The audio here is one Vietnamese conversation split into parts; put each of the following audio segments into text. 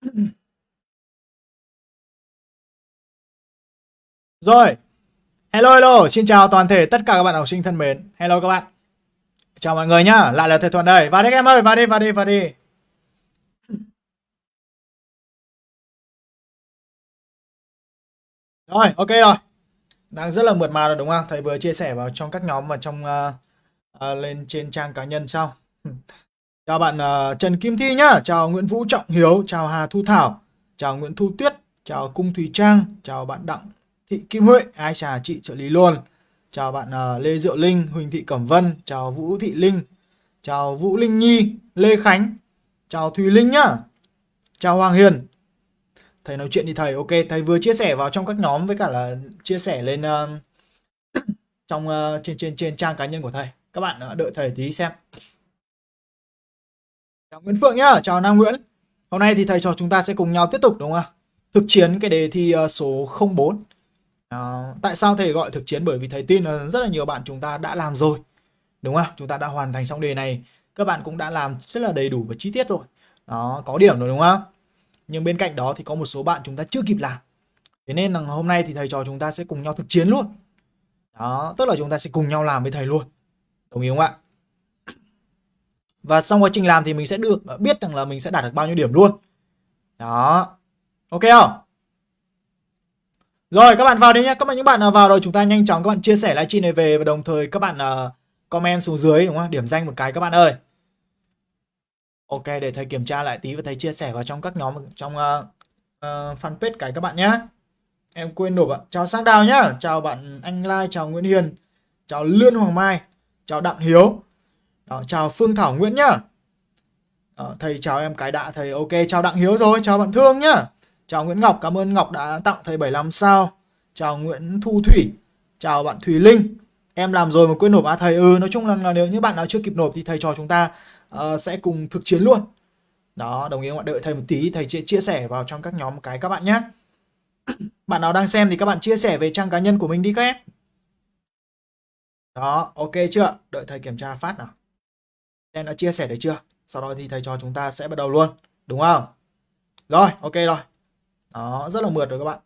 Rồi. Hello hello, xin chào toàn thể tất cả các bạn học sinh thân mến. Hello các bạn. Chào mọi người nhá, lại là thầy Thuận đây. Vào đi các em ơi, vào đi, vào đi, vào đi. Rồi, ok rồi. Đang rất là mượt mà rồi đúng không? Thầy vừa chia sẻ vào trong các nhóm và trong uh, uh, lên trên trang cá nhân xong. chào bạn uh, Trần Kim Thi nhá, chào Nguyễn Vũ Trọng Hiếu, chào Hà Thu Thảo, chào Nguyễn Thu Tuyết, chào Cung Thùy Trang, chào bạn Đặng Thị Kim Huệ, ai chà chị trợ lý luôn. Chào bạn uh, Lê Diệu Linh, Huỳnh Thị Cẩm Vân, chào Vũ Thị Linh, chào Vũ Linh Nhi, Lê Khánh, chào Thùy Linh nhá. Chào Hoàng Hiền, thầy nói chuyện đi thầy. Ok thầy vừa chia sẻ vào trong các nhóm với cả là chia sẻ lên uh, trong uh, trên trên trên trang cá nhân của thầy. Các bạn uh, đợi thầy tí xem chào Nguyễn Phượng nhá chào Nam Nguyễn. Hôm nay thì thầy trò chúng ta sẽ cùng nhau tiếp tục đúng không ạ? thực chiến cái đề thi ờ, số 04 À, ờ, tại sao thầy gọi thực chiến? Bởi vì thầy tin là rất là nhiều bạn chúng ta đã làm rồi đúng không chúng ta đã hoàn thành xong đề này các bạn cũng đã làm rất là đầy đủ và chi tiết rồi. Đó có điểm rồi đúng không nhưng bên cạnh đó thì có một số bạn chúng ta chưa kịp làm. Thế nên là hôm nay thì thầy trò chúng ta sẽ cùng nhau thực chiến luôn. Đó tức là chúng ta sẽ cùng nhau làm với thầy luôn. Đồng ý không ạ? Và xong quá trình làm thì mình sẽ được ờ, biết rằng là mình sẽ đạt được bao nhiêu điểm luôn đó ok không rồi các bạn vào đi nhé các bạn những bạn nào vào rồi chúng ta nhanh chóng các bạn chia sẻ livestream này về và đồng thời các bạn uh, comment xuống dưới đúng không điểm danh một cái các bạn ơi Ok để thầy kiểm tra lại tí và thầy chia sẻ vào trong các nhóm trong uh, uh, fanpage cái các bạn nhé. Em quên nộp ạ. Chào Sang Đào nhá. Chào bạn Anh Lai, chào Nguyễn Hiền, chào Lương Hoàng Mai, chào Đặng Hiếu. Đó, chào Phương Thảo Nguyễn nhá. Đó, thầy chào em cái đã thầy ok chào Đặng Hiếu rồi, chào bạn Thương nhá. Chào Nguyễn Ngọc, cảm ơn Ngọc đã tặng thầy 75 sao. Chào Nguyễn Thu Thủy, chào bạn Thùy Linh. Em làm rồi mà quên nộp à thầy ừ nói chung là, là nếu như bạn nào chưa kịp nộp thì thầy trò chúng ta uh, sẽ cùng thực chiến luôn đó đồng ý các bạn đợi thầy một tí thầy chia, chia sẻ vào trong các nhóm một cái các bạn nhé bạn nào đang xem thì các bạn chia sẻ về trang cá nhân của mình đi các em đó ok chưa đợi thầy kiểm tra phát nào em đã chia sẻ được chưa sau đó thì thầy cho chúng ta sẽ bắt đầu luôn đúng không rồi ok rồi đó rất là mượt rồi các bạn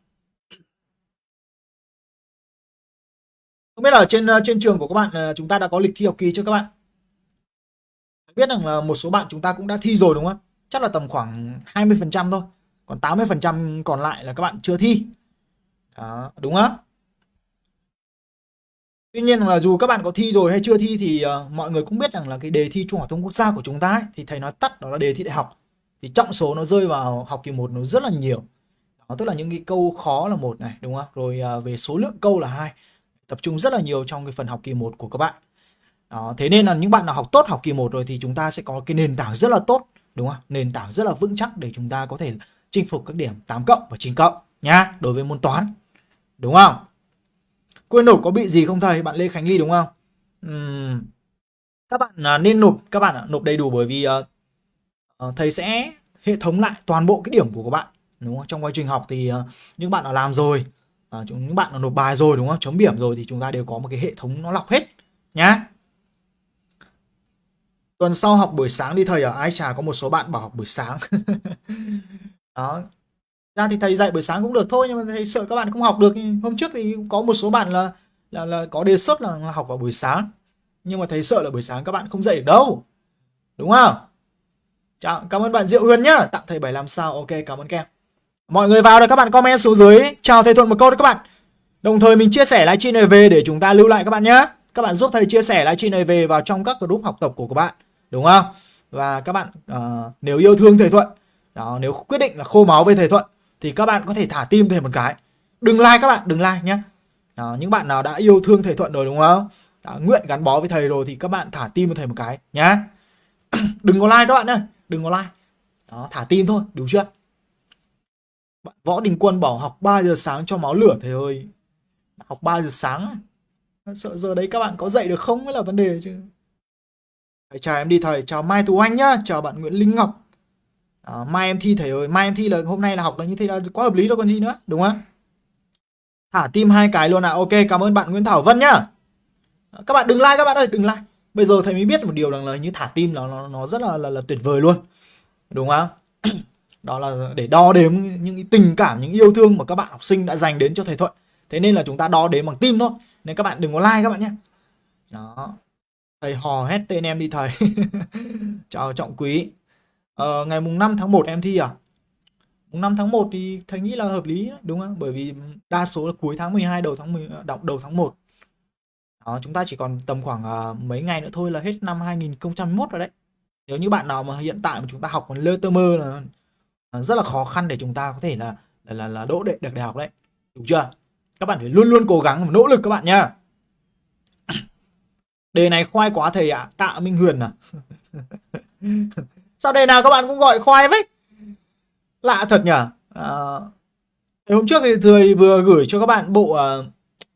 không biết là trên ờ, trên trường của các bạn ờ, chúng ta đã có lịch thi học kỳ chưa các bạn biết rằng là một số bạn chúng ta cũng đã thi rồi đúng không? Chắc là tầm khoảng 20% thôi. Còn 80% còn lại là các bạn chưa thi. Đó, đúng không? Tuy nhiên là dù các bạn có thi rồi hay chưa thi thì uh, mọi người cũng biết rằng là cái đề thi Trung học thông quốc gia của chúng ta ấy, thì thầy nói tắt đó là đề thi đại học. Thì trọng số nó rơi vào học kỳ 1 nó rất là nhiều. Đó, tức là những cái câu khó là một này, đúng không? Rồi uh, về số lượng câu là hai. Tập trung rất là nhiều trong cái phần học kỳ 1 của các bạn. Đó, thế nên là những bạn nào học tốt học kỳ 1 rồi thì chúng ta sẽ có cái nền tảng rất là tốt đúng không? Nền tảng rất là vững chắc để chúng ta có thể chinh phục các điểm 8 cộng và 9 cộng nhá, đối với môn toán. Đúng không? Quên nộp có bị gì không thầy? Bạn Lê Khánh Ly đúng không? Uhm, các bạn à, nên nộp các bạn nộp đầy đủ bởi vì uh, uh, thầy sẽ hệ thống lại toàn bộ cái điểm của các bạn đúng không? Trong quá trình học thì uh, những bạn đã làm rồi, uh, những bạn đã nộp bài rồi đúng không? Chấm điểm rồi thì chúng ta đều có một cái hệ thống nó lọc hết nhá. Tuần sau học buổi sáng đi thầy ở Ai Trà có một số bạn bảo học buổi sáng. đó. Ra thì thầy dạy buổi sáng cũng được thôi nhưng mà thầy sợ các bạn không học được. Hôm trước thì có một số bạn là là, là có đề xuất là học vào buổi sáng. Nhưng mà thầy sợ là buổi sáng các bạn không dậy được đâu. Đúng không? Chào, cảm ơn bạn Diệu Huyền nhá, tặng thầy 75 sao. Ok, cảm ơn kem. Mọi người vào rồi các bạn comment xuống dưới chào thầy Thuận một câu đấy các bạn. Đồng thời mình chia sẻ livestream này về để chúng ta lưu lại các bạn nhé. Các bạn giúp thầy chia sẻ livestream này về vào trong các group học tập của các bạn đúng không và các bạn uh, nếu yêu thương thầy thuận đó nếu quyết định là khô máu với thầy thuận thì các bạn có thể thả tim thầy một cái. Đừng like các bạn đừng like nhé đó, những bạn nào đã yêu thương thầy thuận rồi đúng không? Đã nguyện gắn bó với thầy rồi thì các bạn thả tim với thầy một cái nhá. Đừng có like các bạn ơi, đừng có like. Đó thả tim thôi đúng chưa? Bạn võ đình quân bảo học 3 giờ sáng cho máu lửa thầy ơi. Học 3 giờ sáng sợ giờ đấy các bạn có dậy được không mới là vấn đề chứ. Thầy chào em đi thầy chào mai tú anh nhá. Chào bạn nguyễn linh ngọc à, mai em thi thầy ơi mai em thi là hôm nay là học là như thế là quá hợp lý rồi còn gì nữa đúng không? Thả tim hai cái luôn ạ. À. ok cảm ơn bạn nguyễn thảo vân nhá. Ờ, các bạn đừng like các bạn ơi đừng like. Bây giờ thầy mới biết một điều rằng là như thả tim nó nó, nó rất là, là là tuyệt vời luôn. Đúng không? Đó là để đo đếm những tình cảm những yêu thương mà các bạn học sinh đã dành đến cho thầy Thuận. Thế nên là chúng ta đo đếm bằng tim thôi. Nên các bạn đừng có like các bạn nhé đó. Thầy hò hét tên em đi thầy. Chào trọng quý ờ, ngày mùng 5 tháng 1 em thi à? Mùng 5 tháng 1 thì thầy nghĩ là hợp lý đúng không? Bởi vì đa số là cuối tháng 12 đầu tháng 10 đầu, đầu tháng 1 đó, chúng ta chỉ còn tầm khoảng uh, mấy ngày nữa thôi là hết năm 2021 rồi đấy. Nếu như bạn nào mà hiện tại mà chúng ta học còn lơ tơ mơ là à, rất là khó khăn để chúng ta có thể là là là, là đỗ đệ được đại học đấy. Đúng chưa? Các bạn phải luôn luôn cố gắng và nỗ lực các bạn nhá. Đề này khoai quá thầy ạ. À. tạ minh huyền à. sao đề nào các bạn cũng gọi khoai vậy lạ thật nhỉ? À, hôm trước thì thầy vừa gửi cho các bạn bộ uh, à,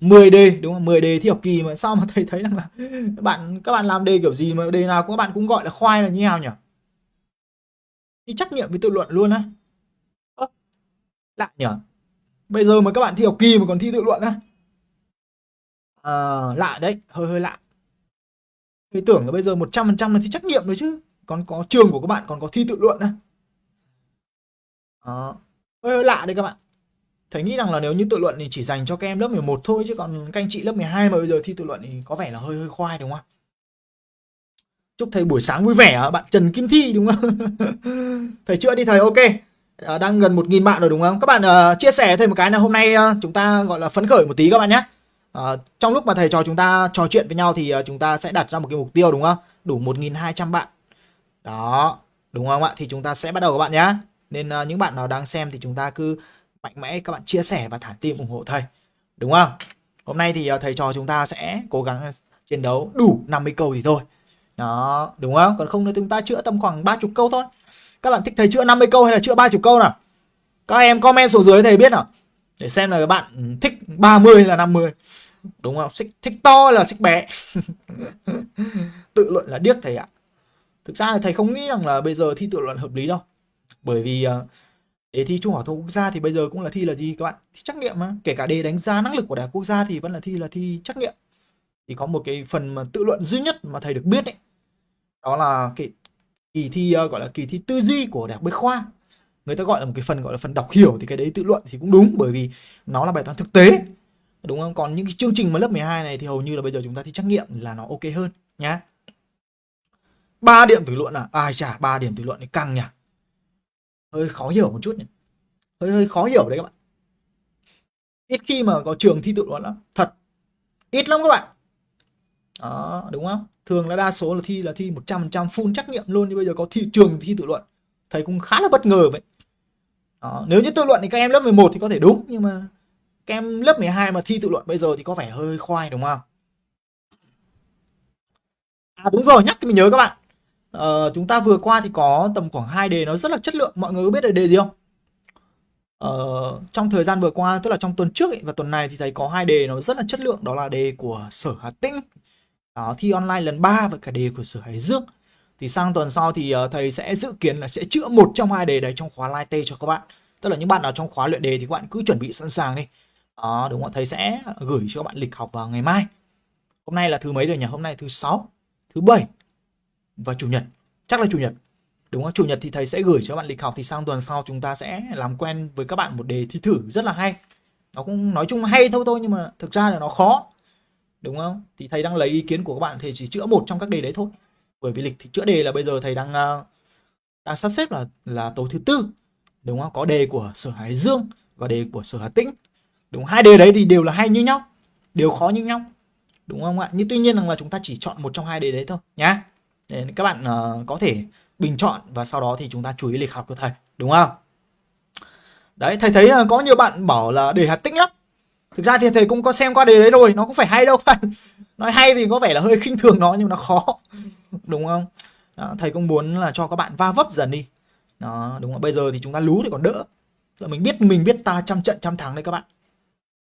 10 đề đúng không? 10 đề thi học kỳ mà sao mà thầy thấy rằng là các bạn các bạn làm đề kiểu gì mà đề nào các bạn cũng gọi là khoai là như nào nhỉ? Đi trắc nghiệm với tự luận luôn á. Lạ nhỉ? Bây giờ mà các bạn thi học kỳ mà còn thi tự luận á. À, lạ đấy hơi hơi lạ. Thầy tưởng là bây giờ 100% là thi trắc nghiệm rồi chứ còn có trường của các bạn còn có thi tự luận á đó. Hơi, lạ đấy các bạn. Thầy nghĩ rằng là nếu như tự luận thì chỉ dành cho các em lớp 11 thôi chứ còn các anh chị lớp 12 mà bây giờ thi tự luận thì có vẻ là hơi hơi khoai đúng không chúc thầy buổi sáng vui vẻ bạn Trần Kim Thi đúng không? Thầy chữa đi thầy ok. À, đang gần 1.000 bạn rồi đúng không? Các bạn uh, chia sẻ thêm một cái là hôm nay uh, chúng ta gọi là phấn khởi một tí các bạn nhé uh, trong lúc mà thầy trò chúng ta trò chuyện với nhau thì uh, chúng ta sẽ đặt ra một cái mục tiêu đúng không? Đủ 1.200 bạn đó đúng không ạ? Thì chúng ta sẽ bắt đầu các bạn nhé nên uh, những bạn nào đang xem thì chúng ta cứ mạnh mẽ các bạn chia sẻ và thả tim ủng hộ thầy. Đúng không? Hôm nay thì uh, thầy trò chúng ta sẽ cố gắng chiến đấu đủ 50 câu thì thôi. Đó đúng không? Còn không thì chúng ta chữa tầm khoảng 30 câu thôi. Các bạn thích thầy chữa 50 câu hay là chữa 30 câu nào? Các em comment xuống dưới thầy biết nào? Để xem là các bạn thích 30 hay là 50 đúng không? Thích, thích to hay là thích bé? Tự luận là điếc thầy ạ thực ra là thầy không nghĩ rằng là bây giờ thi tự luận hợp lý đâu. Bởi vì ờ, đề thi trung học thông quốc gia thì bây giờ cũng là thi là gì các bạn? Thi trắc nghiệm mà. Kể cả đề đánh giá năng lực của đại học quốc gia thì vẫn là thi là thi trắc nghiệm. Thì có một cái phần mà tự luận duy nhất mà thầy được biết ấy, đó là cái kỳ thi ờ, gọi là kỳ thi tư duy của đại học bách khoa. Người ta gọi là một cái phần gọi là phần đọc hiểu thì cái đấy tự luận thì cũng đúng, bởi vì nó là bài toán thực tế, đúng không? Còn những cái chương trình mà lớp 12 này thì hầu như là bây giờ chúng ta thi trắc nghiệm là nó ok hơn, nhá ba điểm tự luận à? Ai chả ba điểm tự luận thì căng nhỉ? Hơi khó hiểu một chút nhỉ? Hơi hơi khó hiểu đấy các bạn. Ít khi mà có trường thi tự luận lắm. Thật. Ít lắm các bạn. Đó, đúng không? Thường là đa số là thi là thi 100% full trắc nghiệm luôn, nhưng bây giờ có thi, trường thi tự luận. Thầy cũng khá là bất ngờ vậy. Đó. nếu như tự luận thì các em lớp 11 thì có thể đúng, nhưng mà các em lớp 12 mà thi tự luận bây giờ thì có vẻ hơi khoai, đúng không? À đúng rồi, nhắc mình nhớ các bạn uh, chúng ta vừa qua thì có tầm khoảng hai đề nó rất là chất lượng. Mọi người có biết là đề gì không? Uh, trong thời gian vừa qua tức là trong tuần trước ấy, và tuần này thì thầy có hai đề nó rất là chất lượng. Đó là đề của sở Hà Tĩnh đó, thi online lần 3 và cả đề của Sở Hải Dương. Thì sang tuần sau thì uh, thầy sẽ dự kiến là sẽ chữa một trong hai đề đấy trong khóa live t cho các bạn. Tức là những bạn nào trong khóa luyện đề thì các bạn cứ chuẩn bị sẵn sàng đi. Đó, đúng không thầy sẽ gửi cho các bạn lịch học vào ngày mai. Hôm nay là thứ mấy rồi nhỉ? Hôm nay thứ sáu thứ bảy và chủ nhật. Chắc là chủ nhật. Đúng không? Chủ nhật thì thầy sẽ gửi cho các bạn lịch học thì sang tuần sau chúng ta sẽ làm quen với các bạn một đề thi thử rất là hay. Nó cũng nói chung hay thôi thôi, nhưng mà thực ra là nó khó. Đúng không? Thì thầy đang lấy ý kiến của các bạn thầy chỉ chữa một trong các đề đấy thôi. Bởi vì lịch thì chữa đề là bây giờ thầy đang ờ, đang sắp xếp là là tối thứ tư. Đúng không? Có đề của sở hải dương và đề của sở hà tĩnh. Đúng hai đề đấy thì đều là hay như nhau. Đều khó như nhau. Đúng không ạ? Nhưng tuy nhiên rằng là chúng ta chỉ chọn một trong hai đề đấy thôi, nhá nên các bạn uh, có thể bình chọn và sau đó thì chúng ta chú ý lịch học của thầy đúng không? Đấy thầy thấy là có nhiều bạn bảo là đề hạt tĩnh lắm. Thực ra thì thầy cũng có xem qua đề đấy rồi nó cũng phải hay đâu bạn. Nói hay thì có vẻ là hơi khinh thường nó nhưng nó khó đúng không? Đó, thầy cũng muốn là cho các bạn va vấp dần đi. Đó đúng không? Bây giờ thì chúng ta lú thì còn đỡ. Là mình biết mình biết ta trăm trận trăm thắng đấy các bạn.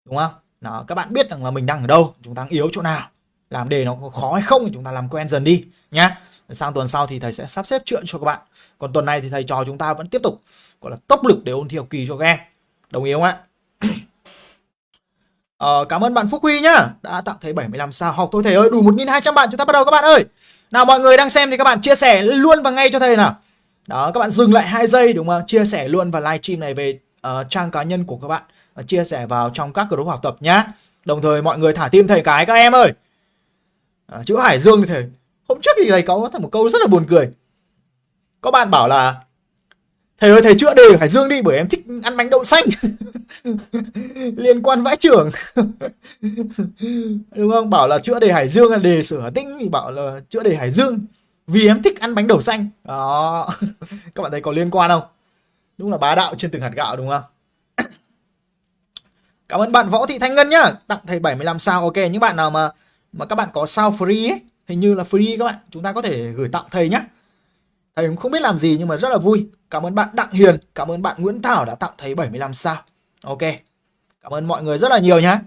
Đúng không? Đó, các bạn biết rằng là mình đang ở đâu chúng ta yếu chỗ nào làm đề nó có khó hay không thì chúng ta làm quen dần đi nhá. Sang tuần sau thì thầy sẽ sắp xếp chuyện cho các bạn. Còn tuần này thì thầy trò chúng ta vẫn tiếp tục gọi là tốc lực để ôn thi học kỳ cho các em. Đồng ý không ạ? Ờ, cảm ơn bạn Phúc Huy nhá Đã tặng thầy 75 sao Học. Thôi thầy ơi đủ 1.200 bạn chúng ta bắt đầu các bạn ơi. Nào mọi người đang xem thì các bạn chia sẻ luôn và ngay cho thầy nào. Đó các bạn dừng lại hai giây đúng không? Chia sẻ luôn vào livestream này về uh, trang cá nhân của các bạn và chia sẻ vào trong các group học tập nhá. Đồng thời mọi người thả tim thầy cái các em ơi à, chữ Hải Dương như thầy hôm trước thì thầy có một câu rất là buồn cười. Có bạn bảo là thầy ơi thầy chữa đề Hải Dương đi bởi em thích ăn bánh đậu xanh. Liên quan vãi trưởng. Đúng không? Bảo là chữa đề Hải Dương là đề sửa tĩnh thì bảo là chữa đề Hải Dương vì em thích ăn bánh đậu xanh. Đó. Các bạn thấy có liên quan không? Đúng là bá đạo trên từng hạt gạo đúng không? Cảm ơn bạn võ thị thanh ngân nhá. Tặng thầy 75 sao ok. Những bạn nào mà mà các bạn có sao free ấy, hình như là free các bạn. Chúng ta có thể gửi tặng thầy nhé thầy cũng không biết làm gì nhưng mà rất là vui. Cảm ơn bạn đặng hiền, cảm ơn bạn nguyễn thảo đã tặng thầy 75 sao. Ok, cảm ơn mọi người rất là nhiều nhé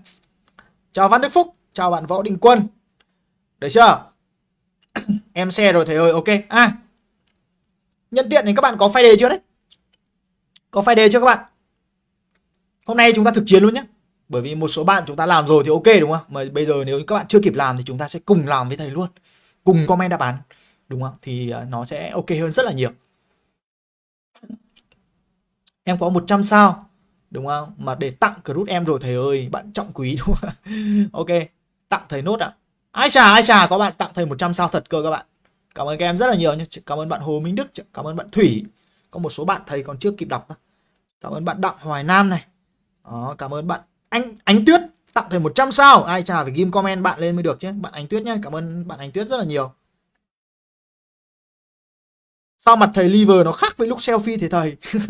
chào văn đức phúc, chào bạn võ đình quân. Được chưa? Em xe rồi thầy ơi, ok. À nhân tiện thì các bạn có file đề chưa đấy? Có file đề chưa các bạn? Hôm nay chúng ta thực chiến luôn nhé bởi vì một số bạn chúng ta làm rồi thì ok đúng không? Mà bây giờ nếu các bạn chưa kịp làm thì chúng ta sẽ cùng làm với thầy luôn. Cùng comment đáp án đúng không? Thì à, nó sẽ ok hơn rất là nhiều. Em có 100 sao đúng không? Mà để tặng crude em rồi thầy ơi bạn trọng quý đúng không? Ok tặng thầy nốt ạ. À? ai chà ai chà có bạn tặng thầy 100 sao thật cơ các bạn. Cảm ơn các em rất là nhiều nhé cảm ơn bạn Hồ Minh Đức cảm ơn bạn Thủy. Có một số bạn thầy còn chưa kịp đọc cảm ơn bạn Đặng Hoài Nam này. Đó, cảm ơn bạn anh, Ánh Tuyết, tặng thầy 100 sao. Ai chà phải ghim comment bạn lên mới được chứ. Bạn Ánh Tuyết nhé cảm ơn bạn Ánh Tuyết rất là nhiều. Sao mặt thầy liver nó khác với lúc selfie thì thầy?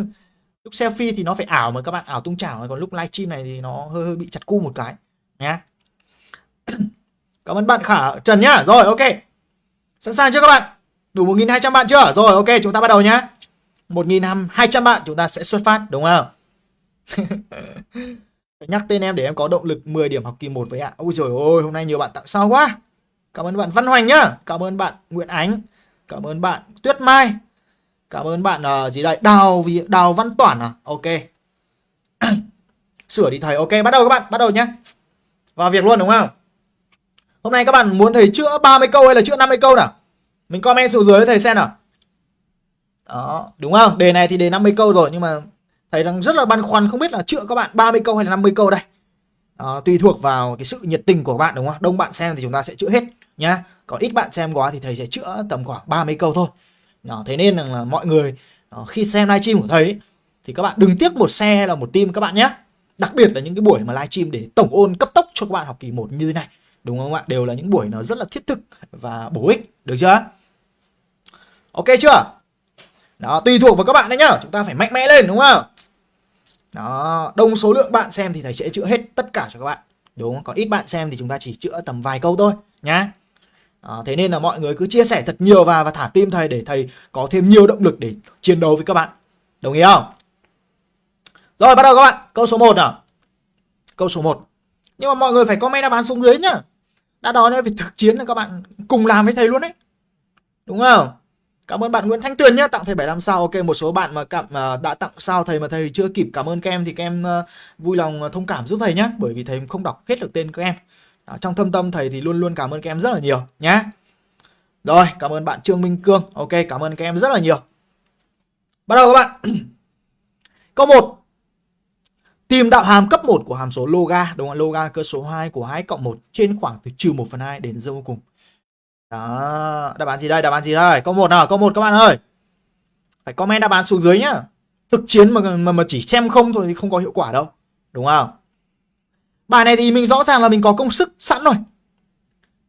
Lúc selfie thì nó phải ảo mà các bạn, ảo tung chảo. Còn lúc livestream này thì nó hơi hơi bị chặt cu một cái. Nhé cảm ơn bạn khả, trần nhá. Rồi, ok. Sẵn sàng chưa các bạn? Đủ 1.200 bạn chưa? Rồi, ok, chúng ta bắt đầu nhá. 1.200 bạn chúng ta sẽ xuất phát, đúng không? nhắc tên em để em có động lực 10 điểm học kỳ 1 với ạ. Ôi trời ơi hôm nay nhiều bạn tặng sao quá. Cảm ơn bạn Văn Hoành nhá. Cảm ơn bạn Nguyễn Ánh. Cảm ơn bạn Tuyết Mai. Cảm ơn bạn uh, gì đây? Đào vì Đào Văn Toản à? Ok. Sửa đi thầy. Ok bắt đầu các bạn bắt đầu nhé vào việc luôn đúng không? Hôm nay các bạn muốn thầy chữa 30 câu hay là chữa 50 câu nào? Mình comment xuống dưới thầy xem nào. Đó đúng không? Đề này thì đề 50 câu rồi nhưng mà thầy đang rất là băn khoăn không biết là chữa các bạn 30 câu hay là 50 câu đây. À, tùy thuộc vào cái sự nhiệt tình của bạn đúng không đông bạn xem thì chúng ta sẽ chữa hết nhá. Còn ít bạn xem quá thì thầy sẽ chữa tầm khoảng 30 câu thôi. À, thế nên là mọi người ờ, khi xem livestream của thầy thì các bạn đừng tiếc một xe hay là một team các bạn nhé đặc biệt là những cái buổi mà livestream để tổng ôn cấp tốc cho các bạn học kỳ 1 như thế này đúng không ạ? Đều là những buổi nó rất là thiết thực và bổ ích được chưa? Ok chưa? Đó tùy thuộc vào các bạn đấy nhá. Chúng ta phải mạnh mẽ lên đúng không? Đó đông số lượng bạn xem thì thầy sẽ chữa hết tất cả cho các bạn. Đúng không? Còn ít bạn xem thì chúng ta chỉ chữa tầm vài câu thôi nhá. À, thế nên là mọi người cứ chia sẻ thật nhiều vào và thả tim thầy để thầy có thêm nhiều động lực để chiến đấu với các bạn. Đồng ý không? Rồi bắt đầu các bạn. Câu số 1 nào? Câu số 1 nhưng mà mọi người phải comment đáp án xuống dưới nhá. Đã đó nên phải thực chiến là các bạn cùng làm với thầy luôn đấy đúng không? Cảm ơn bạn Nguyễn Thanh Tuyền nhé, tặng thầy 75 sao. Ok, một số bạn mà cảm uh, đã tặng sao thầy mà thầy chưa kịp cảm ơn các em thì các em uh, vui lòng à, thông cảm giúp thầy nhé, bởi vì thầy không đọc hết được tên các em. Đó, trong thâm tâm thầy thì luôn luôn cảm ơn các em rất là nhiều nhé. Rồi, cảm ơn bạn Trương Minh Cương. Ok, cảm ơn các em rất là nhiều. Bắt đầu các bạn. Câu 1. Tìm đạo hàm cấp 1 của hàm số loga, đúng không? Loga cơ số 2 của 2 cộng 1 trên khoảng từ trừ 1 phần 2 đến dâu cùng. Đó, đáp án gì đây? Đáp án gì đây? Câu 1 nào, câu 1 các bạn ơi. Phải comment đáp án xuống dưới nhá. Thực chiến mà mà, mà chỉ xem không thôi thì không có hiệu quả đâu. Đúng không? Bài này thì mình rõ ràng là mình có công thức sẵn rồi.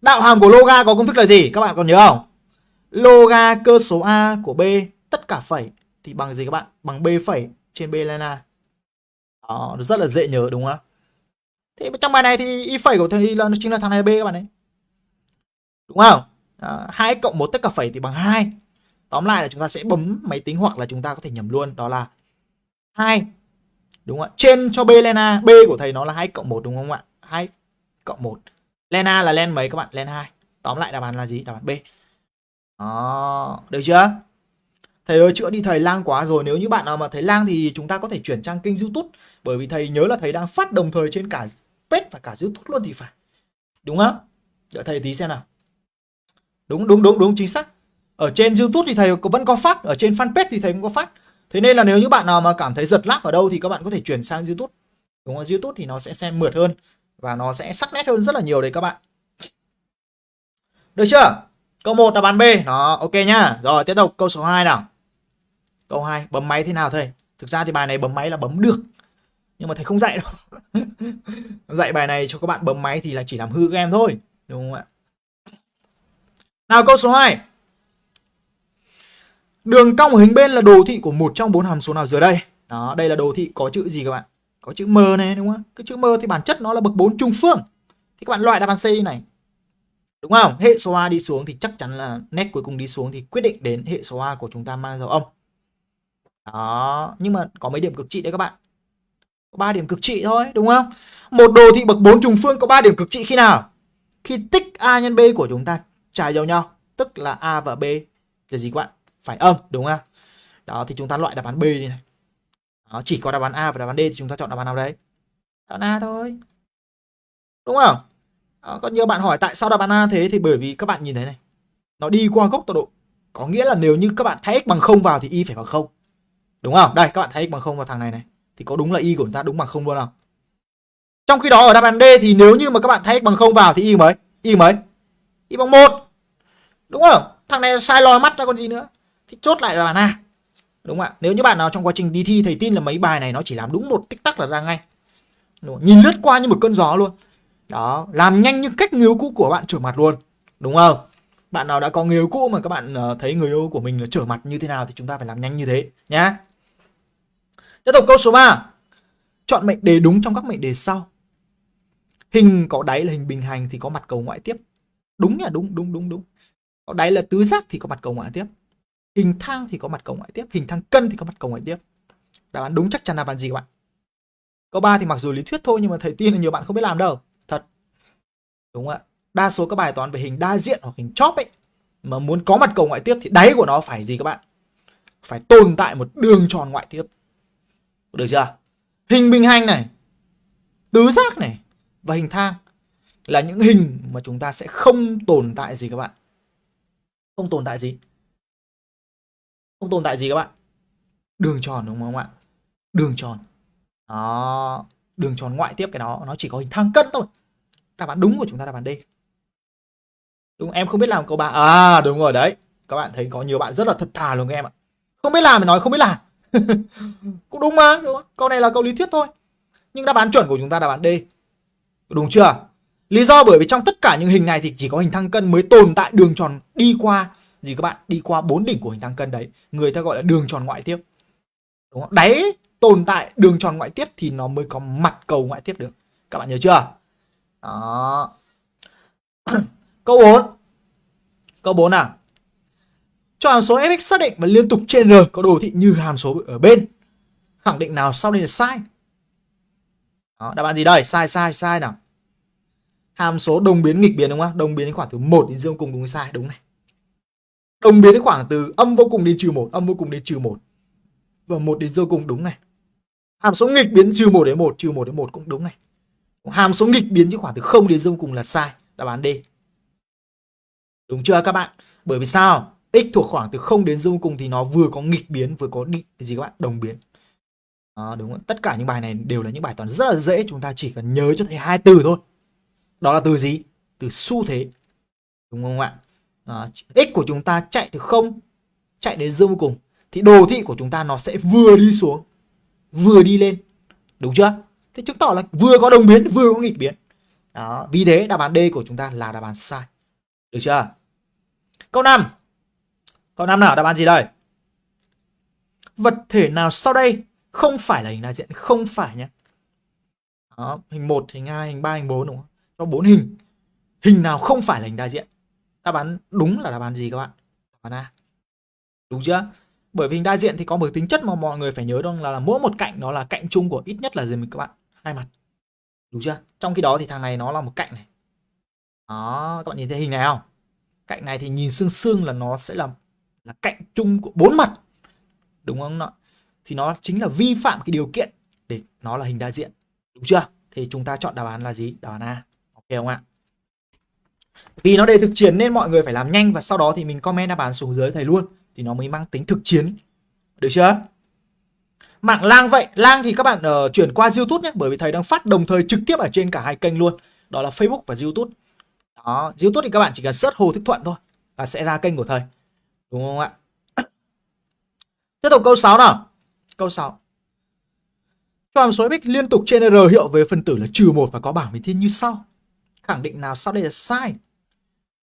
Đạo hàm của loga có công thức là gì? Các bạn còn nhớ không? Loga cơ số A của B tất cả phẩy thì bằng gì các bạn? Bằng B phẩy trên B lên A. Đó, rất là dễ nhớ đúng không? Thế trong bài này thì y phẩy của thầy là chính là thằng này B các bạn ấy đúng không? Hai cộng một tất cả phẩy thì bằng 2 tóm lại là chúng ta sẽ bấm máy tính hoặc là chúng ta có thể nhầm luôn, đó là 2 đúng không ạ? Trên cho b lena a b của thầy nó là 2 cộng 1 đúng không ạ? 2 cộng 1 len a là len mấy các bạn? Len 2 tóm lại đáp án là gì? Đáp án b. Đó, được chưa? Thầy ơi, chữa đi thầy, lang quá rồi. Nếu như bạn nào mà thấy lang thì chúng ta có thể chuyển trang kênh youtube. Bởi vì thầy nhớ là thầy đang phát đồng thời trên cả page và cả youtube luôn thì phải. Đúng không? Đợi thầy tí xem nào đúng đúng đúng đúng, chính xác. Ở trên YouTube thì thầy vẫn có phát, ở trên fanpage thì thầy cũng có phát. Thế nên là nếu như bạn nào mà cảm thấy giật lag ở đâu thì các bạn có thể chuyển sang YouTube. Đúng không? YouTube thì nó sẽ xem mượt hơn và nó sẽ sắc nét hơn rất là nhiều đấy các bạn. Được chưa? Câu 1 là bàn B. Đó, ok nhá. Rồi, tiếp tục. Câu số 2 nào? Câu 2 bấm máy thế nào thầy? Thực ra thì bài này bấm máy là bấm được, nhưng mà thầy không dạy đâu. Dạy bài này cho các bạn bấm máy thì là chỉ làm hư các em thôi. Đúng không ạ? Nào câu số 2 Đường cong ở hình bên là đồ thị của một trong bốn hàm số nào dưới đây? Đó, đây là đồ thị có chữ gì các bạn? Có chữ M này đúng không? Cái chữ M thì bản chất nó là bậc 4 trùng phương. Thì các bạn loại đáp án C này. Đúng không? Hệ số A đi xuống thì chắc chắn là nét cuối cùng đi xuống thì quyết định đến hệ số A của chúng ta mang dấu âm. Đó, nhưng mà có mấy điểm cực trị đấy các bạn. Có 3 điểm cực trị thôi, đúng không? Một đồ thị bậc 4 trùng phương có 3 điểm cực trị khi nào? Khi tích A nhân B của chúng ta trái dấu nhau, tức là A và B là gì các bạn? Phải âm, đúng không? Đó thì chúng ta loại đáp án B đi này. Đó, chỉ có đáp án A và đáp án D thì chúng ta chọn đáp án nào đấy? Đáp án A thôi. Đúng không? Đó, còn nhiều bạn hỏi tại sao đáp án A thế thì bởi vì các bạn nhìn thấy này. Nó đi qua gốc tọa độ. Có nghĩa là nếu như các bạn thay x bằng không vào thì y phải bằng không Đúng không? Đây các bạn thay x bằng không vào thằng này này thì có đúng là y của chúng ta đúng bằng không luôn không? Trong khi đó ở đáp án D thì nếu như mà các bạn thay x bằng không vào thì y mấy? Y mấy? Y bằng một Đúng không? Thằng này sai lòi mắt ra còn gì nữa. Thì chốt lại là bạn A. Đúng không ạ? Nếu như bạn nào trong quá trình đi thi thầy tin là mấy bài này nó chỉ làm đúng một tích tắc là ra ngay. Đúng Nhìn lướt qua như một cơn gió luôn. Đó, làm nhanh như cách người yêu cũ của bạn trở mặt luôn. Đúng không? Bạn nào đã có người yêu cũ mà các bạn ờ, thấy người yêu của mình là trở mặt như thế nào thì chúng ta phải làm nhanh như thế nhá. Tiếp tục câu số 3. Chọn mệnh đề đúng trong các mệnh đề sau. Hình có đáy là hình bình hành thì có mặt cầu ngoại tiếp. Đúng nhỉ, đúng đúng đúng đúng. Có đáy là tứ giác thì có mặt cầu ngoại tiếp. Hình thang thì có mặt cầu ngoại tiếp, hình thang cân thì có mặt cầu ngoại tiếp. Đáp án đúng chắc chắn là bạn gì các bạn? Câu 3 thì mặc dù lý thuyết thôi nhưng mà thầy tin là nhiều bạn không biết làm đâu. Thật. Đúng không ạ? Đa số các bài toán về hình đa diện hoặc hình chóp ấy mà muốn có mặt cầu ngoại tiếp thì đáy của nó phải gì các bạn? Phải tồn tại một đường tròn ngoại tiếp. Được chưa? Hình bình hành này, tứ giác này và hình thang là những hình mà chúng ta sẽ không tồn tại gì các bạn. Không tồn tại gì? Không tồn tại gì các bạn? Đường tròn đúng không ạ? Đường tròn. Đó, đường tròn ngoại tiếp cái đó nó chỉ có hình thang cân thôi. Đáp án đúng của chúng ta đáp án D. Đúng em không biết làm câu ba À đúng rồi đấy. Các bạn thấy có nhiều bạn rất là thật thà luôn các em ạ. Không biết làm thì nói không biết làm. cũng đúng mà đúng không? câu này là câu lý thuyết thôi nhưng đáp án chuẩn của chúng ta đáp án D đúng chưa lý do bởi vì trong tất cả những hình này thì chỉ có hình thăng cân mới tồn tại đường tròn đi qua gì các bạn đi qua bốn đỉnh của hình thăng cân đấy người ta gọi là đường tròn ngoại tiếp đúng không đáy tồn tại đường tròn ngoại tiếp thì nó mới có mặt cầu ngoại tiếp được các bạn nhớ chưa đó câu 4 câu 4 nào cho hàm số fx xác định và liên tục trên r có đồ thị như hàm số ở bên. Khẳng định nào sau đây là sai? Đó, đáp án gì đây? Sai sai sai nào. Hàm số đồng biến nghịch biến đúng không? Đồng biến đến khoảng từ 1 đến dương cùng đúng hay sai? Đúng này. Đồng biến đến khoảng từ âm vô cùng đến trừ 1, âm vô cùng đến trừ 1. Và 1 đến dương cùng đúng này. Hàm số nghịch biến trừ 1 đến 1, trừ 1 đến 1 cũng đúng này. Hàm số nghịch biến chứ khoảng từ 0 đến dương cùng là sai. Đáp án D. Đúng chưa các bạn? Bởi vì sao? x thuộc khoảng từ 0 đến dương cùng thì nó vừa có nghịch biến vừa có định gì các bạn đồng biến à, đúng không? tất cả những bài này đều là những bài toán rất là dễ chúng ta chỉ cần nhớ cho thầy hai từ thôi đó là từ gì từ xu thế đúng không ạ à, x của chúng ta chạy từ không chạy đến dương cùng thì đồ thị của chúng ta nó sẽ vừa đi xuống vừa đi lên đúng chưa thế chứng tỏ là vừa có đồng biến vừa có nghịch biến đó vì thế đáp án D của chúng ta là đáp án sai được chưa câu 5 Câu năm nào đáp án gì đây? Vật thể nào sau đây không phải là hình đại diện? Không phải nhé. Đó, hình 1, hình 2, hình 3, hình 4 đúng không? Cho bốn hình. Hình nào không phải là hình đại diện? Đáp án đúng là đáp án gì các bạn? Đáp án A. Đúng chưa? Bởi vì hình đại diện thì có một tính chất mà mọi người phải nhớ đó là, là mỗi một cạnh nó là cạnh chung của ít nhất là gì mình các bạn? Hai mặt. Đúng chưa? Trong khi đó thì thằng này nó là một cạnh này. Đó, các bạn nhìn thấy hình này không? Cạnh này thì nhìn xương xương là nó sẽ là là cạnh chung của bốn mặt đúng không ạ thì nó chính là vi phạm cái điều kiện để nó là hình đa diện đúng chưa thì chúng ta chọn đáp án là gì đáp án A không ạ? Vì nó đề thực chiến nên mọi người phải làm nhanh và sau đó thì mình comment đáp án xuống dưới thầy luôn. Thì nó mới mang tính thực chiến. Được chưa? Mạng lang vậy. Lang thì các bạn uh, chuyển qua youtube nhé bởi vì thầy đang phát đồng thời trực tiếp ở trên cả hai kênh luôn. Đó là facebook và youtube. Đó youtube thì các bạn chỉ cần search hồ thích thuận thôi và sẽ ra kênh của thầy. Đúng không ạ? Tiếp tục câu 6 nào. Câu 6 cho hàm số x liên tục trên r hiệu về phần tử là trừ một và có bảng bình thiên như sau khẳng định nào sau đây là sai.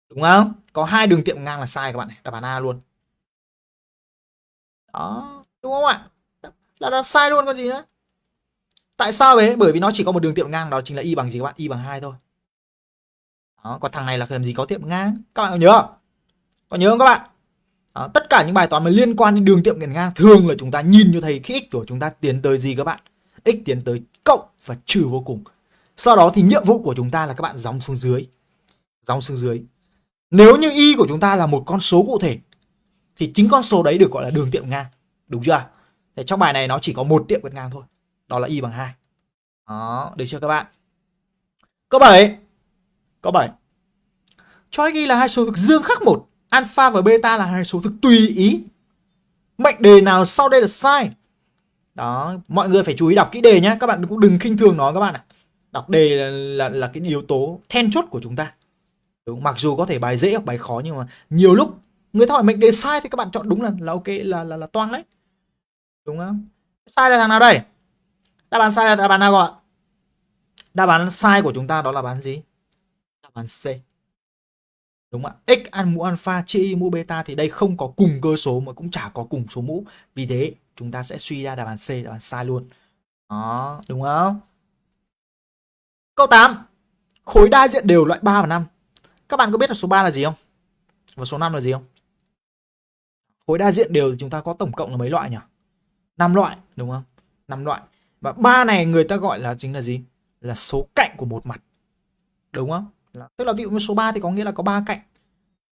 Đúng không? Có hai đường tiệm ngang là sai các bạn này. Đáp án a luôn. Đó đúng không ạ? Là đáp sai luôn còn gì nữa? Tại sao vậy? Bởi vì nó chỉ có một đường tiệm ngang đó chính là y bằng gì các bạn? Y bằng hai thôi. Đó, còn thằng này là làm gì có tiệm ngang? Các bạn có nhớ có nhớ không các bạn? Đó, tất cả những bài toán mà liên quan đến đường tiệm ngang thường là chúng ta nhìn cho thấy khi x của chúng ta tiến tới gì các bạn? X tiến tới cộng và trừ vô cùng sau đó thì nhiệm vụ của chúng ta là các bạn dòng xuống dưới. Dòng xuống dưới. Nếu như y của chúng ta là một con số cụ thể, thì chính con số đấy được gọi là đường tiệm ngang. Đúng chưa thì trong bài này nó chỉ có một tiệm vượt ngang thôi. Đó là y bằng 2 đó, được chưa các bạn? Câu 7 câu 7 cho y là hai số thực dương khác một, alpha và beta là hai số thực tùy ý. Mệnh đề nào sau đây là sai? Đó, mọi người phải chú ý đọc kỹ đề nhé các bạn cũng đừng khinh thường nó các bạn ạ đọc đề là, là là cái yếu tố then chốt của chúng ta. Đúng mặc dù có thể bài dễ hoặc bài khó nhưng mà nhiều lúc người ta hỏi mệnh đề sai thì các bạn chọn đúng là là ok là là là toang đấy. Đúng không? Sai là thằng nào đây? Đáp án sai là đáp án nào gọi? Đáp án sai của chúng ta đó là bán gì? Đáp án C. Đúng không ạ? X ăn mũ alpha chia y mũ beta thì đây không có cùng cơ số mà cũng chả có cùng số mũ. Vì thế chúng ta sẽ suy ra đáp án C đáp án sai luôn. Đó đúng không? Câu 8 khối đa diện đều loại 3 và 5 các bạn có biết là số 3 là gì không? Và số 5 là gì không? Khối đa diện đều thì chúng ta có tổng cộng là mấy loại nhỉ? 5 loại, đúng không? 5 loại. Và ba này người ta gọi là chính là gì? Là số cạnh của một mặt. Đúng không? Tức là ví dụ như số 3 thì có nghĩa là có ba cạnh.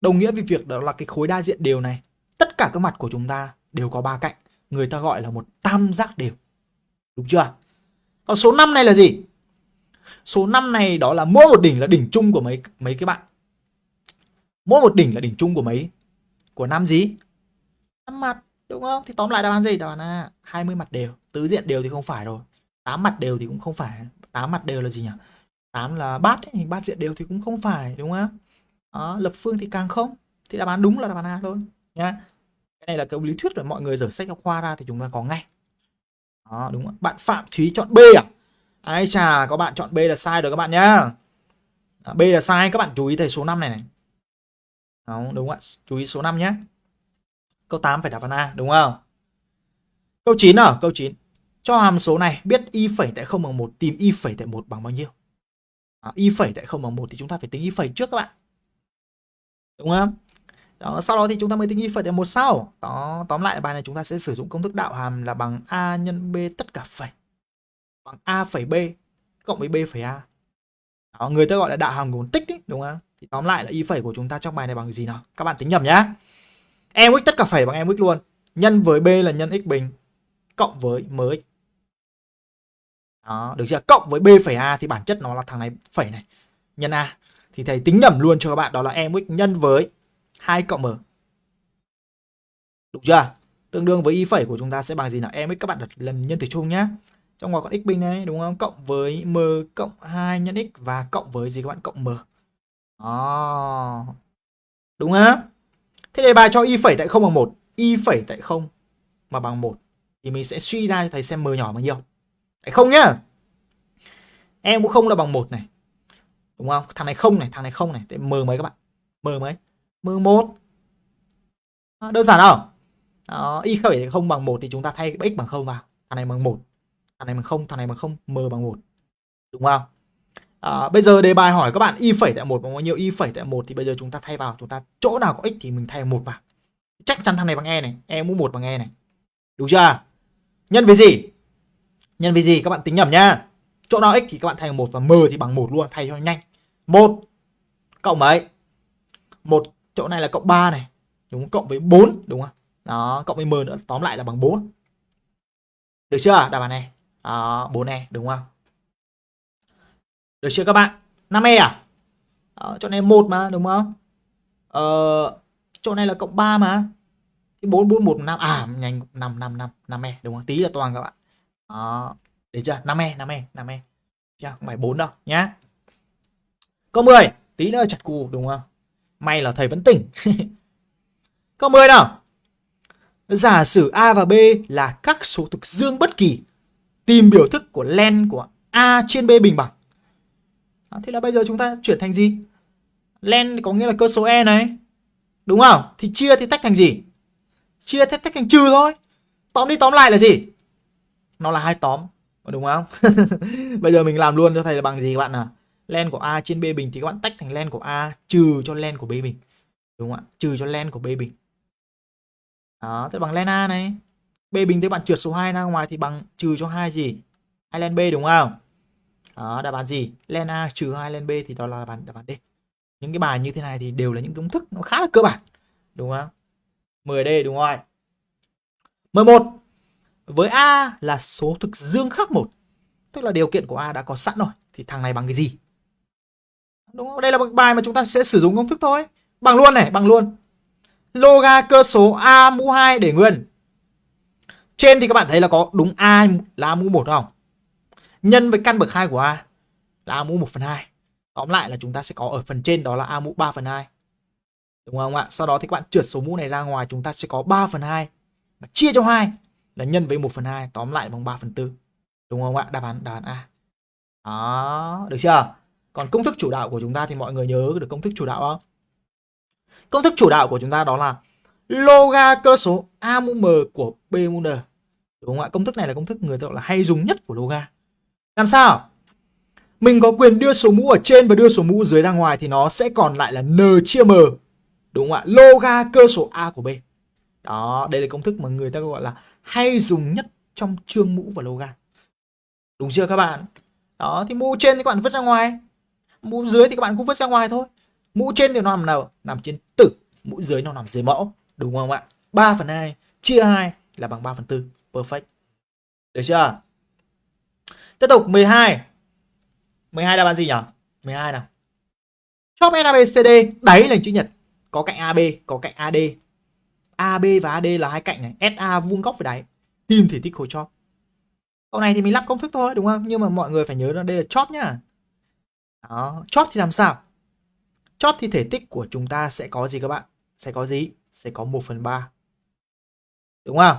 Đồng nghĩa với việc đó là cái khối đa diện đều này, tất cả các mặt của chúng ta đều có ba cạnh. Người ta gọi là một tam giác đều. Đúng chưa? Còn số 5 này là gì? Số 5 này đó là mỗi một đỉnh là đỉnh chung của mấy mấy cái bạn. Mỗi một đỉnh là đỉnh chung của mấy của năm gì năm mặt đúng không? Thì tóm lại đáp án gì? Đáp án A 20 mặt đều. Tứ diện đều thì không phải rồi. 8 mặt đều thì cũng không phải. 8 mặt đều là gì nhỉ? 8 là bát ấy, bát diện đều thì cũng không phải đúng không? Đó, lập phương thì càng không. Thì đáp án đúng là đáp án A thôi nhá. Cái này là cái lý thuyết rồi mọi người dở sách giáo khoa ra thì chúng ta có ngay. Đó đúng không bạn Phạm Thúy chọn B à? Ai chà các bạn chọn B là sai rồi các bạn nhá. À, B là sai các bạn chú ý thầy số 5 này này. Đúng, đúng ạ? Chú ý số 5 nhé câu 8 phải đáp án A đúng không? Câu 9 à? Câu 9 cho hàm số này biết y phẩy tại 0 bằng 1 tìm y phẩy tại 1 bằng bao nhiêu? À, y phẩy tại 0 bằng 1 thì chúng ta phải tính y phẩy trước các bạn. Đúng không? Đó, sau đó thì chúng ta mới tính y phẩy tại 1 sau. Đó tóm lại bài này chúng ta sẽ sử dụng công thức đạo hàm là bằng a nhân b tất cả phẩy bằng a phẩy b cộng với b phẩy a. Đó, người ta gọi là đạo hàm của tích đấy đúng không? Thì tóm lại là y phẩy của chúng ta trong bài này bằng gì nào? Các bạn tính nhầm nhá. Em x tất cả phẩy bằng em x luôn. Nhân với b là nhân x bình cộng với mx đó được chưa? Cộng với b phẩy a thì bản chất nó là thằng này phẩy này. Nhân a. Thì thầy tính nhầm luôn cho các bạn đó là em x nhân với 2 cộng m. Đúng chưa? Tương đương với y phẩy của chúng ta sẽ bằng gì nào? Em x các bạn đặt lần nhân tử chung nhá trong ngoài con x bình này đúng không? Cộng với m cộng 2 nhân x và cộng với gì các bạn? Cộng m. Đó. Đúng á? Thế đề bài cho y phẩy tại không bằng một. Y phẩy tại không mà bằng một. Thì mình sẽ suy ra cho thầy xem m nhỏ bao nhiêu. Tại không nhá. Em cũng không là bằng một này. Đúng không? Thằng này không này thằng này không này. Để m mấy các bạn? M mấy? M một. Đơn giản không? Đó, y phẩy không bằng một thì chúng ta thay x bằng không vào. Thằng này bằng một thằng này bằng không thằng này bằng không m bằng một. Đúng không? À, bây giờ đề bài hỏi các bạn y phẩy tại một bằng bao nhiêu? Y phẩy tại một thì bây giờ chúng ta thay vào chúng ta chỗ nào có x thì mình thay một vào. Chắc chắn thằng này bằng e này e mũ một bằng e này. Đúng chưa? Nhân với gì? Nhân với gì? Các bạn tính nhầm nhá. Chỗ nào x thì các bạn thay một và m thì bằng một luôn thay cho nhanh. Một cộng mấy một chỗ này là cộng 3 này. Đúng không? cộng với 4 đúng không? Đó cộng với m nữa tóm lại là bằng 4 được chưa? Đáp án này. Ờ, uh, 4 e đúng không? Được chưa các bạn? 5 e à? Đó, chỗ này 1 mà đúng không? Ờ, chỗ này e là cộng 3 mà. Thì 4 4 1 5 à nhanh 5 5 5 5 e đúng không? Tí là toàn các bạn. Ờ, Đó để chưa? 5 e 5 e 5 e. Chưa? Không phải 4 đâu nhá. Câu 10 tí nữa chặt cù đúng không? May là thầy vẫn tỉnh. Câu 10 nào? Giả sử A và B là các số thực dương bất kỳ tìm biểu thức của len của A trên B bình bằng À, thế là bây giờ chúng ta chuyển thành gì? Len có nghĩa là cơ số e này. Đúng không? Thì chia thì tách thành gì? Chia thì tách thành trừ thôi. Tóm đi tóm lại là gì? Nó là hai tóm đúng không? Bây giờ mình làm luôn cho thầy là bằng gì các bạn nào len của a trên b bình thì các bạn tách thành len của a trừ cho len của b bình. Đúng không ạ? Trừ cho len của b bình. Đó thế bằng len a này b bình thì bạn trượt số 2 ra ngoài thì bằng trừ cho hai gì? Hai len b đúng không? Đó, đáp án gì? Len a trừ hai len b thì đó là đáp án đáp án d. Những cái bài như thế này thì đều là những công thức nó khá là cơ bản, đúng không? 10D đúng rồi 11 với A là số thực dương khác một, tức là điều kiện của A đã có sẵn rồi, thì thằng này bằng cái gì? Đúng không? Đây là một bài mà chúng ta sẽ sử dụng công thức thôi. Bằng luôn này, bằng luôn. Loga cơ số A mũ 2 để nguyên trên thì các bạn thấy là có đúng A là A mũ 1 không nhân với căn bậc 2 của A là A mũ 1 phần 2 Tóm lại là chúng ta sẽ có ở phần trên đó là A mũ 3 phần 2. Đúng không ạ? Sau đó thì các bạn trượt số mũ này ra ngoài chúng ta sẽ có 3 phần 2. Và chia cho 2 là nhân với 1 phần 2. Tóm lại bằng 3 phần 4. Đúng không ạ? Đáp án, đáp án A. Đó, được chưa? Còn công thức chủ đạo của chúng ta thì mọi người nhớ được công thức chủ đạo không? Công thức chủ đạo của chúng ta đó là loga cơ số A mũ M của B mũ N. Đúng không ạ? Công thức này là công thức người ta gọi là hay dùng nhất của loga. Làm sao? mình có quyền đưa số mũ ở trên và đưa số mũ dưới ra ngoài thì nó sẽ còn lại là n chia m. Đúng không ạ? Loga cơ số a của b. Đó, đây là công thức mà người ta gọi là hay dùng nhất trong chương mũ và loga. Đúng chưa các bạn? Đó, thì mũ trên thì các bạn vứt ra ngoài. Mũ dưới thì các bạn cũng vứt ra ngoài thôi. Mũ trên thì nó nằm nào? Nằm trên tử. Mũ dưới nó nằm dưới mẫu đúng không ạ 3 phần 2 chia 2 là bằng 3 phần 4 perfect được chưa tiếp tục 12 12 đáp án gì nhỉ? 12 nào. Chóp NABCD đáy là chữ nhật, có cạnh AB, có cạnh AD. AB và AD là hai cạnh này, SA vuông góc với đáy. Tìm thể tích khối chóp. Câu này thì mình lắp công thức thôi đúng không? Nhưng mà mọi người phải nhớ là đây là chóp nhá. Đó, chóp thì làm sao? Chóp thì thể tích của chúng ta sẽ có gì các bạn? Sẽ có gì? Sẽ có 1 phần 3. Đúng không?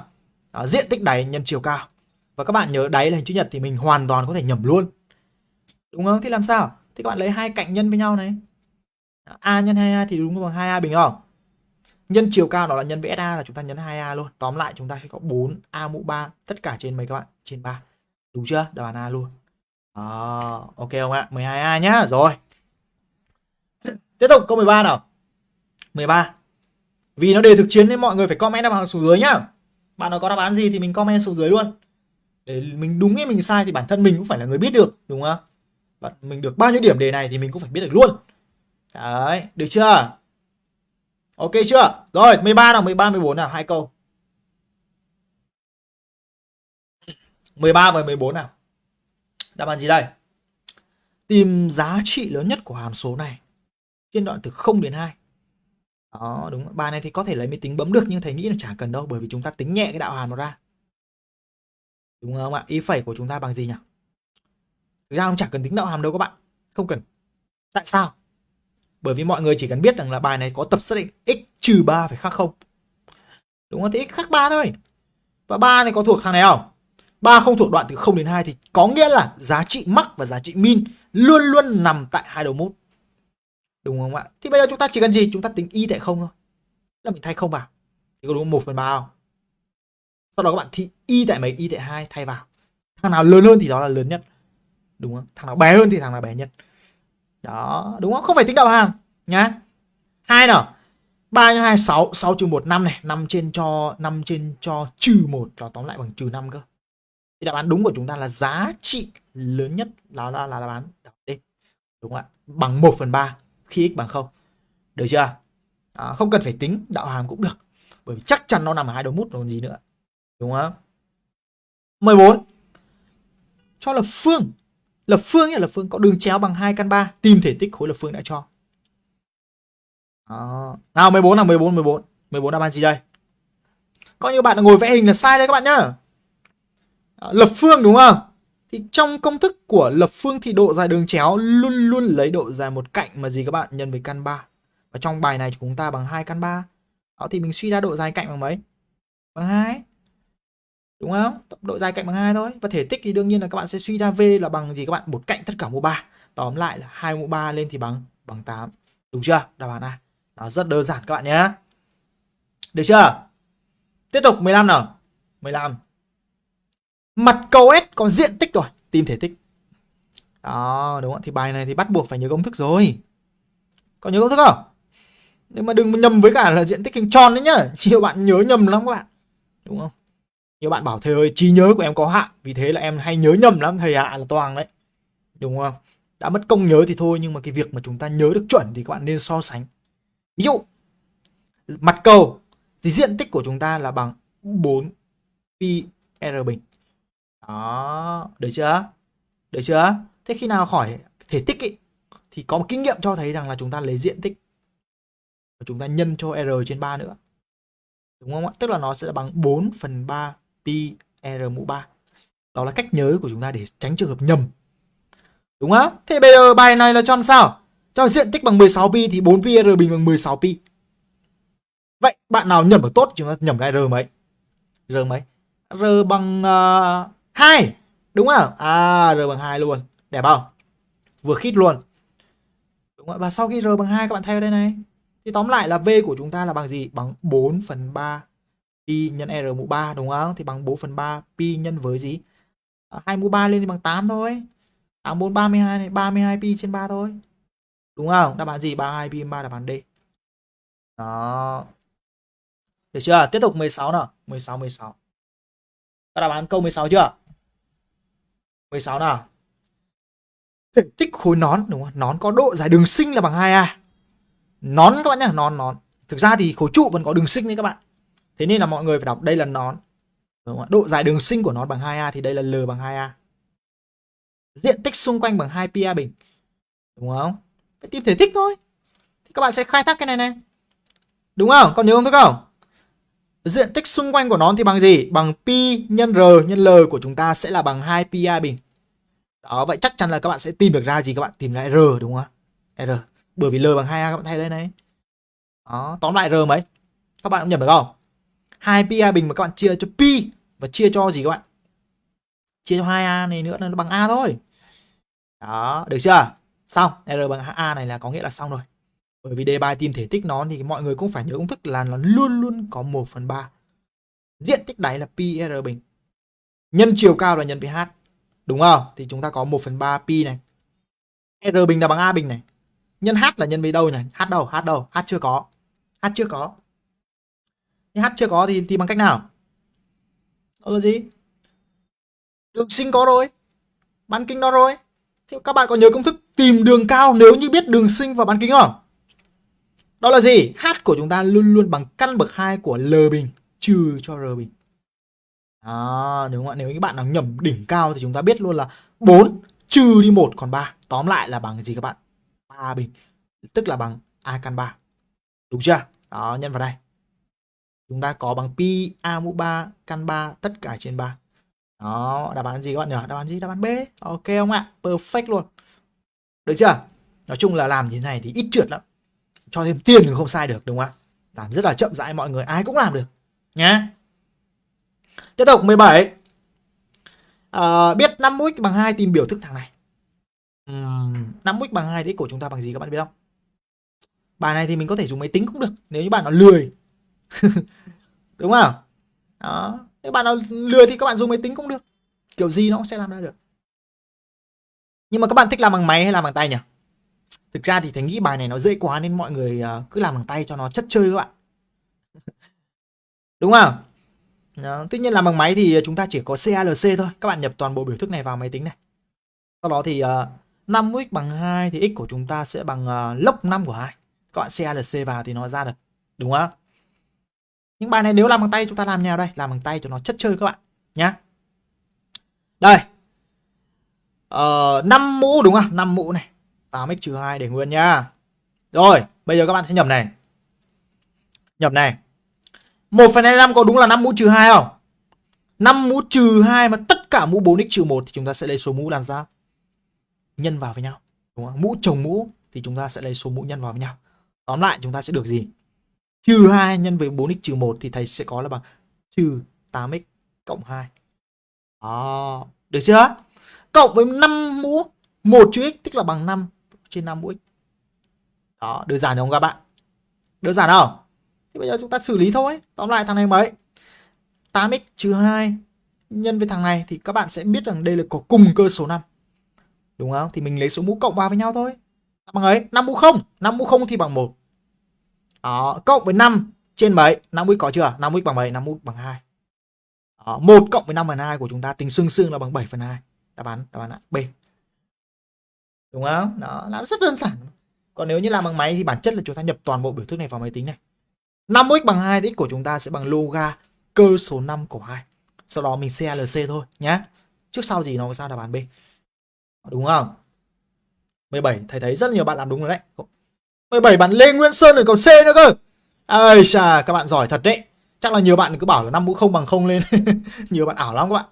Đó, diện tích đáy nhân chiều cao. Và các bạn nhớ đáy là hình chữ nhật thì mình hoàn toàn có thể nhầm luôn. Đúng không? Thì làm sao? Thì các bạn lấy hai cạnh nhân với nhau này. A nhân 2a thì đúng bằng 2a bình không? Nhân chiều cao nó là nhân với sa là chúng ta nhấn 2a luôn. Tóm lại chúng ta sẽ có 4 a mũ 3 tất cả trên mấy các bạn? Trên 3 đúng chưa? Đáp án a luôn. À, ok không ạ? 12a nhá. Rồi. Tiếp tục câu 13 nào. 13 vì nó đề thực chiến nên mọi người phải comment đáp án xuống dưới nhá. Bạn nào có đáp án gì thì mình comment xuống dưới luôn. Để mình đúng hay mình sai thì bản thân mình cũng phải là người biết được, đúng không? Bạn, mình được bao nhiêu điểm đề này thì mình cũng phải biết được luôn. Đấy, được chưa? Ok chưa? Rồi 13 nào 13 14 nào, hai câu. 13 và 14 nào. Đáp án gì đây? Tìm giá trị lớn nhất của hàm số này trên đoạn từ 0 đến 2 đó đúng bài này thì có thể lấy máy tính bấm được nhưng thầy nghĩ là chả cần đâu, bởi vì chúng ta tính nhẹ cái đạo hàm nó ra đúng không ạ y phẩy của chúng ta bằng gì nhỉ Thực ra không chả cần tính đạo hàm đâu các bạn Không cần Tại sao? Bởi vì mọi người chỉ cần biết rằng là bài này có tập xác định x trừ 3 phải khác không Đúng không? Thì x khác 3 thôi Và 3 này có thuộc thằng này không? 3 không thuộc đoạn từ 0 đến 2 thì có nghĩa là giá trị max và giá trị min luôn luôn nằm tại hai đầu mút. Đúng không ạ? Thì bây giờ chúng ta chỉ cần gì? Chúng ta tính y tại không thôi. Là mình thay không vào. Thì có đúng một phần ba không? Sau đó các bạn thì y tại mấy? Y tại hai thay vào. Thằng nào lớn hơn thì đó là lớn nhất đúng không thằng nào bé hơn thì thằng nào bé nhất đó đúng không không phải tính đạo hàng nhá hai nào ba nhân hai sáu sáu trừ một năm này năm trên cho năm trên cho trừ một là tóm lại bằng trừ năm cơ thì đáp án đúng của chúng ta là giá trị lớn nhất là là, là đáp án D đúng không ạ bằng 1 phần 3 khi x bằng không. Được chưa? À, không cần phải tính đạo hàm cũng được. Bởi vì chắc chắn nó nằm ở hai đầu mút còn gì nữa. Đúng không? 14 cho lập phương. Lập phương là lập phương có đường chéo bằng 2 căn 3 tìm thể tích khối lập phương đã cho. À, Nào 14 là 14 14. 14 đáp án gì đây? coi như bạn ngồi vẽ hình là sai đấy các bạn nhá. Lập phương đúng không? Thì trong công thức của lập phương thì độ dài đường chéo luôn luôn lấy độ dài một cạnh mà gì các bạn nhân với căn 3. Và trong bài này chúng ta bằng 2 căn 3. Đó, thì mình suy ra độ dài cạnh bằng mấy? Bằng 2. Đúng không? Độ dài cạnh bằng 2 thôi. Và thể tích thì đương nhiên là các bạn sẽ suy ra V là bằng gì các bạn? Một cạnh tất cả mũ 3. Tóm lại là 2 mũ 3 lên thì bằng bằng 8. Đúng chưa? Đáp án A. Nó rất đơn giản các bạn nhé. Được chưa? Tiếp tục 15 nào. 15. Mặt cầu S có diện tích rồi, tìm thể tích. Đó, đúng không? Thì bài này thì bắt buộc phải nhớ công thức rồi. Có nhớ công thức không? Nhưng mà đừng nhầm với cả là diện tích hình tròn đấy nhá. Nhiều bạn nhớ nhầm lắm các bạn. Đúng không? Nhiều bạn bảo thầy ơi, trí nhớ của em có hạn, vì thế là em hay nhớ nhầm lắm, thầy ạ là toàn đấy. Đúng không? Đã mất công nhớ thì thôi, nhưng mà cái việc mà chúng ta nhớ được chuẩn thì các bạn nên so sánh. Ví dụ, mặt cầu thì diện tích của chúng ta là bằng 4 pi r bình. Đó, được chưa? Được chưa? Thế khi nào khỏi thể tích ý, thì có một kinh nghiệm cho thấy rằng là chúng ta lấy diện tích và chúng ta nhân cho r trên 3 nữa. Đúng không ạ? Tức là nó sẽ bằng 4 phần 3 pi r mũ 3. Đó là cách nhớ của chúng ta để tránh trường hợp nhầm. Đúng không? Thế bây giờ bài này là cho làm sao? Cho diện tích bằng 16 pi thì 4 pi r bình bằng 16 pi. Vậy bạn nào nhầm được tốt chúng ta nhầm ra r mấy? R mấy? R bằng uh, 2 đúng không? À r bằng 2 luôn. Đẹp không? Vừa khít luôn. Đúng không? và sau khi r bằng 2 các bạn thay vào đây này. Thì tóm lại là v của chúng ta là bằng gì? Bằng 4 phần 3 pi nhân r mũ 3 đúng không? Thì bằng 4 phần 3 pi nhân với gì? À, 2 mũ 3 lên thì bằng 8 thôi. 8 4 32 này 32 pi trên 3 thôi. Đúng không? Đáp án gì? 32 pi trên 3 đáp án D. Đó. Được chưa? Tiếp tục 16 nào. 16 16 các đáp án câu 16 chưa? 16 nào. Thể tích khối nón, đúng không? Nón có độ dài đường sinh là bằng 2A. Nón các bạn nhá, nón nón. Thực ra thì khối trụ vẫn có đường sinh đấy các bạn. Thế nên là mọi người phải đọc đây là nón. Đúng không? Độ dài đường sinh của nó bằng 2A thì đây là L bằng 2A. Diện tích xung quanh bằng 2 pi bình. Đúng không? Phải tìm thể tích thôi. Thì các bạn sẽ khai thác cái này này. Đúng không? Còn nhớ không thức không? Diện tích xung quanh của nó thì bằng gì? Bằng pi nhân r nhân l của chúng ta sẽ là bằng 2 pi a bình. Đó, vậy chắc chắn là các bạn sẽ tìm được ra gì các bạn? Tìm ra r đúng không ạ? r. Bởi vì l bằng 2a các bạn thay đây này. Đó, tóm lại r mấy? Các bạn cũng nhầm được không? 2 pi a bình mà các bạn chia cho pi và chia cho gì các bạn? Chia cho 2a này nữa là nó bằng a thôi. Đó, được chưa? Xong, r bằng a này là có nghĩa là xong rồi bởi vì đề bài tìm thể tích nó thì mọi người cũng phải nhớ công thức là nó luôn luôn có 1 phần 3 diện tích đáy là pi r bình. Nhân chiều cao là nhân với h, đúng không? Thì chúng ta có 1 phần 3 pi này. R bình là bằng a bình này. Nhân h là nhân với đâu nhỉ? H đâu? H đâu? H chưa có. H chưa có. H chưa có thì thì bằng cách nào? Đó là gì? Đường sinh có rồi. Bán kính đó rồi. Thì các bạn có nhớ công thức tìm đường cao nếu như biết đường sinh và bán kính không? Đó là gì? H của chúng ta luôn luôn bằng căn bậc 2 của L bình trừ cho R bình. À, đúng không ạ? Nếu các bạn nào nhầm đỉnh cao thì chúng ta biết luôn là 4 trừ đi 1 còn 3. Tóm lại là bằng gì các bạn? 3 bình. Tức là bằng A căn 3. Đúng chưa? Đó, nhân vào đây. Chúng ta có bằng pi A mũ 3 căn 3 tất cả trên 3. Đó, đáp án gì các bạn nhỉ? Đáp án gì? Đáp án B. Ok không ạ? Perfect luôn. Được chưa? Nói chung là làm như thế này thì ít trượt lắm cho thêm tiền thì không sai được đúng không ạ? Làm rất là chậm rãi mọi người ai cũng làm được nhé tiếp tục 17 à, ờ, biết 5 x bằng 2 tìm biểu thức thằng này. Uhm, 5 x bằng 2 thì của chúng ta bằng gì các bạn biết không? Bài này thì mình có thể dùng máy tính cũng được nếu như bạn nào lười. Đúng không? Đó nếu bạn nào lười thì các bạn dùng máy tính cũng được. Kiểu gì nó cũng sẽ làm ra được. Nhưng mà các bạn thích làm bằng máy hay làm bằng tay nhỉ? Thực ra thì Thành nghĩ bài này nó dễ quá nên mọi người à, cứ làm bằng tay cho nó chất chơi các bạn. Đúng không? Đó. Tuy nhiên làm bằng máy thì chúng ta chỉ có CALC thôi. Các bạn nhập toàn bộ biểu thức này vào máy tính này. Sau đó thì à, uh, 5x bằng 2 thì x của chúng ta sẽ bằng uh, log 5 của 2. Các bạn CALC vào thì nó ra được. Đúng không? Những bài này nếu làm bằng tay chúng ta làm nhau đây. Làm bằng tay cho nó chất chơi các bạn. Nhá. Đây. Ờ, uh, 5 mũ đúng không? 5 mũ này. 8x 2 để nguyên nha. Rồi, bây giờ các bạn sẽ nhập này. Nhập này. 1.25 có đúng là 5 mũ trừ 2 không? 5 mũ trừ 2 mà tất cả mũ 4x trừ 1 thì chúng ta sẽ lấy số mũ làm sao? Nhân vào với nhau. Đúng không? Mũ chồng mũ thì chúng ta sẽ lấy số mũ nhân vào với nhau. Tóm lại chúng ta sẽ được gì? Trừ 2 nhân với 4x trừ 1 thì thầy sẽ có là bằng trừ 8x cộng 2. Đó. Được chưa? Cộng với 5 mũ 1 chữ x tức là bằng 5 trên 5 mũi. Đó, đơn giản không các bạn? Đơn giản không? Thì bây giờ chúng ta xử lý thôi. Tóm lại thằng này mấy? 8x trừ 2 nhân với thằng này thì các bạn sẽ biết rằng đây là có cùng cơ số 5. Đúng không? Thì mình lấy số mũ cộng vào với nhau thôi. Bằng ấy, 5 mũ 0, 5 mũ 0 thì bằng 1. Đó, cộng với 5 trên mấy? 5 mũ có chưa? 5 mũ bằng mấy? 5 mũ bằng 2. Đó, 1 cộng với 5 phần 2 của chúng ta tính xương xương là bằng 7 phần 2. Đáp án, đáp án ạ B. Đúng không? Đó, làm rất đơn giản. Còn nếu như làm bằng máy thì bản chất là chúng ta nhập toàn bộ biểu thức này vào máy tính này. 5x bằng 2 thì x của chúng ta sẽ bằng loga cơ số 5 của 2. Sau đó mình CLC thôi nhé. Trước sau gì nó có sao đáp án B. Đúng không? 17 thầy thấy rất nhiều bạn làm đúng rồi đấy. 17 bạn Lê Nguyễn Sơn rồi còn C nữa cơ. ơi chà, các bạn giỏi thật đấy. Chắc là nhiều bạn cứ bảo là 5 mũ không bằng không lên. nhiều bạn ảo lắm các bạn.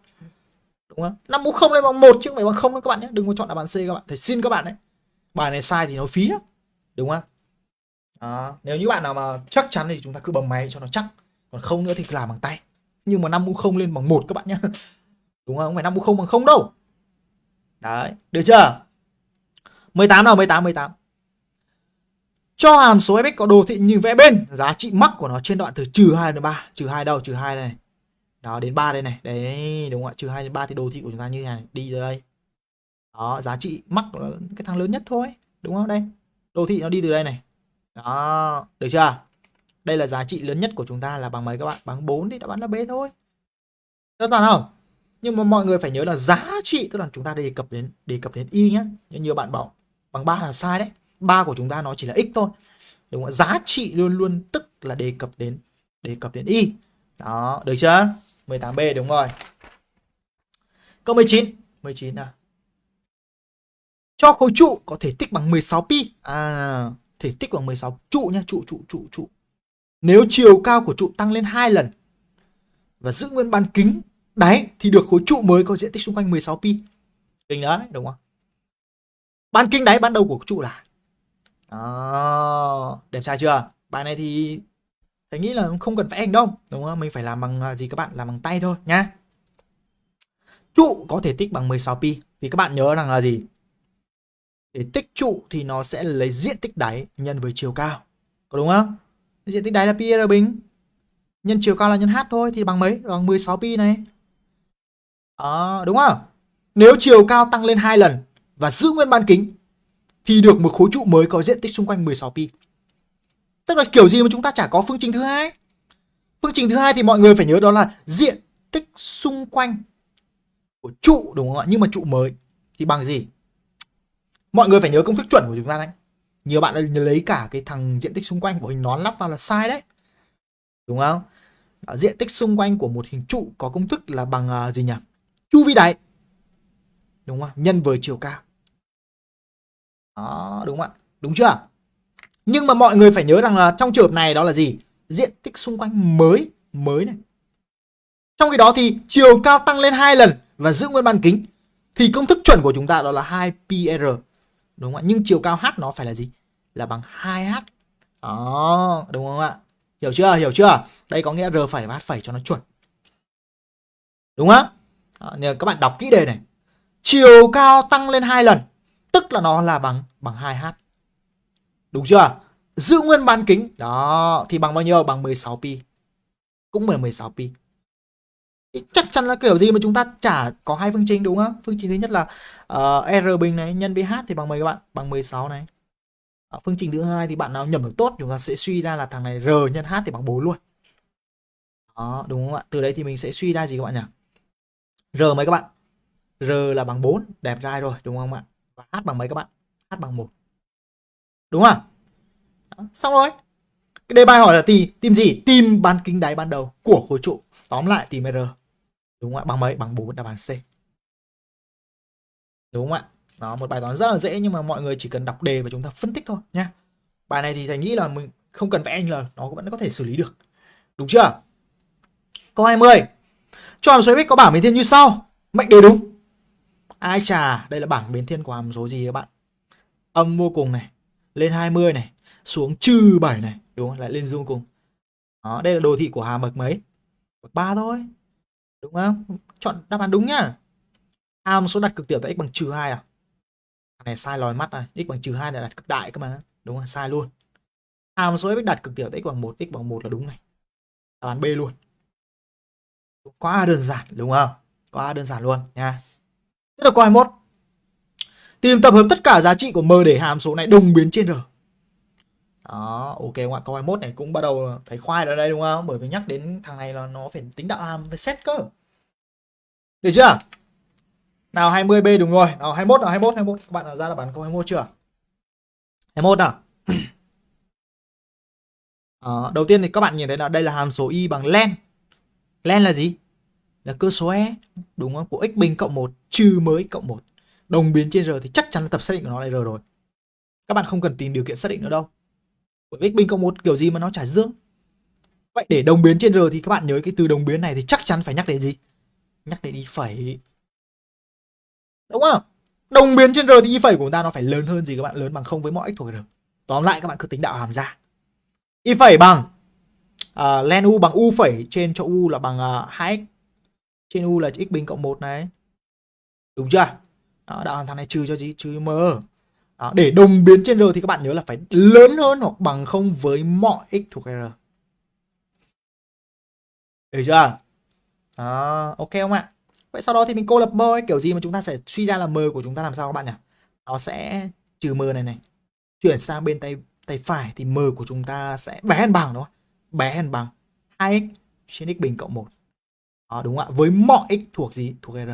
Đúng không? 5 mũ không lên bằng 1 chứ không phải bằng không đâu các bạn nhé. Đừng có chọn đáp án C các bạn. Thầy xin các bạn đấy. Bài này sai thì nó phí lắm. Đúng không? à, Nếu như bạn nào mà chắc chắn thì chúng ta cứ bấm máy cho nó chắc. Còn không nữa thì cứ làm bằng tay. Nhưng mà 5 mũ không lên bằng 1 các bạn nhé. Đúng không? Không phải 5 mũ không bằng không đâu. Đấy. Được chưa? 18 nào 18 18 cho hàm số fx có đồ thị như vẽ bên giá trị mắc của nó trên đoạn từ trừ 2 đến 3 trừ 2 đâu trừ 2 này đó, đến 3 đây này. Đấy, đúng không ạ? Trừ 2 đến 3 thì đồ thị của chúng ta như thế này. Đi từ đây. Đó, giá trị mắc là cái thằng lớn nhất thôi. Đúng không? Đây. Đồ thị nó đi từ đây này. Đó, được chưa? Đây là giá trị lớn nhất của chúng ta là bằng mấy các bạn? Bằng 4 thì đã bán là bế thôi. Đơn giản không? Nhưng mà mọi người phải nhớ là giá trị, tức là chúng ta đề cập đến, đề cập đến y nhé nhưng nhiều bạn bảo, bằng 3 là sai đấy. 3 của chúng ta nó chỉ là x thôi. Đúng không giá trị luôn luôn tức là đề cập đến, đề cập đến y. Đó, được chưa? 18b đúng rồi. Câu 19 19 nào cho khối trụ có thể tích bằng 16 pi. À thể tích bằng 16 trụ nhá, trụ trụ trụ trụ. Nếu chiều cao của trụ tăng lên 2 lần và giữ nguyên bán kính đáy thì được khối trụ mới có diện tích xung quanh 16 pi. Kinh đấy đúng không? Bán kính đáy ban đầu của trụ là đó, đẹp trai chưa? Bài này thì thầy nghĩ là không cần phải ảnh đâu, đúng không? Mình phải làm bằng à, gì các bạn? Làm bằng tay thôi nhá. Trụ có thể tích bằng 16 pi thì các bạn nhớ rằng là gì? Để tích trụ thì nó sẽ lấy diện tích đáy nhân với chiều cao. Có đúng không? Diện tích đáy là pi r bình. Nhân chiều cao là nhân h thôi thì bằng mấy? Bằng 16 pi này. Đó, đúng không? Nếu chiều cao tăng lên hai lần và giữ nguyên bán kính thì được một khối trụ mới có diện tích xung quanh 16 pi. Tức là kiểu gì mà chúng ta chả có phương trình thứ hai. Phương trình thứ hai thì mọi người phải nhớ đó là diện tích xung quanh của trụ đúng không ạ? Nhưng mà trụ mới thì bằng gì? Mọi người phải nhớ công thức chuẩn của chúng ta đấy. Nhiều bạn lấy cả cái thằng diện tích xung quanh của hình nón lắp vào là sai đấy. Đúng không? Đó, diện tích xung quanh của một hình trụ có công thức là bằng uh, gì nhỉ? Chu vi đáy. Đúng không? Nhân với chiều cao. Đó, đúng không ạ? Đúng chưa? Nhưng mà mọi người phải nhớ rằng là trong trường hợp này đó là gì? Diện tích xung quanh mới, mới này. Trong khi đó thì chiều cao tăng lên hai lần và giữ nguyên bán kính thì công thức chuẩn của chúng ta đó là 2πr. Đúng không ạ? Nhưng chiều cao h nó phải là gì? Là bằng 2h. Đó, đúng không ạ? Hiểu chưa? Hiểu chưa? Đây có nghĩa r phẩy và h phẩy cho nó chuẩn. Đúng không? Đó, nên các bạn đọc kỹ đề này. Chiều cao tăng lên hai lần tức là nó là bằng bằng 2h. Đúng chưa? Giữ nguyên bán kính. Đó, thì bằng bao nhiêu? Bằng 16 pi. Cũng là 16 pi. Thì chắc chắn là kiểu gì mà chúng ta chả có hai phương trình đúng không? Phương trình thứ nhất là uh, R bình này nhân với H thì bằng mấy các bạn? Bằng 16 này. Ở phương trình thứ hai thì bạn nào nhầm được tốt chúng ta sẽ suy ra là thằng này R nhân H thì bằng 4 luôn. Đó, đúng không ạ? Từ đấy thì mình sẽ suy ra gì các bạn nhỉ? R mấy các bạn? R là bằng 4, đẹp trai rồi đúng không ạ? và h bằng mấy các bạn h bằng một đúng không? Đó, xong rồi. Cái đề bài hỏi là tìm tìm gì? Tìm bán kính đáy ban đầu của khối trụ. Tóm lại tìm r. Đúng không ạ? Bằng mấy? Bằng bốn đáp án c. Đúng không ạ? Đó một bài toán rất là dễ nhưng mà mọi người chỉ cần đọc đề và chúng ta phân tích thôi nhá bài này thì thầy nghĩ là mình không cần vẽ anh là nó vẫn có thể xử lý được. Đúng chưa? Câu 20 cho hàm số x có bảng biến thiên như sau. Mệnh đề đúng. Ai chà đây là bảng biến thiên của hàm số gì các bạn? Âm vô cùng này lên 20 này, xuống trừ 7 này, đúng không? Lại lên dương cùng đó, đây là đồ thị của hàm bậc mấy? Bậc 3 thôi. Đúng không? Chọn đáp án đúng nhá. Hàm số đặt cực tiểu tại x bằng trừ 2 à? Này sai lòi mắt này, x bằng trừ 2 là đặt cực đại cơ mà. Đúng không? Sai luôn. Hàm số f đặt cực tiểu tại x bằng 1 x bằng 1 là đúng này. Đáp án B luôn. Quá đơn giản, đúng không? Quá đơn giản luôn nha. Tiếp tục câu 21 tìm tập hợp tất cả giá trị của m để hàm số này đồng biến trên r. Đó ok các bạn câu 21 này cũng bắt đầu phải khoai ở đây đúng không? Bởi vì nhắc đến thằng này là nó phải tính đạo hàm phải set cơ. Được chưa? Nào 20B đúng rồi. Nào 21 nào 21 21 các bạn nào ra là bán câu 21 chưa? 21 nào? À, đầu tiên thì các bạn nhìn thấy là đây là hàm số y bằng len. Len là gì? Là cơ số e đúng không? Của x bình cộng 1 trừ mới cộng 1 đồng biến trên r thì chắc chắn là tập xác định của nó là r rồi. Các bạn không cần tìm điều kiện xác định nữa đâu. Bởi x bình cộng một kiểu gì mà nó trả dương vậy để đồng biến trên r thì các bạn nhớ cái từ đồng biến này thì chắc chắn phải nhắc đến gì? Nhắc đến y phẩy. Đúng không? Đồng biến trên r thì y phẩy của chúng ta nó phải lớn hơn gì các bạn? Lớn bằng không với mọi x thuộc r. Tóm lại các bạn cứ tính đạo hàm ra. Y phẩy bằng uh, len u bằng u phẩy trên cho u là bằng à, uh, 2x trên u là x bình cộng 1 này. Đúng chưa? Đó, đạo hàm thằng này trừ cho gì trừ m đó, để đồng biến trên r thì các bạn nhớ là phải lớn hơn hoặc bằng không với mọi x thuộc r. Được chưa? Đó, ok không ạ? Vậy sau đó thì mình cô lập m ấy, kiểu gì mà chúng ta sẽ suy ra là m của chúng ta làm sao các bạn nhỉ? Nó sẽ trừ m này này. Chuyển sang bên tay tay phải thì m của chúng ta sẽ bé hơn bằng đúng không? Bé hơn bằng 2x trên x bình cộng 1 đó, đúng không ạ? Với mọi x thuộc gì? Thuộc r.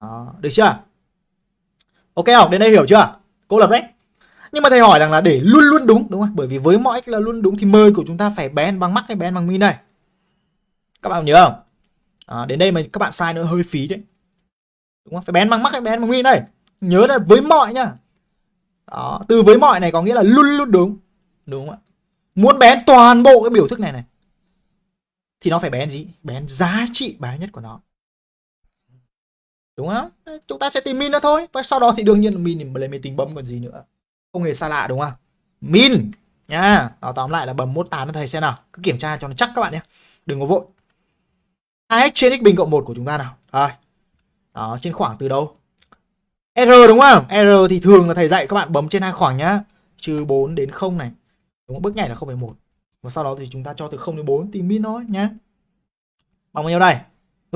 Đó, được chưa? Ok học đến đây hiểu chưa? Cô lập đấy nhưng mà thầy hỏi rằng là để luôn luôn đúng đúng không? Bởi vì với mọi x là luôn đúng thì mời của chúng ta phải bé bằng mắc hay bé bằng min đây. Các bạn nhớ không? À, đến đây mà các bạn sai nữa hơi phí đấy. Đúng không? Phải bén bằng mắc hay bén bằng min đây. Nhớ là với mọi nhá. Đó, từ với mọi này có nghĩa là luôn luôn đúng. Đúng không ạ? Muốn bén toàn bộ cái biểu thức này này thì nó phải bén gì? Bén giá trị bé nhất của nó đúng không? Chúng ta sẽ tìm min nó thôi. Và sau đó thì đương nhiên là min thì lấy máy tính bấm còn gì nữa. Không hề xa lạ đúng không? Min. Nha. Đó tóm lại là bấm mốt tám cho thầy xem nào. Cứ kiểm tra cho nó chắc các bạn nhé. Đừng có vội. Hai x trên x bình cộng 1 của chúng ta nào. Rồi. Đó trên khoảng từ đâu? R đúng không? R thì thường là thầy dạy các bạn bấm trên hai khoảng nhá. Trừ 4 đến 0 này. Đúng không? bước nhảy là 0,1 và sau đó thì chúng ta cho từ 0 đến 4 tìm min thôi nhá. Bằng bao nhiêu đây?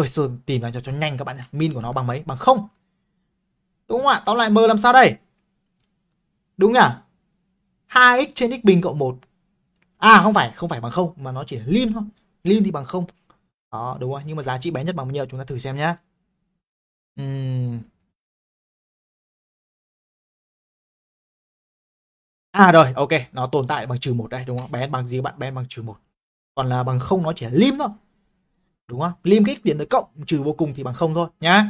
Rồi rồi tìm ra cho cho nhanh các bạn nhé min của nó bằng mấy? Bằng không. Đúng không ạ? Tóm lại m làm sao đây? Đúng nhỉ? 2x trên x bình cộng 1 à không phải không phải bằng không, mà nó chỉ là lin thôi. Lin thì bằng không. Đó, đúng rồi, nhưng mà giá trị bé nhất bằng bao nhiêu? Chúng ta thử xem nhé uhm. à rồi, ok, nó tồn tại bằng trừ một đây, đúng không? Bé bằng gì bạn? Bé bằng trừ một. Còn là bằng không, nó chỉ là lim thôi đúng không? Lim cái tiến tới cộng trừ vô cùng thì bằng không thôi nhá.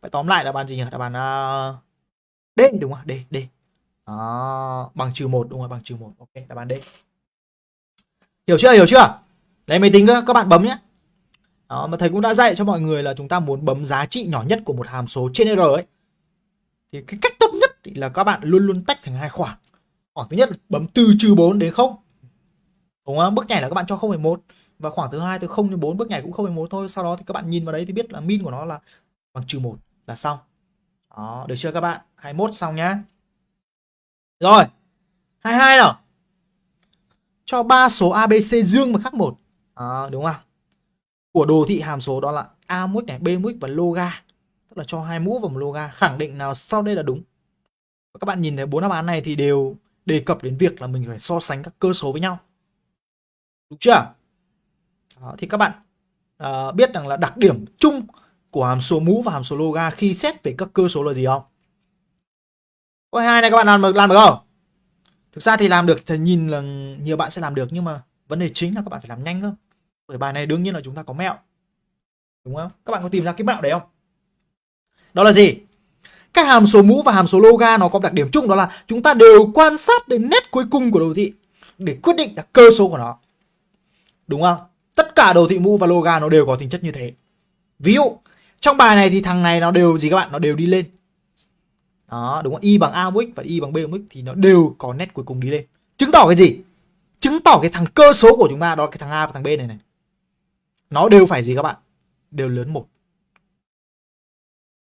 Vậy tóm lại là bàn gì nhỉ? Là bàn uh, à, d đúng không? D d. Đó, bằng trừ một đúng rồi bằng trừ một. Ok là bàn d. Hiểu chưa? Hiểu chưa? Lấy máy tính các bạn bấm nhé đó, mà thầy cũng đã dạy cho mọi người là chúng ta muốn bấm giá trị nhỏ nhất của một hàm số trên R ấy. Thì cái cách tốt nhất là các bạn luôn luôn tách thành hai khoảng. Khoảng thứ nhất là bấm từ trừ 4 đến 0. Đúng không? Bước nhảy là các bạn cho 0,1 và khoảng thứ hai từ 0 đến 4 bước nhảy cũng 0,1 thôi. Sau đó thì các bạn nhìn vào đấy thì biết là min của nó là bằng trừ 1 là xong. Đó, được chưa các bạn? 21 xong nhá. Rồi. 22 nào. Cho ba số ABC dương và khác một. À, đúng không? của đồ thị hàm số đó là a mũ này b mũ và loga tức là cho hai mũ và một loga khẳng định nào sau đây là đúng và các bạn nhìn thấy bốn đáp án này thì đều đề cập đến việc là mình phải so sánh các cơ số với nhau đúng chưa đó, thì các bạn uh, biết rằng là đặc điểm chung của hàm số mũ và hàm số loga khi xét về các cơ số là gì không? Câu hai này các bạn làm được làm được không? Thực ra thì làm được thì nhìn là nhiều bạn sẽ làm được nhưng mà vấn đề chính là các bạn phải làm nhanh cơ bởi bài này đương nhiên là chúng ta có mẹo. Đúng không? Các bạn có tìm ra cái mẹo đấy không? Đó là gì? Các hàm số mũ và hàm số loga nó có đặc điểm chung đó là chúng ta đều quan sát đến nét cuối cùng của đồ thị để quyết định là cơ số của nó. Đúng không? Tất cả đồ thị mũ và loga nó đều có tính chất như thế. Ví dụ, trong bài này thì thằng này nó đều gì các bạn? Nó đều đi lên. Đó, đúng không? Y bằng A mũ x và Y bằng B mũ x thì nó đều có nét cuối cùng đi lên. Chứng tỏ cái gì? Chứng tỏ cái thằng cơ số của chúng ta đó cái thằng A và thằng B này này. Nó đều phải gì các bạn? Đều lớn một.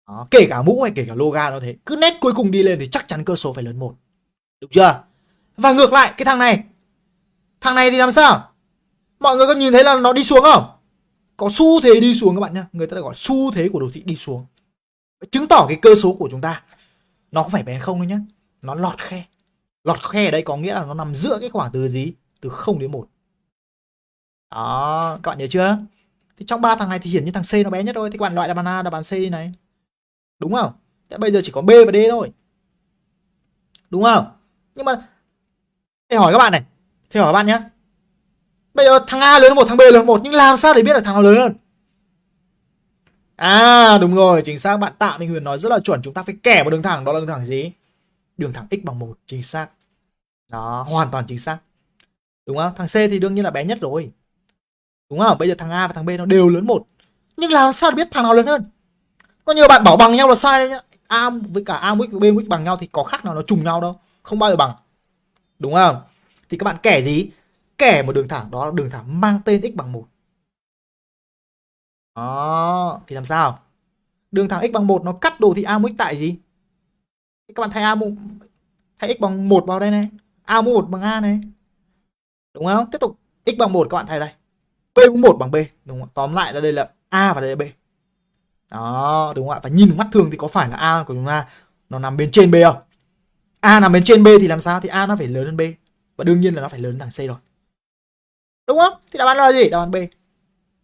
Đó, kể cả mũ hay kể cả loga nó thế. Cứ nét cuối cùng đi lên thì chắc chắn cơ số phải lớn một. Được chưa? Và ngược lại cái thằng này. Thằng này thì làm sao? Mọi người có nhìn thấy là nó đi xuống không? Có xu thế đi xuống các bạn nhá. Người ta gọi xu thế của đồ thị đi xuống. Chứng tỏ cái cơ số của chúng ta nó không phải bén không đâu nhá. Nó lọt khe. Lọt khe ở đây có nghĩa là nó nằm giữa cái khoảng từ gì? Từ 0 đến 1. Đó, các bạn nhớ chưa? Thì trong ba thằng này thì hiển như thằng C nó bé nhất thôi. Thì các bạn loại đáp án A, đáp án C đi này. Đúng không? Thế bây giờ chỉ có B và D thôi. Đúng không? Nhưng mà Thầy hỏi các bạn này. Thầy hỏi các bạn nhé. Bây giờ thằng A lớn hơn một, thằng B lớn hơn một nhưng làm sao để biết được thằng nào lớn hơn? À đúng rồi, chính xác bạn Tạ Minh Huyền nói rất là chuẩn, chúng ta phải kẻ một đường thẳng, đó là đường thẳng gì? Đường thẳng x bằng 1, chính xác. Đó, hoàn toàn chính xác. Đúng không? Thằng C thì đương nhiên là bé nhất rồi. Đúng không? Bây giờ thằng A và thằng B nó đều lớn một. Nhưng làm sao để biết thằng nào lớn hơn? Có nhiều bạn bảo bằng nhau là sai đấy nhá. A với cả A với B với bằng nhau thì có khác nào nó trùng nhau đâu, không bao giờ bằng. Đúng không? Thì các bạn kẻ gì? Kẻ một đường thẳng đó là đường thẳng mang tên x bằng 1. Đó, thì làm sao? Đường thẳng x bằng 1 nó cắt đồ thị A mũ x tại gì? Các bạn thay A mũ thay x bằng 1 vào đây này. A mũ 1 bằng A này. Đúng không? Tiếp tục x bằng 1 các bạn thay đây. B mũ 1 bằng B, đúng không? Tóm lại là đây là A và đây là B. Đó, đúng không ạ? Và nhìn mắt thường thì có phải là A của chúng ta nó nằm bên trên B không? A nằm bên trên B thì làm sao? Thì A nó phải lớn hơn B. Và đương nhiên là nó phải lớn hơn thằng C rồi. Đúng không? Thì đáp án là gì? Đáp án B.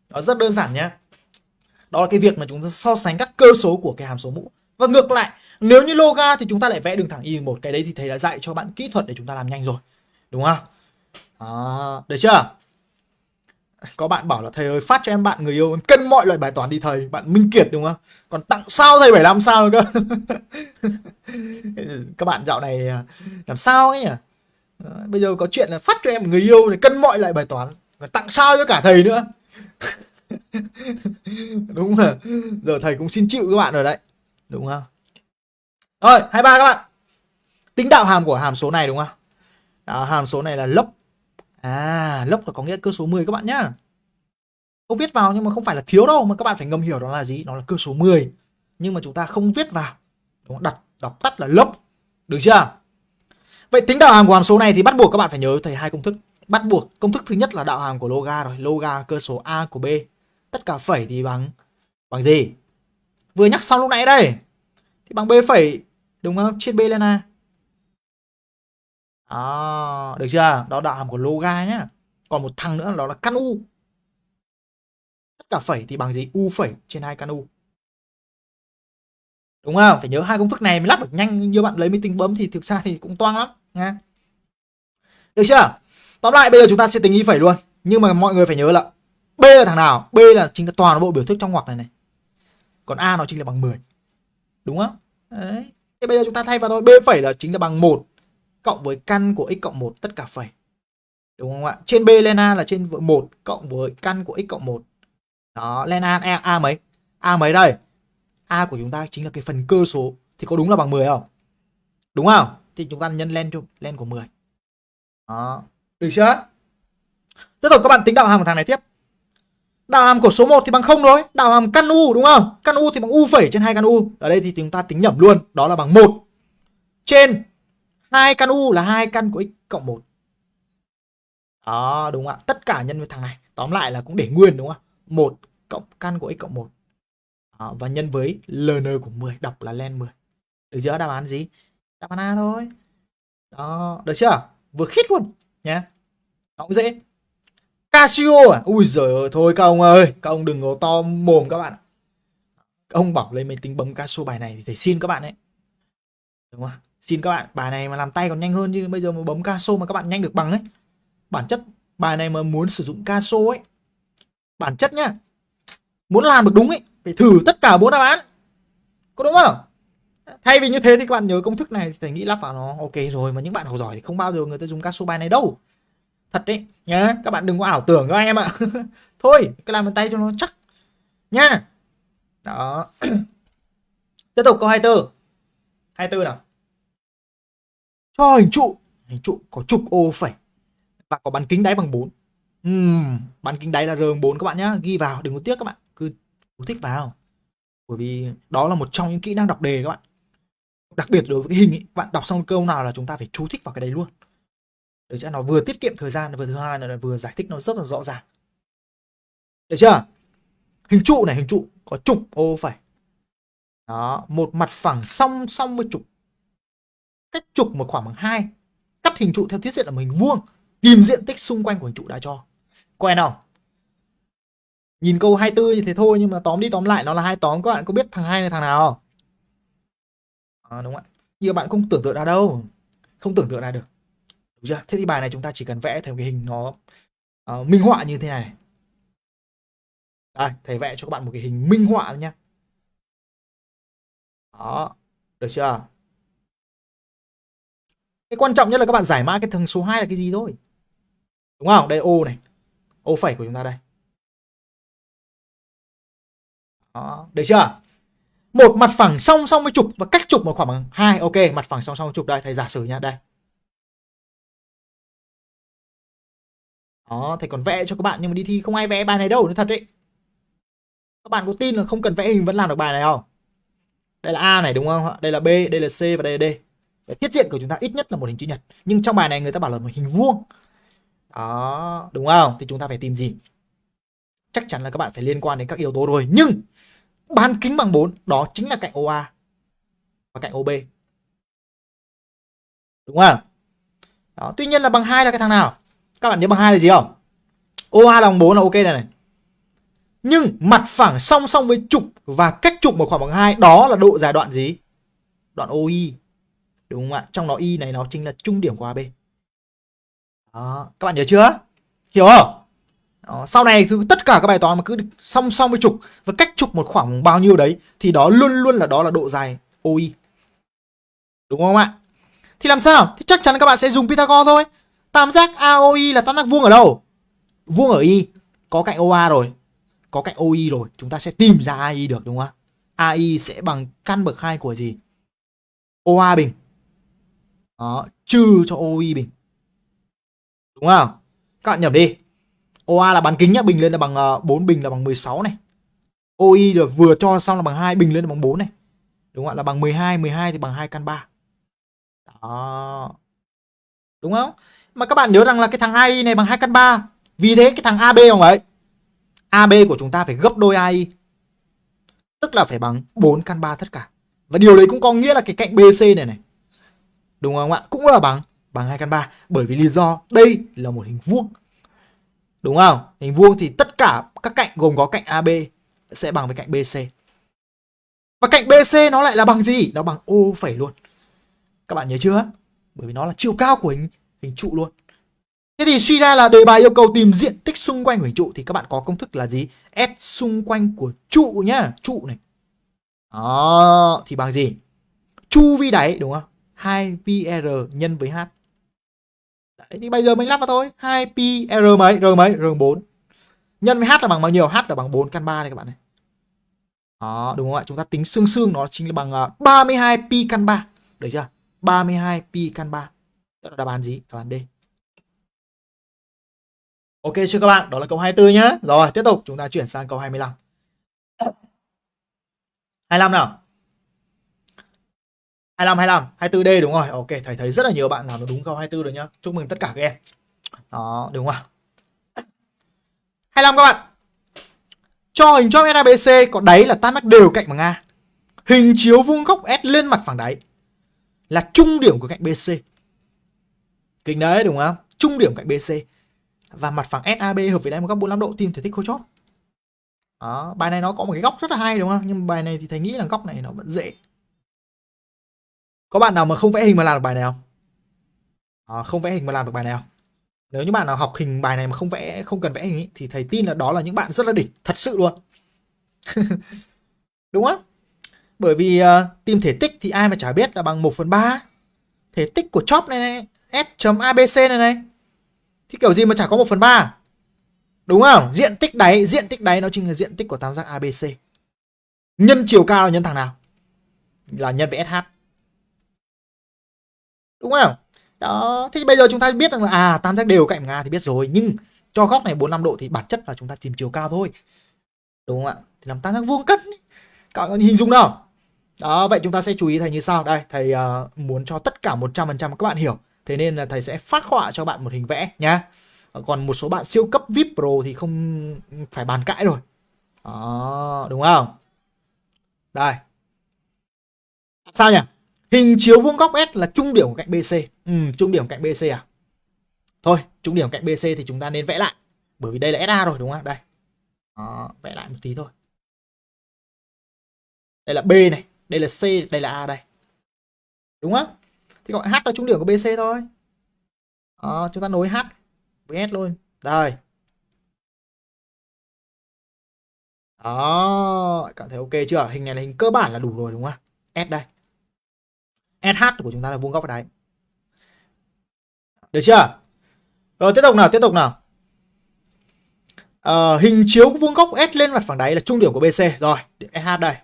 Nó rất đơn giản nhé. Đó là cái việc mà chúng ta so sánh các cơ số của cái hàm số mũ. Và ngược lại, nếu như loga thì chúng ta lại vẽ đường thẳng y một cái đấy thì thầy đã dạy cho bạn kỹ thuật để chúng ta làm nhanh rồi. Đúng không? À, được chưa? Có bạn bảo là thầy ơi phát cho em bạn người yêu em cân mọi loại bài toán đi thầy Bạn Minh Kiệt đúng không Còn tặng sao thầy 75 sao cơ Các bạn dạo này à, làm sao ấy nhỉ Ờ, bây giờ có chuyện là phát cho em người yêu này cân mọi lại bài toán Và tặng sao cho cả thầy nữa Đúng là Giờ thầy cũng xin chịu các bạn rồi đấy Đúng không Rồi 23 các bạn Tính đạo hàm của hàm số này đúng không Đó, Hàm số này là lốc À, lốc là có nghĩa cơ số 10 các bạn nhá. Không viết vào nhưng mà không phải là thiếu đâu mà các bạn phải ngầm hiểu đó là gì? Nó là cơ số 10. Nhưng mà chúng ta không viết vào. Đúng không? Đặt đọc tắt là lốc. Được chưa? Vậy tính đạo hàm của hàm số này thì bắt buộc các bạn phải nhớ thầy hai công thức. Bắt buộc công thức thứ nhất là đạo hàm của loga rồi, loga cơ số a của b. Tất cả phẩy thì bằng bằng gì? Vừa nhắc xong lúc nãy đây. Thì bằng b phẩy đúng không? chia b lên a. Đó, được chưa? Đó đạo hàm của loga nhá. Còn một thằng nữa đó là căn u. Tất cả phẩy thì bằng gì? U phẩy trên hai căn u. Đúng không? Phải nhớ hai công thức này mới lắp được nhanh như bạn lấy máy tính bấm thì thực ra thì cũng toang lắm nha. Được chưa? Tóm lại bây giờ chúng ta sẽ tính y phẩy luôn. Nhưng mà mọi người phải nhớ là B là thằng nào? B là chính là toàn bộ biểu thức trong ngoặc này này. Còn A nó chính là bằng 10. Đúng không? Đấy. Thế bây giờ chúng ta thay vào thôi. B phẩy là chính là bằng 1 cộng với căn của x cộng 1 tất cả phẩy. Đúng không ạ? Trên B lên A là trên 1 cộng với căn của x cộng 1. Đó, lên A, A, A mấy? A mấy đây? A của chúng ta chính là cái phần cơ số. Thì có đúng là bằng 10 không? Đúng không? Thì chúng ta nhân lên cho lên của 10. Đó. Được chưa? Tiếp tục các bạn tính đạo hàm của thằng này tiếp. Đạo hàm của số 1 thì bằng 0 rồi. Đạo hàm căn u đúng không? Căn u thì bằng u phẩy trên 2 căn u. Ở đây thì chúng ta tính nhẩm luôn. Đó là bằng 1 trên hai căn u là hai căn của x cộng 1. Đó, đúng không ạ? Tất cả nhân với thằng này. Tóm lại là cũng để nguyên đúng không ạ? 1 cộng căn của x cộng 1. Đó, và nhân với ln của 10, đọc là len 10. Được chưa? Đáp án gì? Đáp án A thôi. Đó, được chưa? Vừa khít luôn nhé. Nó cũng dễ. Casio à? Ui giời ơi, thôi các ông ơi, các ông đừng có to mồm các bạn. Các ông bảo lên máy tính bấm Casio bài này thì thầy xin các bạn đấy. Đúng không? Xin các bạn, bài này mà làm tay còn nhanh hơn chứ bây giờ mà bấm Casio mà các bạn nhanh được bằng ấy. Bản chất bài này mà muốn sử dụng Casio ấy, bản chất nhá. Muốn làm được đúng ấy, phải thử tất cả bốn đáp án. Có đúng không? Thay vì như thế thì các bạn nhớ công thức này thì thầy nghĩ lắp vào nó ok rồi mà những bạn học giỏi thì không bao giờ người ta dùng casu bài này đâu. thật đấy nhá các bạn đừng có ảo tưởng các em ạ. Thôi cứ làm bàn tay cho nó chắc nha đó. Tiếp tục câu 24 24 nào? Cho hình trụ. Hình trụ có trục ô phẩy và có bán kính đáy bằng 4 uhm, bán kính đáy là r 4 các bạn nhá. Ghi vào đừng có tiếc các bạn cứ thích vào. Bởi vì đó là một trong những kỹ năng đọc đề các bạn đặc biệt đối với cái hình ấy, bạn đọc xong câu nào là chúng ta phải chú thích vào cái đấy luôn. Để cho nó vừa tiết kiệm thời gian vừa thứ hai là vừa giải thích nó rất là rõ ràng. Được chưa? Hình trụ này hình trụ có trục ô phải. Đó một mặt phẳng song song với trục. Cách trục một khoảng bằng hai. Cắt hình trụ theo thiết diện là một hình vuông. Tìm diện tích xung quanh của hình trụ đã cho. Quen không? Nhìn câu 24 thì thế thôi nhưng mà tóm đi tóm lại nó là hai tóm. Các bạn có biết thằng hai này thằng nào không? À, đúng không ạ? Nhiều bạn không tưởng tượng ra đâu. Không tưởng tượng ra được. Đúng chưa? Thế thì bài này chúng ta chỉ cần vẽ theo cái hình nó uh, minh họa như thế này. Đây thầy vẽ cho các bạn một cái hình minh họa nhé đó được chưa? Cái quan trọng nhất là các bạn giải mã cái thằng số 2 là cái gì thôi. Đúng không? Đây ô này. Ô phẩy của chúng ta đây. Đó được chưa? Một mặt phẳng song song với trục và cách trục một khoảng bằng hai. Ok, mặt phẳng song song với trục đây, thầy giả sử nha, đây. Đó, thầy còn vẽ cho các bạn, nhưng mà đi thi không ai vẽ bài này đâu nó thật đấy các bạn có tin là không cần vẽ hình vẫn làm được bài này không? Đây là a này, đúng không đây là b, đây là c và đây là d. Để thiết diện của chúng ta ít nhất là một hình chữ nhật. Nhưng trong bài này người ta bảo là một hình vuông. Đó, đúng không? Thì chúng ta phải tìm gì? Chắc chắn là các bạn phải liên quan đến các yếu tố rồi. Nhưng bán kính bằng 4 đó chính là cạnh OA và cạnh OB đúng không? Đó, tuy nhiên là bằng hai là cái thằng nào? Các bạn nhớ bằng hai là gì không? OA là bằng 4 là ok này này. Nhưng mặt phẳng song song với trục và cách trục một khoảng bằng hai đó là độ dài đoạn gì? Đoạn OI đúng không ạ? Trong đó Y này nó chính là trung điểm của AB đó các bạn nhớ chưa? Hiểu không? Đó, sau này thì tất cả các bài toán mà cứ song song với trục và cách trục một khoảng bao nhiêu đấy thì đó luôn luôn là đó là độ dài OI. Đúng không ạ? Thì làm sao? Thì chắc chắn các bạn sẽ dùng Pythagore thôi. Tam giác AOI là tam giác vuông ở đâu? Vuông ở Y. Có cạnh OA rồi. Có cạnh OI rồi. Chúng ta sẽ tìm ra AI được đúng không ạ? AI sẽ bằng căn bậc 2 của gì? OA bình. Đó, trừ cho OI bình. Đúng không? Các bạn nhầm đi. OA là bán kính nhá, bình lên là bằng ờ, 4 bình là bằng 16 này. OI là vừa cho xong là bằng 2, bình lên là bằng 4 này. Đúng không ạ? Là bằng 12, 12 thì bằng 2 căn 3. Đó. Đúng không? Mà các bạn nhớ rằng là cái thằng AI này bằng 2 căn 3. Vì thế cái thằng AB không ấy. AB của chúng ta phải gấp đôi AI. Tức là phải bằng 4 căn 3 tất cả. Và điều đấy cũng có nghĩa là cái cạnh BC này này. Đúng không ạ? Cũng là bằng bằng 2 căn 3 bởi vì lý do đây là một hình vuông. Đúng không? Hình vuông thì tất cả các cạnh gồm có cạnh AB sẽ bằng với cạnh BC. Và cạnh BC nó lại là bằng gì? Nó bằng ô phẩy luôn. Các bạn nhớ chưa? Bởi vì nó là chiều cao của hình, hình trụ luôn. Thế thì suy ra là đề bài yêu cầu tìm diện tích xung quanh của hình trụ thì các bạn có công thức là gì? S xung quanh của trụ nhá, trụ này. Đó, thì bằng gì? Chu vi đáy đúng không? 2πr nhân với h. Đấy, thì bây giờ mình lắp vào thôi. 2pi r mấy? R mấy? R 4 nhân với h là bằng bao nhiêu? H là bằng 4 căn 3 này các bạn này. Đó đúng không ạ? Chúng ta tính xương xương nó chính là bằng à, 32 pi căn 3 được chưa? 32 pi căn 3 đó là đáp án gì? Đáp án D. Ok chưa các bạn? Đó là câu 24 nhá. Rồi tiếp tục. Chúng ta chuyển sang câu 25 25 nào? 25 25 24D đúng rồi. Ok thầy thấy rất là nhiều bạn làm đúng câu 24 rồi nhá. Chúc mừng tất cả các em. Đó đúng không ạ? 25 các bạn. Cho hình chóp SABC có đáy là tam giác đều cạnh bằng A. Hình chiếu vuông góc S lên mặt phẳng đáy là trung điểm của cạnh BC kinh đấy đúng không? Trung điểm cạnh BC và mặt phẳng SAB hợp với đáy một góc 45 độ tìm thể tích khối chóp. Đó, bài này nó có một cái góc rất là hay đúng không? Nhưng bài này thì thầy nghĩ là góc này nó vẫn dễ có bạn nào mà không vẽ hình mà làm được bài này không? À, không vẽ hình mà làm được bài này không? Nếu như bạn nào học hình bài này mà không vẽ, không cần vẽ hình ý, thì thầy tin là đó là những bạn rất là đỉnh, thật sự luôn. Đúng không? Bởi vì ờ, uh, tìm thể tích thì ai mà chả biết là bằng 1 phần 3 thể tích của chóp này này, S.ABC này này. thì kiểu gì mà chả có 1 phần 3 đúng không diện tích đáy diện tích đáy nó chính là diện tích của tam giác ABC nhân chiều cao là nhân thằng nào là nhân với SH đúng không? Đó. Thì bây giờ chúng ta biết rằng là à tam giác đều cạnh nga thì biết rồi nhưng cho góc này 45 độ thì bản chất là chúng ta tìm chiều cao thôi. Đúng không ạ? Thì làm tam giác vuông cân các bạn hình dung nào? Đó vậy chúng ta sẽ chú ý thầy như sau. Đây thầy uh, muốn cho tất cả 100% các bạn hiểu. Thế nên là thầy sẽ phát họa cho bạn một hình vẽ nhá. Còn một số bạn siêu cấp VIP Pro thì không phải bàn cãi rồi. Đó đúng không? Đây. Sao nhỉ? Hình chiếu vuông góc S là trung điểm của cạnh BC ừ, trung điểm cạnh BC à? Thôi trung điểm cạnh BC thì chúng ta nên vẽ lại. Bởi vì đây là SA rồi đúng không? Đây. Đó, vẽ lại một tí thôi. Đây là B này đây là C đây là A đây. Đúng không? Thì gọi H là trung điểm của BC thôi. Đó, chúng ta nối H với S luôn. Đây. Đó cảm thấy ok chưa? Hình này là hình cơ bản là đủ rồi đúng không? S đây. SH của chúng ta là vuông góc với đáy. Được chưa? Rồi tiếp tục nào tiếp tục nào. À, hình chiếu vuông góc S lên mặt phẳng đáy là trung điểm của BC rồi SH đây.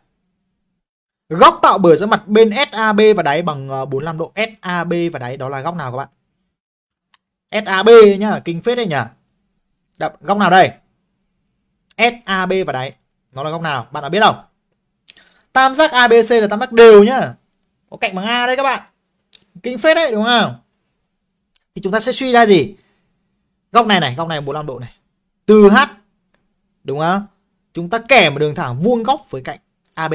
Góc tạo bởi giữa mặt bên SAB và đáy bằng ờ, 45 độ SAB và đáy. Đó là góc nào các bạn? SAB nhá kinh phết đây nhỉ. Đập, góc nào đây? SAB và đáy. Nó là góc nào? Bạn đã biết không? Tam giác ABC là tam giác đều nhá có cạnh bằng A đấy các bạn. Kinh phết đấy đúng không? Thì chúng ta sẽ suy ra gì? Góc này này góc này 45 độ này. Từ H đúng không? Chúng ta kẻ một đường thẳng vuông góc với cạnh AB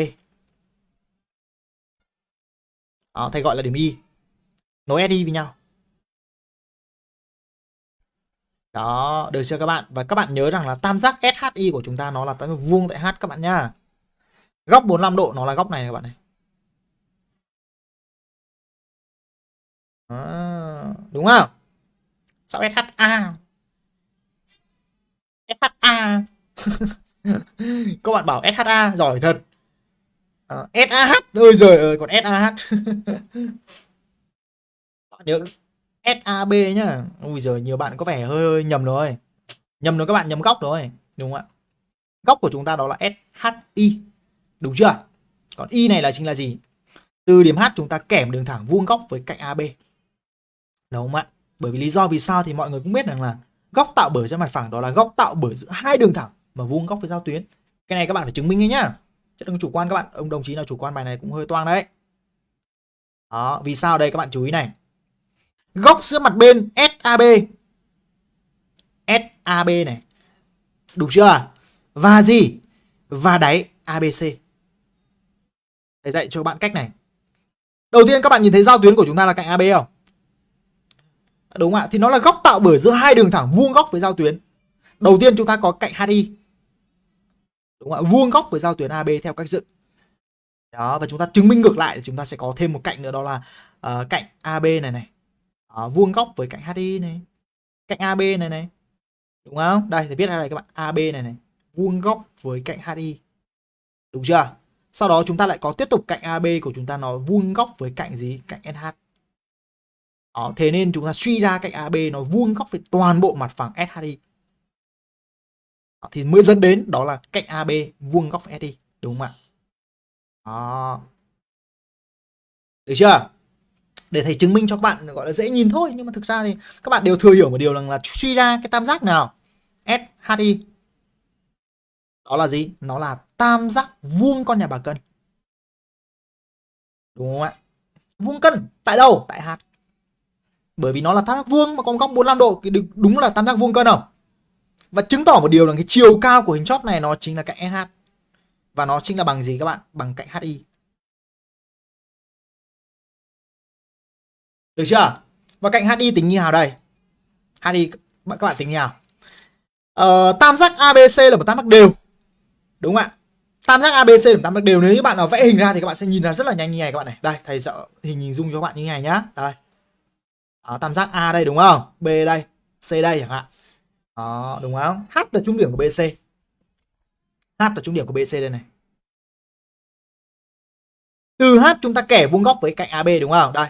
đó, thầy gọi là điểm Y. Nối SI với nhau. Đó được chưa các bạn? Và các bạn nhớ rằng là tam giác SHI của chúng ta nó là tam giác vuông tại H các bạn nhá. Góc 45 độ nó là góc này các bạn này. Đó, đúng không? Sao SHA SHA các bạn bảo SHA giỏi thật. À, ờ, SAH ôi giời ơi còn SAH nhớ SAB nhá. Ui giời nhiều bạn có vẻ hơi, hơi nhầm rồi. Nhầm rồi các bạn nhầm góc rồi. Đúng không ạ? Góc của chúng ta đó là SHI đúng chưa? Còn Y này là chính là gì? Từ điểm H chúng ta kèm đường thẳng vuông góc với cạnh AB đúng không ạ? Bởi vì lý do vì sao thì mọi người cũng biết rằng là góc tạo bởi trên mặt phẳng đó là góc tạo bởi giữa hai đường thẳng mà vuông góc với giao tuyến. Cái này các bạn phải chứng minh nhá. Chứ đừng chủ quan các bạn. Ông đồng chí nào chủ quan bài này cũng hơi toang đấy. Đó, vì sao đây các bạn chú ý này. Góc giữa mặt bên SAB SAB này. Đúng chưa? Và gì? Và đáy ABC thầy dạy cho bạn cách này. Đầu tiên các bạn nhìn thấy giao tuyến của chúng ta là cạnh AB không? Đúng không ạ thì nó là góc tạo bởi giữa hai đường thẳng vuông góc với giao tuyến. Đầu tiên chúng ta có cạnh HI đúng không ạ vuông góc với giao tuyến AB theo cách dựng. Đó và chúng ta chứng minh ngược lại thì chúng ta sẽ có thêm một cạnh nữa đó là uh, cạnh AB này này. Đó, vuông góc với cạnh HI này cạnh AB này này. Đúng không? Đây thì viết ra đây các bạn. AB này này. Vuông góc với cạnh HI đúng chưa? Sau đó chúng ta lại có tiếp tục cạnh AB của chúng ta nó vuông góc với cạnh gì? Cạnh SH đó, thế nên chúng ta suy ra cạnh AB nó vuông góc với toàn bộ mặt phẳng SHI thì mới dẫn đến đó là cạnh AB vuông góc với SI đúng không ạ? Đó. Được chưa? Để thầy chứng minh cho các bạn gọi là dễ nhìn thôi nhưng mà thực ra thì các bạn đều thừa hiểu một điều rằng là suy ra cái tam giác nào? SHI đó là gì? Nó là tam giác vuông con nhà bà cân. Đúng không ạ? Vuông cân tại đâu? Tại H bởi vì nó là tam giác vuông mà có góc 45 độ thì đúng là tam giác vuông cân không và chứng tỏ một điều là cái chiều cao của hình chóp này nó chính là cạnh SH. Và nó chính là bằng gì các bạn? Bằng cạnh HI. Được chưa? Và cạnh HI tính như nào đây? HI các bạn tính như nào? Ờ, tam giác ABC là một tam giác đều. Đúng không ạ? Tam giác ABC là một tam giác đều. Nếu như bạn nào vẽ hình ra thì các bạn sẽ nhìn ra rất là nhanh như này các bạn này. Đây, thầy sẽ hình hình dung cho các bạn như này nhá. Đây. Đó, tam giác A đây đúng không? B đây, C đây chẳng hạn. Đó, đúng không? H là trung điểm của BC. H là trung điểm của BC đây này. Từ H chúng ta kẻ vuông góc với cạnh AB đúng không? Đây.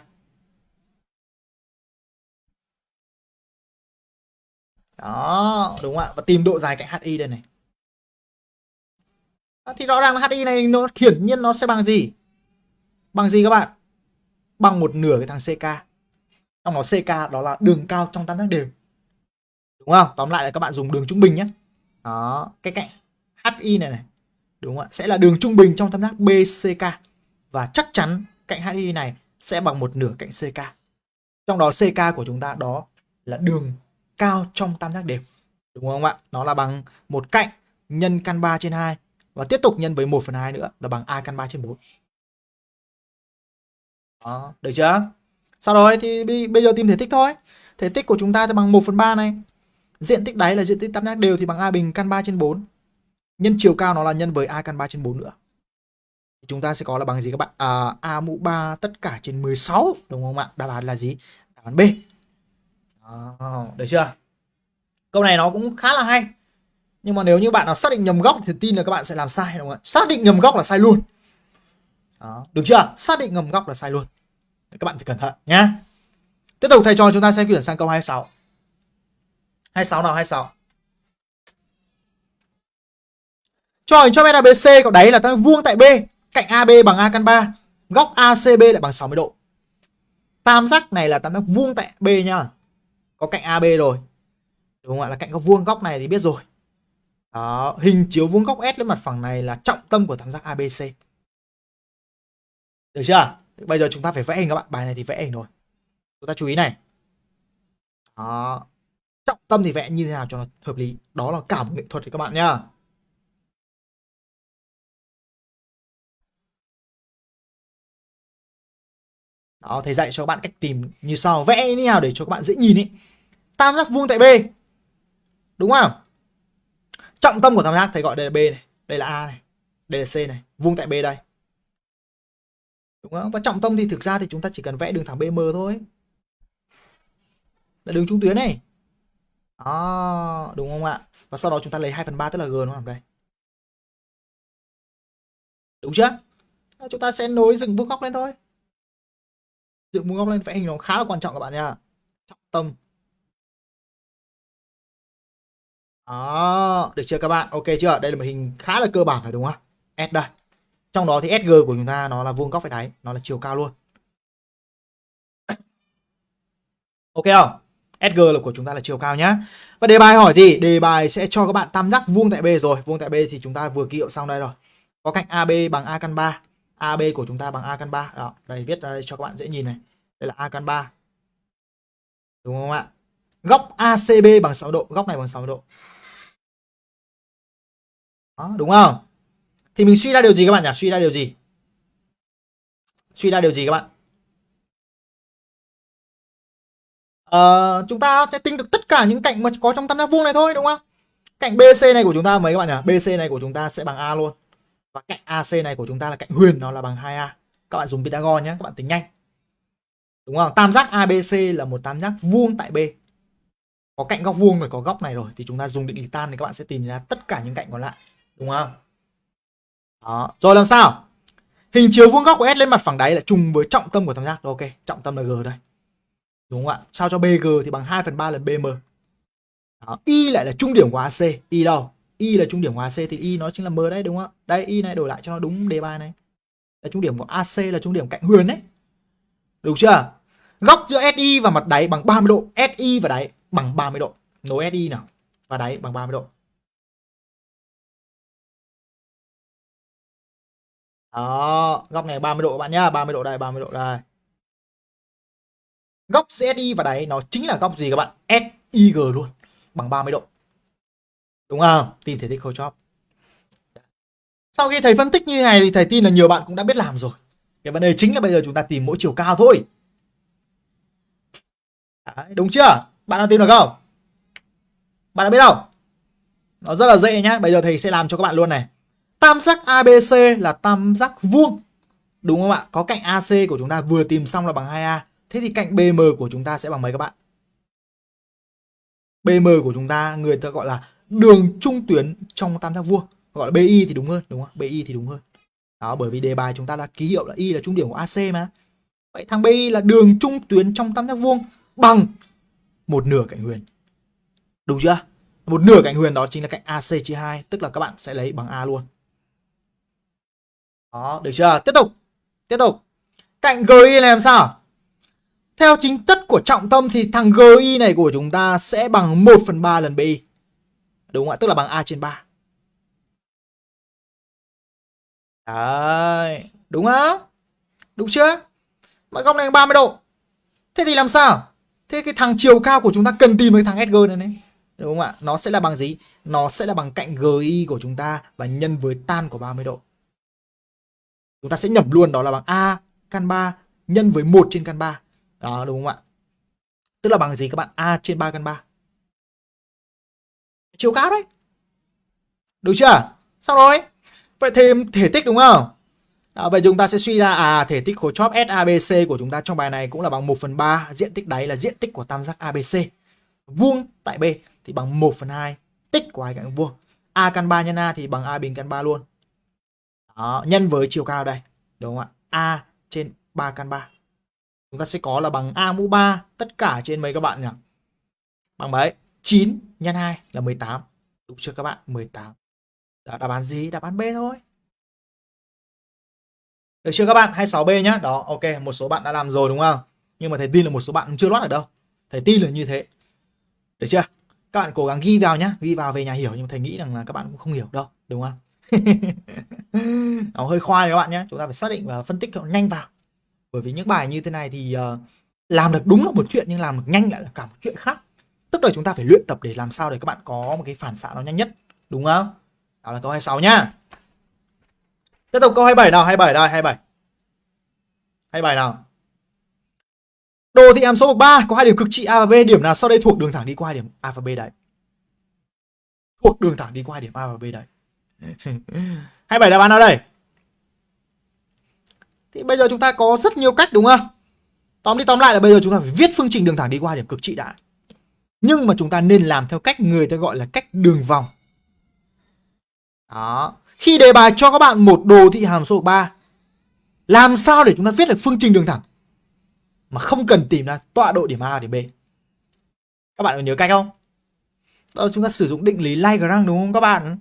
đó đúng không ạ và tìm độ dài cạnh HI đây này à, thì rõ ràng là HI này nó hiển nhiên nó sẽ bằng gì bằng gì các bạn bằng một nửa cái thằng CK trong đó CK đó là đường cao trong tam giác đều. Đúng không? Tóm lại là các bạn dùng đường trung bình nhé. Đó cái cạnh HI này này. Đúng không ạ? Sẽ là đường trung bình trong tam giác BCK và chắc chắn cạnh HI này sẽ bằng một nửa cạnh CK trong đó CK của chúng ta đó là đường cao trong tam giác đều. Đúng không ạ? Nó là bằng một cạnh nhân căn 3 trên 2 và tiếp tục nhân với 1 phần 2 nữa là bằng A căn 3 trên 4 đó, được chưa? Sau đó thì bây giờ tìm thể tích thôi. Thể tích của chúng ta thì bằng 1 phần 3 này. Diện tích đáy là diện tích tam giác đều thì bằng A bình căn 3 trên 4 nhân chiều cao nó là nhân với A căn 3 trên 4 nữa. Chúng ta sẽ có là bằng gì các bạn? À, A mũ 3 tất cả trên 16 đúng không ạ? Đáp án là gì? Đáp án B. À, được chưa? Câu này nó cũng khá là hay. Nhưng mà nếu như bạn nào xác định nhầm góc thì tin là các bạn sẽ làm sai đúng không ạ? Xác định nhầm góc là sai luôn. Đó, được chưa? Xác định nhầm góc là sai luôn các bạn phải cẩn thận nhé. tiếp tục thầy cho chúng ta sẽ chuyển sang câu 26 26 nào 26 cho hình cho bên ABC có đáy là tam vuông tại B cạnh AB bằng A căn 3 góc ACB lại bằng 60 độ. Tam giác này là tam giác vuông tại B nhá có cạnh AB rồi. Đúng không ạ? Là cạnh góc vuông góc này thì biết rồi. Đó, hình chiếu vuông góc S lên mặt phẳng này là trọng tâm của tam giác ABC được chưa? Bây giờ chúng ta phải vẽ hình các bạn bài này thì vẽ hình rồi chúng ta chú ý này đó. trọng tâm thì vẽ như thế nào cho nó hợp lý đó là cả một nghệ thuật thì các bạn nhá Đó, thầy dạy cho các bạn cách tìm như sau vẽ như nào để cho các bạn dễ nhìn ý. Tam giác vuông tại B. Đúng không? Trọng tâm của tam giác thầy gọi đây là B này, đây là A này, đây là C này, vuông tại B đây. Đúng không? Và trọng tâm thì thực ra thì chúng ta chỉ cần vẽ đường thẳng BM thôi. Là đường trung tuyến này. Đó, đúng không ạ? Và sau đó chúng ta lấy 2 phần 3 tức là G nó nằm đây. Đúng chưa? Chúng ta sẽ nối dựng vuông góc lên thôi dựng vuông góc lên vẽ hình nó khá là quan trọng các bạn nha trọng tâm đó được chưa các bạn ok chưa đây là một hình khá là cơ bản rồi đúng không S đây trong đó thì SG của chúng ta nó là vuông góc phải đáy nó là chiều cao luôn. Ok không? SG là của chúng ta là chiều cao nhá. Và đề bài hỏi gì? Đề bài sẽ cho các bạn tam giác vuông tại B rồi. Vuông tại B thì chúng ta vừa ký hiệu xong đây rồi. Có cạnh AB bằng A căn 3 AB của chúng ta bằng A căn 3 đó đây viết ra đây cho các bạn dễ nhìn này. Đây là A căn 3 đúng không ạ? Góc ACB bằng 6 độ. Góc này bằng 6 độ. Đó, đúng không? Thì mình suy ra điều gì các bạn nhỉ? Suy ra điều gì? Suy ra điều gì các bạn? Ờ, chúng ta sẽ tính được tất cả những cạnh mà có trong tam giác vuông này thôi đúng không? Cạnh BC này của chúng ta mấy các bạn nhỉ? BC này của chúng ta sẽ bằng A luôn. Và cạnh AC này của chúng ta là cạnh huyền nó là bằng 2A các bạn dùng Pythagore nhé các bạn tính nhanh. Đúng không? Tam giác ABC là một tam giác vuông tại B. Có cạnh góc vuông rồi có góc này rồi. Thì chúng ta dùng định lý tan thì các bạn sẽ tìm ra tất cả những cạnh còn lại. Đúng không? Đó. Rồi làm sao? Hình chiếu vuông góc của S lên mặt phẳng đáy là trùng với trọng tâm của tam giác ok, trọng tâm là G đây. Đúng không ạ? Sao cho BG thì bằng 2 phần 3 lần BM đó. Y lại là trung điểm của AC Y đâu? Y là trung điểm của AC thì Y nó chính là M đây đúng không ạ? Đây Y này đổi lại cho nó đúng đề bài này. Là trung điểm của AC là trung điểm cạnh huyền đấy. Đúng chưa? Góc giữa SI và mặt đáy bằng 30 độ. SI và đáy bằng 30 độ. Nối SI nào. Và đáy bằng 30 độ. Đó góc này 30 độ các bạn nhá 30 độ đây 30 độ đây. Góc SI và đáy nó chính là góc gì các bạn? SIG luôn bằng 30 độ. Đúng không? Tìm thể tích khối sau khi thầy phân tích như này thì thầy tin là nhiều bạn cũng đã biết làm rồi. Cái vấn đề chính là bây giờ chúng ta tìm mỗi chiều cao thôi. Đấy, đúng chưa? Bạn đã tìm được không? Bạn đã biết không? Nó rất là dễ nhá. Bây giờ thầy sẽ làm cho các bạn luôn này tam giác ABC là tam giác vuông. Đúng không ạ? Có cạnh AC của chúng ta vừa tìm xong là bằng 2A thế thì cạnh BM của chúng ta sẽ bằng mấy các bạn? BM của chúng ta người ta gọi là đường trung tuyến trong tam giác vuông. Gọi là BI thì đúng hơn đúng không BI thì đúng hơn. Đó bởi vì đề bài chúng ta đã ký hiệu là Y là trung điểm của AC mà. Vậy thằng BI là đường trung tuyến trong tam giác vuông bằng một nửa cạnh huyền. Đúng chưa? Một nửa cạnh huyền đó chính là cạnh AC chia 2, tức là các bạn sẽ lấy bằng A luôn. Đó, được chưa? Tiếp tục. Tiếp tục. Cạnh GI làm sao? Theo chính tất của trọng tâm thì thằng GI này của chúng ta sẽ bằng 1 phần 3 lần BI. Đúng không ạ? Tức là bằng A trên 3. Đấy. Đúng không? Đúng chưa? Mà góc này 30 độ. Thế thì làm sao? Thế cái thằng chiều cao của chúng ta cần tìm cái thằng SG này này. Đúng không ạ? Nó sẽ là bằng gì? Nó sẽ là bằng cạnh GI của chúng ta và nhân với tan của 30 độ. Chúng ta sẽ nhẩm luôn đó là bằng A căn 3 nhân với 1 trên căn 3. Đó đúng không ạ? Tức là bằng gì các bạn? A trên 3 căn 3. Chiều cao đấy. Được chưa? Xong rồi. Vậy thêm thể tích đúng không? À, vậy chúng ta sẽ suy ra à thể tích khối chóp SABC của chúng ta trong bài này cũng là bằng 1 phần 3 diện tích đáy là diện tích của tam giác ABC. Vuông tại B thì bằng 1 phần 2 tích của hai cạnh vuông. A căn 3 nhân A thì bằng A bình căn 3 luôn. Đó, nhân với chiều cao đây. Đúng không ạ? A trên 3 căn 3. Chúng ta sẽ có là bằng A mũ 3 tất cả trên mấy các bạn nhỉ? Bằng mấy? 9 nhân 2 là 18. Đúng chưa các bạn? 18. Đó, đáp án gì? Đáp án B thôi. Được chưa các bạn? 26B nhá. Đó, ok, một số bạn đã làm rồi đúng không? Nhưng mà thầy tin là một số bạn chưa loát ở đâu. Thầy tin là như thế. Được chưa? Các bạn cố gắng ghi vào nhá, ghi vào về nhà hiểu nhưng mà thầy nghĩ rằng là các bạn cũng không hiểu đâu, đúng không? nó hơi khoai các bạn nhé. Chúng ta phải xác định và phân tích nhanh vào. Bởi vì những bài như thế này thì uh, làm được đúng là một chuyện nhưng làm được nhanh lại là cả một chuyện khác. Tức là chúng ta phải luyện tập để làm sao để các bạn có một cái phản xạ nó nhanh nhất. Đúng không? Đó là câu 26 nhá. Tiếp tục câu 27 nào? 27 đây 27 27 nào? Đồ thị hàm số bậc 3 có hai điểm cực trị A và B, điểm nào sau đây thuộc đường thẳng đi qua hai điểm A và B đấy? Thuộc đường thẳng đi qua hai điểm A và B đấy. 27 đáp án ở đây? Thì bây giờ chúng ta có rất nhiều cách đúng không? Tóm đi tóm lại là bây giờ chúng ta phải viết phương trình đường thẳng đi qua điểm cực trị đã. Nhưng mà chúng ta nên làm theo cách người ta gọi là cách đường vòng. Đó. Khi đề bài cho các bạn một đồ thị hàm số 3, làm sao để chúng ta viết được phương trình đường thẳng mà không cần tìm ra tọa độ điểm A điểm B? Các bạn có nhớ cách không? Đó chúng ta sử dụng định lý Lagrange đúng không các bạn?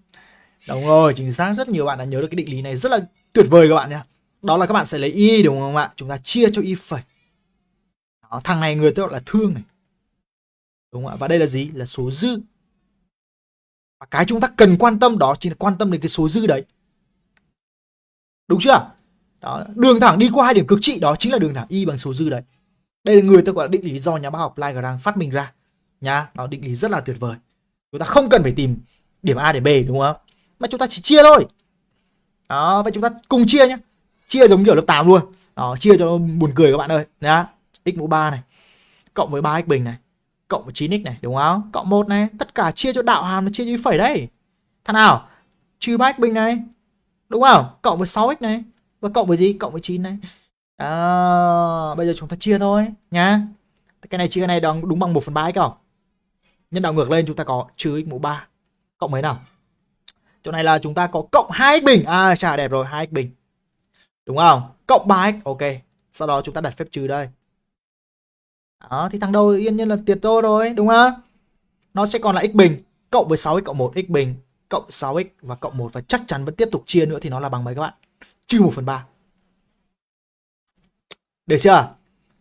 Đúng rồi, chính xác rất nhiều bạn đã nhớ được cái định lý này rất là tuyệt vời các bạn nhé. Đó là các bạn sẽ lấy y đúng không ạ? Chúng ta chia cho y phẩy. Đó, thằng này người ta gọi là thương này. Đúng không ạ? Và đây là gì? Là số dư. Và cái chúng ta cần quan tâm đó chính là quan tâm đến cái số dư đấy. Đúng chưa? Đó, đường thẳng đi qua hai điểm cực trị đó chính là đường thẳng y bằng số dư đấy. Đây là người ta gọi là định lý do nhà bác học Lagrange phát minh ra. Nhá, nó định lý rất là tuyệt vời. Chúng ta không cần phải tìm điểm A để B đúng không? Mà chúng ta chỉ chia thôi. Đó vậy chúng ta cùng chia nhé chia giống kiểu lớp 8 luôn. Đó chia cho buồn cười các bạn ơi. Nhá. X mũ 3 này cộng với 3x bình này cộng với 9x này đúng không? Cộng 1 này tất cả chia cho đạo hàm nó chia cho phẩy đấy. Thằng nào? Trừ 3x bình này đúng không? Cộng với 6x này và cộng với gì? Cộng với 9 này. Đó, bây giờ chúng ta chia thôi nhá. Cái này chia cái này đúng, đúng bằng 1 phần 3 x không? Nhân đạo ngược lên chúng ta có trừ x mũ 3 cộng mấy nào? Chỗ này là chúng ta có cộng 2x bình. À chả đẹp rồi 2x bình. Đúng không? Cộng 3x ok. Sau đó chúng ta đặt phép trừ đây. Đó thì thằng đầu yên nhiên là tiệt tô rồi đúng không? Nó sẽ còn là x bình. Cộng với 6x cộng 1 x bình. Cộng 6x và cộng 1 và chắc chắn vẫn tiếp tục chia nữa thì nó là bằng mấy các bạn? Trừ 1 phần 3 được chưa?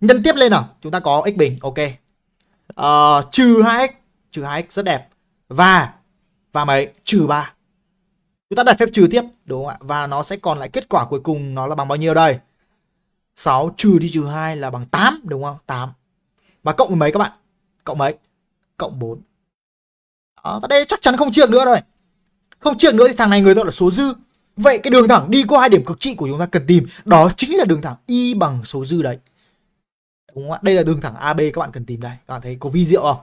Nhân tiếp lên nào. Chúng ta có x bình ok. Uh, trừ 2x trừ 2x rất đẹp. Và và mấy? Trừ 3 Chúng ta đặt phép trừ tiếp đúng không ạ? Và nó sẽ còn lại kết quả cuối cùng nó là bằng bao nhiêu đây? 6 trừ đi trừ 2 là bằng 8 đúng không? 8. Và cộng với mấy các bạn? Cộng mấy? Cộng 4. Đó, và đây chắc chắn không chia nữa rồi. Không chia nữa thì thằng này người ta là số dư. Vậy cái đường thẳng đi qua hai điểm cực trị của chúng ta cần tìm đó chính là đường thẳng y bằng số dư đấy. Đúng không ạ? Đây là đường thẳng AB các bạn cần tìm đây. Các bạn thấy có vi diệu không?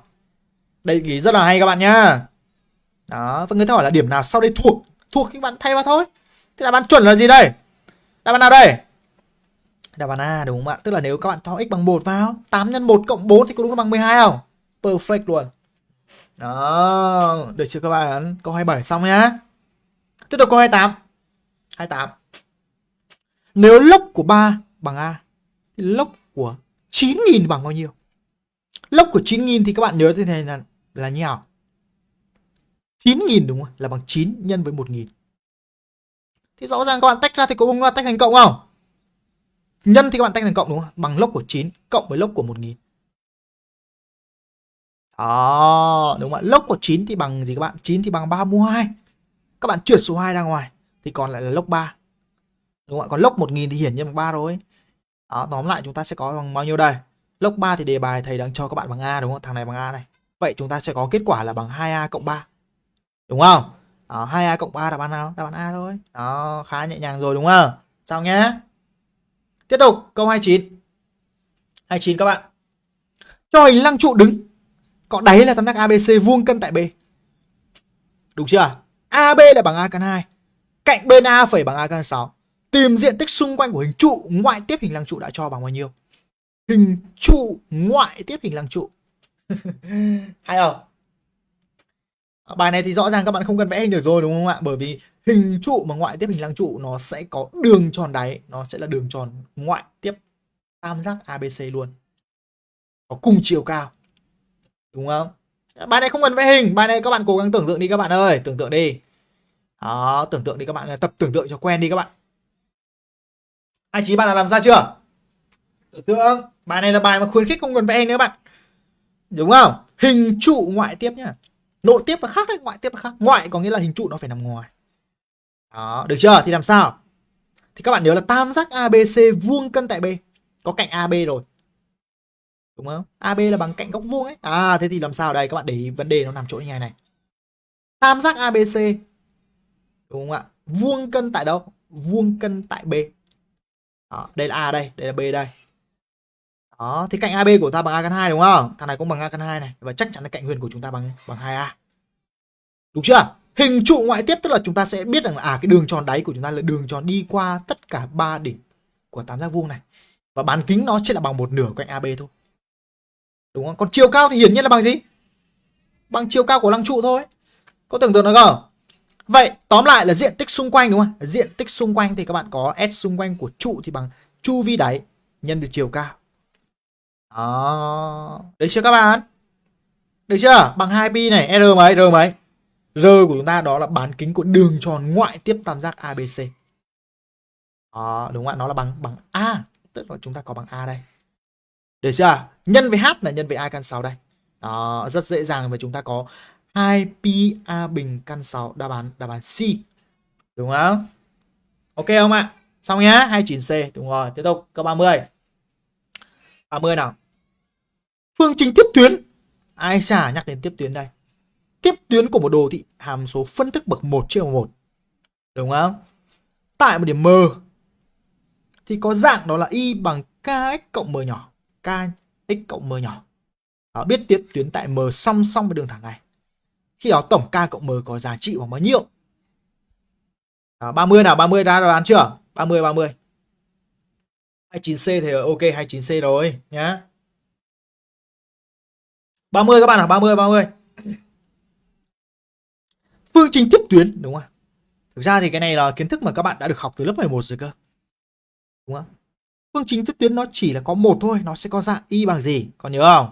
Đây ý rất là hay các bạn nhá. Đó, và người ta hỏi là điểm nào sau đây thuộc thuộc các bạn thay vào thôi. Thế đáp án chuẩn là gì đây? Đáp án nào đây? Đáp án A, đúng không ạ? Tức là nếu các bạn cho x bằng 1 vào 8 nhân 1 cộng 4 thì có đúng là bằng 12 không? Perfect luôn. Đó, được chưa các bạn? Câu 27 xong nhá. Tiếp tục câu 28 28 nếu lốc của 3 bằng A, thì lốc của 9.000 bằng bao nhiêu? Lốc của 9.000 thì các bạn nhớ thế này là là như nào? 9.000 đúng không? Là bằng 9 nhân với 1.000. Thì rõ ràng các bạn tách ra thì cũng tách thành cộng không? Nhân thì các bạn tách thành cộng đúng không? Bằng lốc của 9 cộng với lốc của 1.000. Đó, đúng không ạ? Lốc của 9 thì bằng gì các bạn? 9 thì bằng 3 mũ 2. Các bạn trượt số 2 ra ngoài thì còn lại là lốc 3. Đúng không ạ? Còn lốc 1.000 thì hiển nhiên bằng 3 rồi. Đó, tóm lại chúng ta sẽ có bằng bao nhiêu đây? Lốc 3 thì đề bài thầy đang cho các bạn bằng A đúng không? Thằng này bằng A này. Vậy chúng ta sẽ có kết quả là bằng 2A cộng 3. Đúng không? Ờ, Đó, 2A cộng 3 là án nào? Đáp án A thôi. Đó, khá nhẹ nhàng rồi đúng không? Xong nhé. Tiếp tục, câu 29. 29 các bạn. Cho hình lăng trụ đứng. Có đáy là tam giác ABC vuông cân tại B. Đúng chưa? AB là bằng A căn 2. Cạnh bên A phải bằng A căn 6. Tìm diện tích xung quanh của hình trụ ngoại tiếp hình lăng trụ đã cho bằng bao nhiêu? Hình trụ ngoại tiếp hình lăng trụ. Hay không? Ờ, bài này thì rõ ràng các bạn không cần vẽ hình được rồi đúng không ạ? Bởi vì hình trụ mà ngoại tiếp hình lăng trụ nó sẽ có đường tròn đáy, nó sẽ là đường tròn ngoại tiếp tam giác ABC luôn. Có cùng chiều cao. Đúng không? Ờ, bài này không cần vẽ hình, bài này các bạn cố gắng tưởng tượng đi các bạn ơi, tưởng tượng đi. Đó, tưởng tượng đi các bạn, tập tưởng tượng cho quen đi các bạn. Hai chí bạn đã làm ra chưa? Tưởng tượng, bài này là bài mà khuyến khích không cần vẽ hình nữa bạn. Đúng không? Hình trụ ngoại tiếp nhá. Nội tiếp là khác đấy, ngoại tiếp là khác. Ngoại có nghĩa là hình trụ nó phải nằm ngoài. Đó, được chưa? Thì làm sao? Thì các bạn nhớ là tam giác ABC vuông cân tại B. Có cạnh AB rồi. Đúng không? AB là bằng cạnh góc vuông ấy. À thế thì làm sao đây? Các bạn để ý vấn đề nó nằm chỗ như này này. Tam giác ABC đúng không ạ? Vuông cân tại đâu? Vuông cân tại B. Đó, đây là A đây, đây là B đây. Đó, thì cạnh AB của ta bằng A căn 2 đúng không? Thằng này cũng bằng A căn 2 này và chắc chắn là cạnh huyền của chúng ta bằng bằng 2A. Đúng chưa? Hình trụ ngoại tiếp tức là chúng ta sẽ biết rằng là à cái đường tròn đáy của chúng ta là đường tròn đi qua tất cả ba đỉnh của tam giác vuông này. Và bán kính nó sẽ là bằng một nửa cạnh AB thôi. Đúng không? Còn chiều cao thì hiển nhiên là bằng gì? Bằng chiều cao của lăng trụ thôi. Có tưởng tượng được không? Vậy tóm lại là diện tích xung quanh đúng không? Diện tích xung quanh thì các bạn có S xung quanh của trụ thì bằng chu vi đáy nhân được chiều cao. Đó. Được chưa các bạn? Được chưa? Bằng 2pi này, R mấy? R mấy? R của chúng ta đó là bán kính của đường tròn ngoại tiếp tam giác ABC. Đó, đúng không ạ? Nó là bằng bằng A, tức là chúng ta có bằng A đây. Được chưa? Nhân với H là nhân với A căn 6 đây. Đó, rất dễ dàng và chúng ta có 2pi A bình căn 6 đáp án đáp án C. Đúng không? Ok không ạ? Xong nhá, 29C. Đúng rồi, tiếp tục câu 30. 30 nào. Phương trình tiếp tuyến. Ai xả nhắc đến tiếp tuyến đây. Tiếp tuyến của một đồ thị hàm số phân thức bậc 1 chia 1. Đúng không? Tại một điểm M thì có dạng đó là y bằng kx cộng m nhỏ. kx cộng m nhỏ. Đó, biết tiếp tuyến tại M song song với đường thẳng này. Khi đó tổng k cộng m có giá trị bằng bao nhiêu? Đó, 30 nào, 30 ra đoán chưa? 30 30. 29C thì ok 29C rồi nhá. 30 các bạn à, 30 30. Phương trình tiếp tuyến đúng không? Thực ra thì cái này là kiến thức mà các bạn đã được học từ lớp 11 rồi cơ. Đúng không? Phương trình tiếp tuyến nó chỉ là có một thôi, nó sẽ có dạng y bằng gì? Còn nhớ không?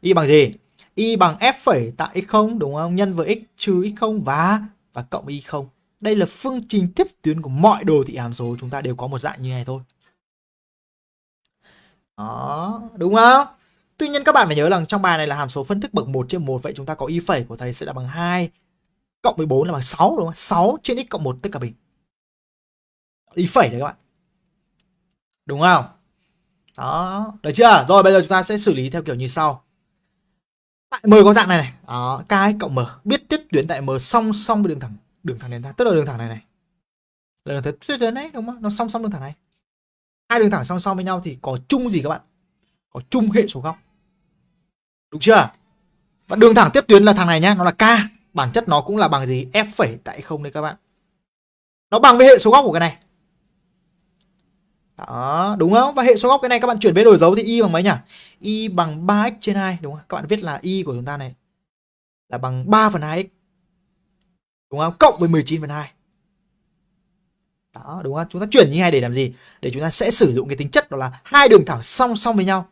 Y bằng gì? Y bằng f phẩy tại x0 đúng không? Nhân với x trừ x0 và và cộng y0. Đây là phương trình tiếp tuyến của mọi đồ thị hàm số chúng ta đều có một dạng như này thôi. Đó, đúng không? Tuy nhiên các bạn phải nhớ rằng trong bài này là hàm số phân thức bậc 1 trên 1 vậy chúng ta có y phẩy của thầy sẽ là bằng 2 cộng với 4 là bằng 6 đúng không? 6 trên x cộng 1 tất cả bình. Y phẩy đấy các bạn. Đúng không? Đó, được chưa? Rồi bây giờ chúng ta sẽ xử lý theo kiểu như sau. Tại M có dạng này này. Đó, K cộng M. Biết tiếp tuyến tại M song song với đường thẳng đường thẳng đến ta, tức là đường thẳng này này. Là đường thẳng tuyến đấy đúng không? Nó song song đường thẳng này. Hai đường thẳng song song với nhau thì có chung gì các bạn? Có chung hệ số góc. Đúng chưa? Và đường thẳng tiếp tuyến là thằng này nhá, nó là K. Bản chất nó cũng là bằng gì? F phẩy tại không đấy các bạn. Nó bằng với hệ số góc của cái này. Đó, đúng không? Và hệ số góc cái này các bạn chuyển về đổi dấu thì y bằng mấy nhỉ? Y bằng 3x trên 2, đúng không? Các bạn viết là y của chúng ta này là bằng 3 phần 2x. Đúng không? Cộng với 19 phần 2. Đó, đúng không? Chúng ta chuyển như này để làm gì? Để chúng ta sẽ sử dụng cái tính chất đó là hai đường thẳng song song với nhau.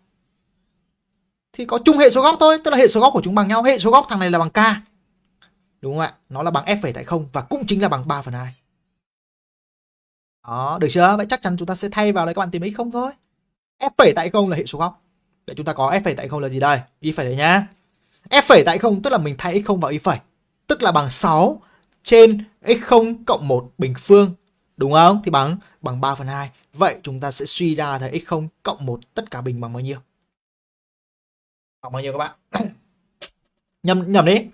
Thì có chung hệ số góc thôi, tức là hệ số góc của chúng bằng nhau. Hệ số góc thằng này là bằng k. Đúng không ạ? Nó là bằng f phẩy tại không và cũng chính là bằng 3 phần 2. Đó, được chưa? Vậy chắc chắn chúng ta sẽ thay vào đấy các bạn tìm x không thôi. f phẩy tại không là hệ số góc. Vậy chúng ta có f phẩy tại không là gì đây? Y phẩy đấy nhá. f phẩy tại không tức là mình thay x không vào y phẩy. Tức là bằng 6 trên x0 cộng 1 bình phương. Đúng không? Thì bằng bằng 3 phần 2. Vậy chúng ta sẽ suy ra thấy x0 cộng 1 tất cả bình bằng bao nhiêu? Khoảng bao nhiêu các bạn? nhầm nhầm đi.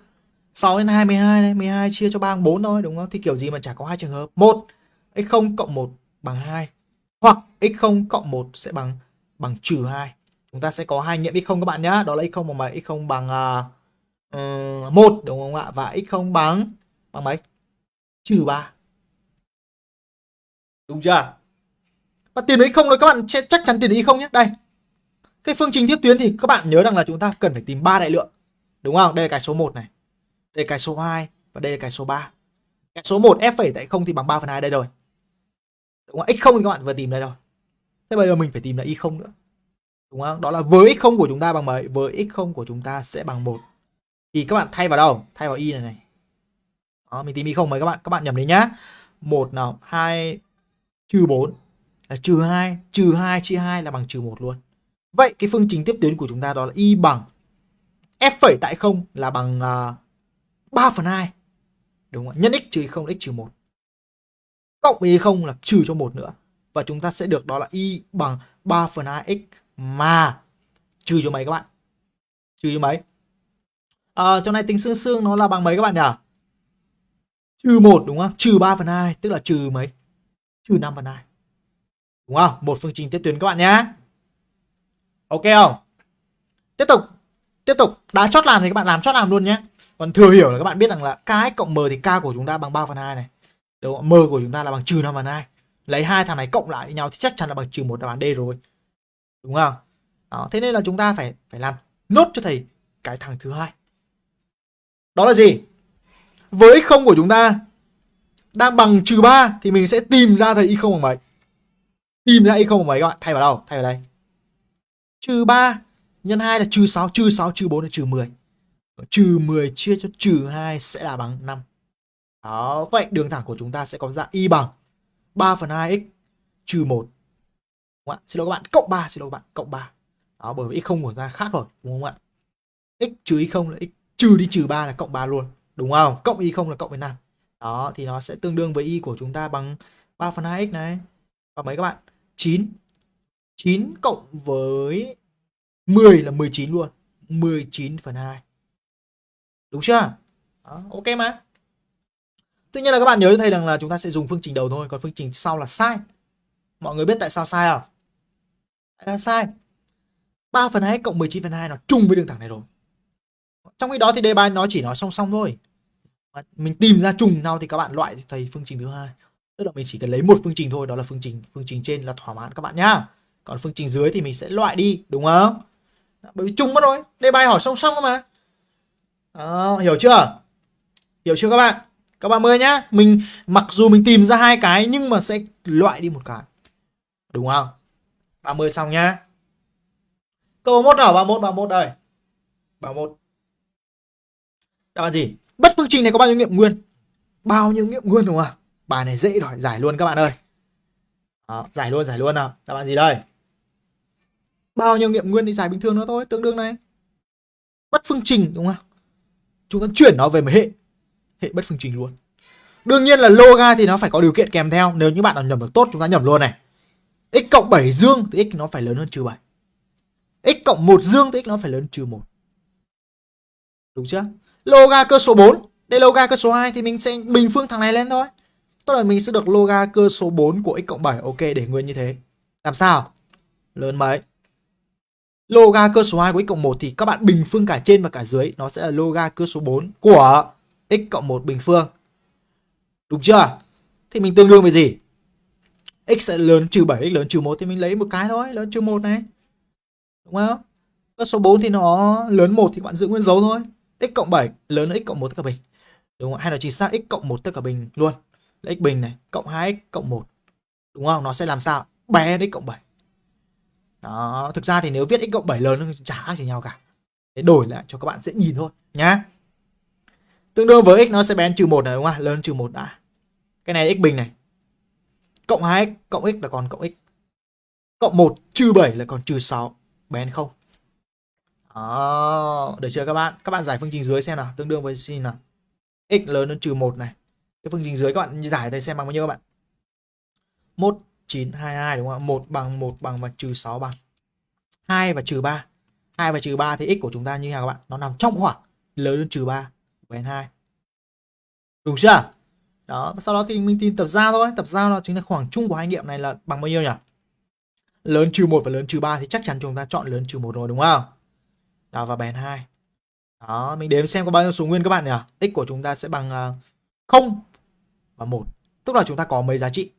6 đến 22 này, 12 chia cho 3 bằng 4 thôi đúng không? Thì kiểu gì mà chả có hai trường hợp. 1 x0 cộng 1 bằng 2 hoặc x0 cộng 1 sẽ bằng bằng trừ 2. Chúng ta sẽ có hai nghiệm x0 các bạn nhá Đó là x0 bằng mấy? x0 bằng uh, uh, 1 đúng không ạ? Và x0 bằng bằng mấy? Trừ 3. Đúng chưa? Và tiền đấy không rồi các bạn chắc chắn tiền đấy không nhé. Đây. Cái phương trình tiếp tuyến thì các bạn nhớ rằng là chúng ta cần phải tìm ba đại lượng. Đúng không? Đây là cái số 1 này. Đây là cái số 2 và đây là cái số 3. Cái số 1 f phẩy tại 0 thì bằng 3 phần 2 đây rồi. Đúng không? x0 thì các bạn vừa tìm đây rồi. Thế bây giờ mình phải tìm là y0 nữa. Đúng không? Đó là với x0 của chúng ta bằng mấy? Với x0 của chúng ta sẽ bằng 1. Thì các bạn thay vào đâu? Thay vào y này này. Đó, mình tìm y0 mấy các bạn. Các bạn nhầm đấy nhá. 1 nào, 2 trừ 4 là trừ 2, trừ 2 chia 2 là bằng trừ 1 luôn. Vậy cái phương trình tiếp tuyến của chúng ta đó là y bằng f phẩy tại 0 là bằng à, uh, 3 phần 2. Đúng không? Nhân x trừ 0 x trừ 1. Cộng với 0 là trừ cho 1 nữa. Và chúng ta sẽ được đó là y bằng 3 phần 2 x mà trừ cho mấy các bạn? Trừ cho mấy? À, chỗ này tính xương xương nó là bằng mấy các bạn nhỉ? Trừ 1 đúng không? Trừ 3 phần 2 tức là trừ mấy? Trừ 5 phần 2. Đúng không? Một phương trình tiếp tuyến các bạn nhé. Ok không? Tiếp tục. Tiếp tục. Đã chót làm thì các bạn làm chót làm luôn nhé. Còn thừa hiểu là các bạn biết rằng là k cộng m thì k của chúng ta bằng 3 phần 2 này. Đúng không? M của chúng ta là bằng trừ 5 phần 2. Lấy hai thằng này cộng lại với nhau thì chắc chắn là bằng trừ một đáp án D rồi. Đúng không? Đó, thế nên là chúng ta phải phải làm nốt cho thầy cái thằng thứ hai. Đó là gì? Với không của chúng ta đang bằng trừ 3 thì mình sẽ tìm ra thầy y không bằng mấy. Tìm ra y không bằng mấy các bạn, thay vào đâu? Thay vào đây. Trừ 3 nhân 2 là trừ 6, trừ 6 trừ 4 là trừ 10. Trừ 10 chia cho trừ 2 sẽ là bằng 5. Đó, vậy đường thẳng của chúng ta sẽ có dạng y bằng 3 phần 2x trừ 1. Đúng không ạ? Xin lỗi các bạn, cộng 3, xin lỗi các bạn, cộng 3. Đó, bởi vì x0 của ta khác rồi, đúng không ạ? x trừ y0 là x trừ đi trừ 3 là cộng 3 luôn, đúng không? Cộng y0 là cộng với 5. Đó, thì nó sẽ tương đương với y của chúng ta bằng 3 phần 2x này. Và mấy các bạn? 9. 9 cộng với 10 là 19 luôn. 19 phần 2. Đúng chưa? Đó, ok mà. Tuy nhiên là các bạn nhớ cho thầy rằng là chúng ta sẽ dùng phương trình đầu thôi, còn phương trình sau là sai. Mọi người biết tại sao sai không? Tại sao sai? 3 phần 2 cộng 19 phần 2 nó chung với đường thẳng này rồi. Trong khi đó thì đề bài nó chỉ nói song song thôi. Mình tìm ra trùng nào thì các bạn loại thầy phương trình thứ hai. Tức là mình chỉ cần lấy một phương trình thôi, đó là phương trình phương trình trên là thỏa mãn các bạn nhá. Còn phương trình dưới thì mình sẽ loại đi, đúng không? Bởi vì chung mất rồi, đề bài hỏi song song mà. Đó, hiểu chưa? Hiểu chưa các bạn? Các bạn mời nhá. Mình mặc dù mình tìm ra hai cái nhưng mà sẽ loại đi một cái. Đúng không? 30 xong nhá. Câu 31 nào? 31 31 đây. 31. Đáp án gì? Bất phương trình này có bao nhiêu nghiệm nguyên? Bao nhiêu nghiệm nguyên đúng không? Bài này dễ rồi, giải luôn các bạn ơi. Đó, giải luôn, giải luôn nào. Đáp án gì đây? Bao nhiêu nghiệm nguyên thì giải bình thường nữa thôi, tương đương này. Bất phương trình đúng không? Chúng ta chuyển nó về một hệ hệ bất phương trình luôn. Đương nhiên là loga thì nó phải có điều kiện kèm theo. Nếu như bạn nào nhầm được tốt chúng ta nhầm luôn này. x cộng 7 dương thì x nó phải lớn hơn trừ 7. x cộng 1 dương thì x nó phải lớn trừ 1. Đúng chưa? Loga cơ số 4. Đây loga cơ số 2 thì mình sẽ bình phương thằng này lên thôi. Tức là mình sẽ được loga cơ số 4 của x cộng 7. Ok để nguyên như thế. Làm sao? Lớn mấy? Loga cơ số 2 của x cộng 1 thì các bạn bình phương cả trên và cả dưới. Nó sẽ là loga cơ số 4 của x cộng 1 bình phương. Đúng chưa? Thì mình tương đương với gì? x sẽ lớn trừ 7, x lớn trừ 1 thì mình lấy một cái thôi, lớn trừ 1 này. Đúng không? Cơ số 4 thì nó lớn 1 thì các bạn giữ nguyên dấu thôi. x cộng 7 lớn hơn x cộng 1 tất cả bình. Đúng không? Hay là chính xác x cộng 1 tất cả bình luôn. Là x bình này, cộng 2x cộng 1. Đúng không? Nó sẽ làm sao? Bé x cộng 7. Đó, thực ra thì nếu viết x cộng 7 lớn thì chả khác gì nhau cả. Để đổi lại cho các bạn dễ nhìn thôi nhá. Tương đương với x nó sẽ bén trừ 1 này đúng không? ạ Lớn trừ 1 đã. Cái này x bình này. Cộng 2x cộng x là còn cộng x. Cộng 1 trừ 7 là còn trừ 6. Bén không? Đó, được chưa các bạn? Các bạn giải phương trình dưới xem nào, tương đương với gì nào? x lớn hơn trừ 1 này. Cái phương trình dưới các bạn giải thầy xem bằng bao nhiêu các bạn? 1 9 22 đúng không? ạ? 1 bằng 1 bằng và trừ 6 bằng 2 và trừ 3. 2 và trừ 3 thì x của chúng ta như thế nào các bạn? Nó nằm trong khoảng lớn hơn trừ 3 của n2. Đúng chưa? Đó, sau đó thì mình tìm tập giao thôi. Tập giao nó chính là khoảng chung của hai nghiệm này là bằng bao nhiêu nhỉ? Lớn trừ 1 và lớn trừ 3 thì chắc chắn chúng ta chọn lớn trừ 1 rồi đúng không? Đó và bèn 2. Đó, mình đếm xem có bao nhiêu số nguyên các bạn nhỉ? X của chúng ta sẽ bằng à, 0 và 1. Tức là chúng ta có mấy giá trị?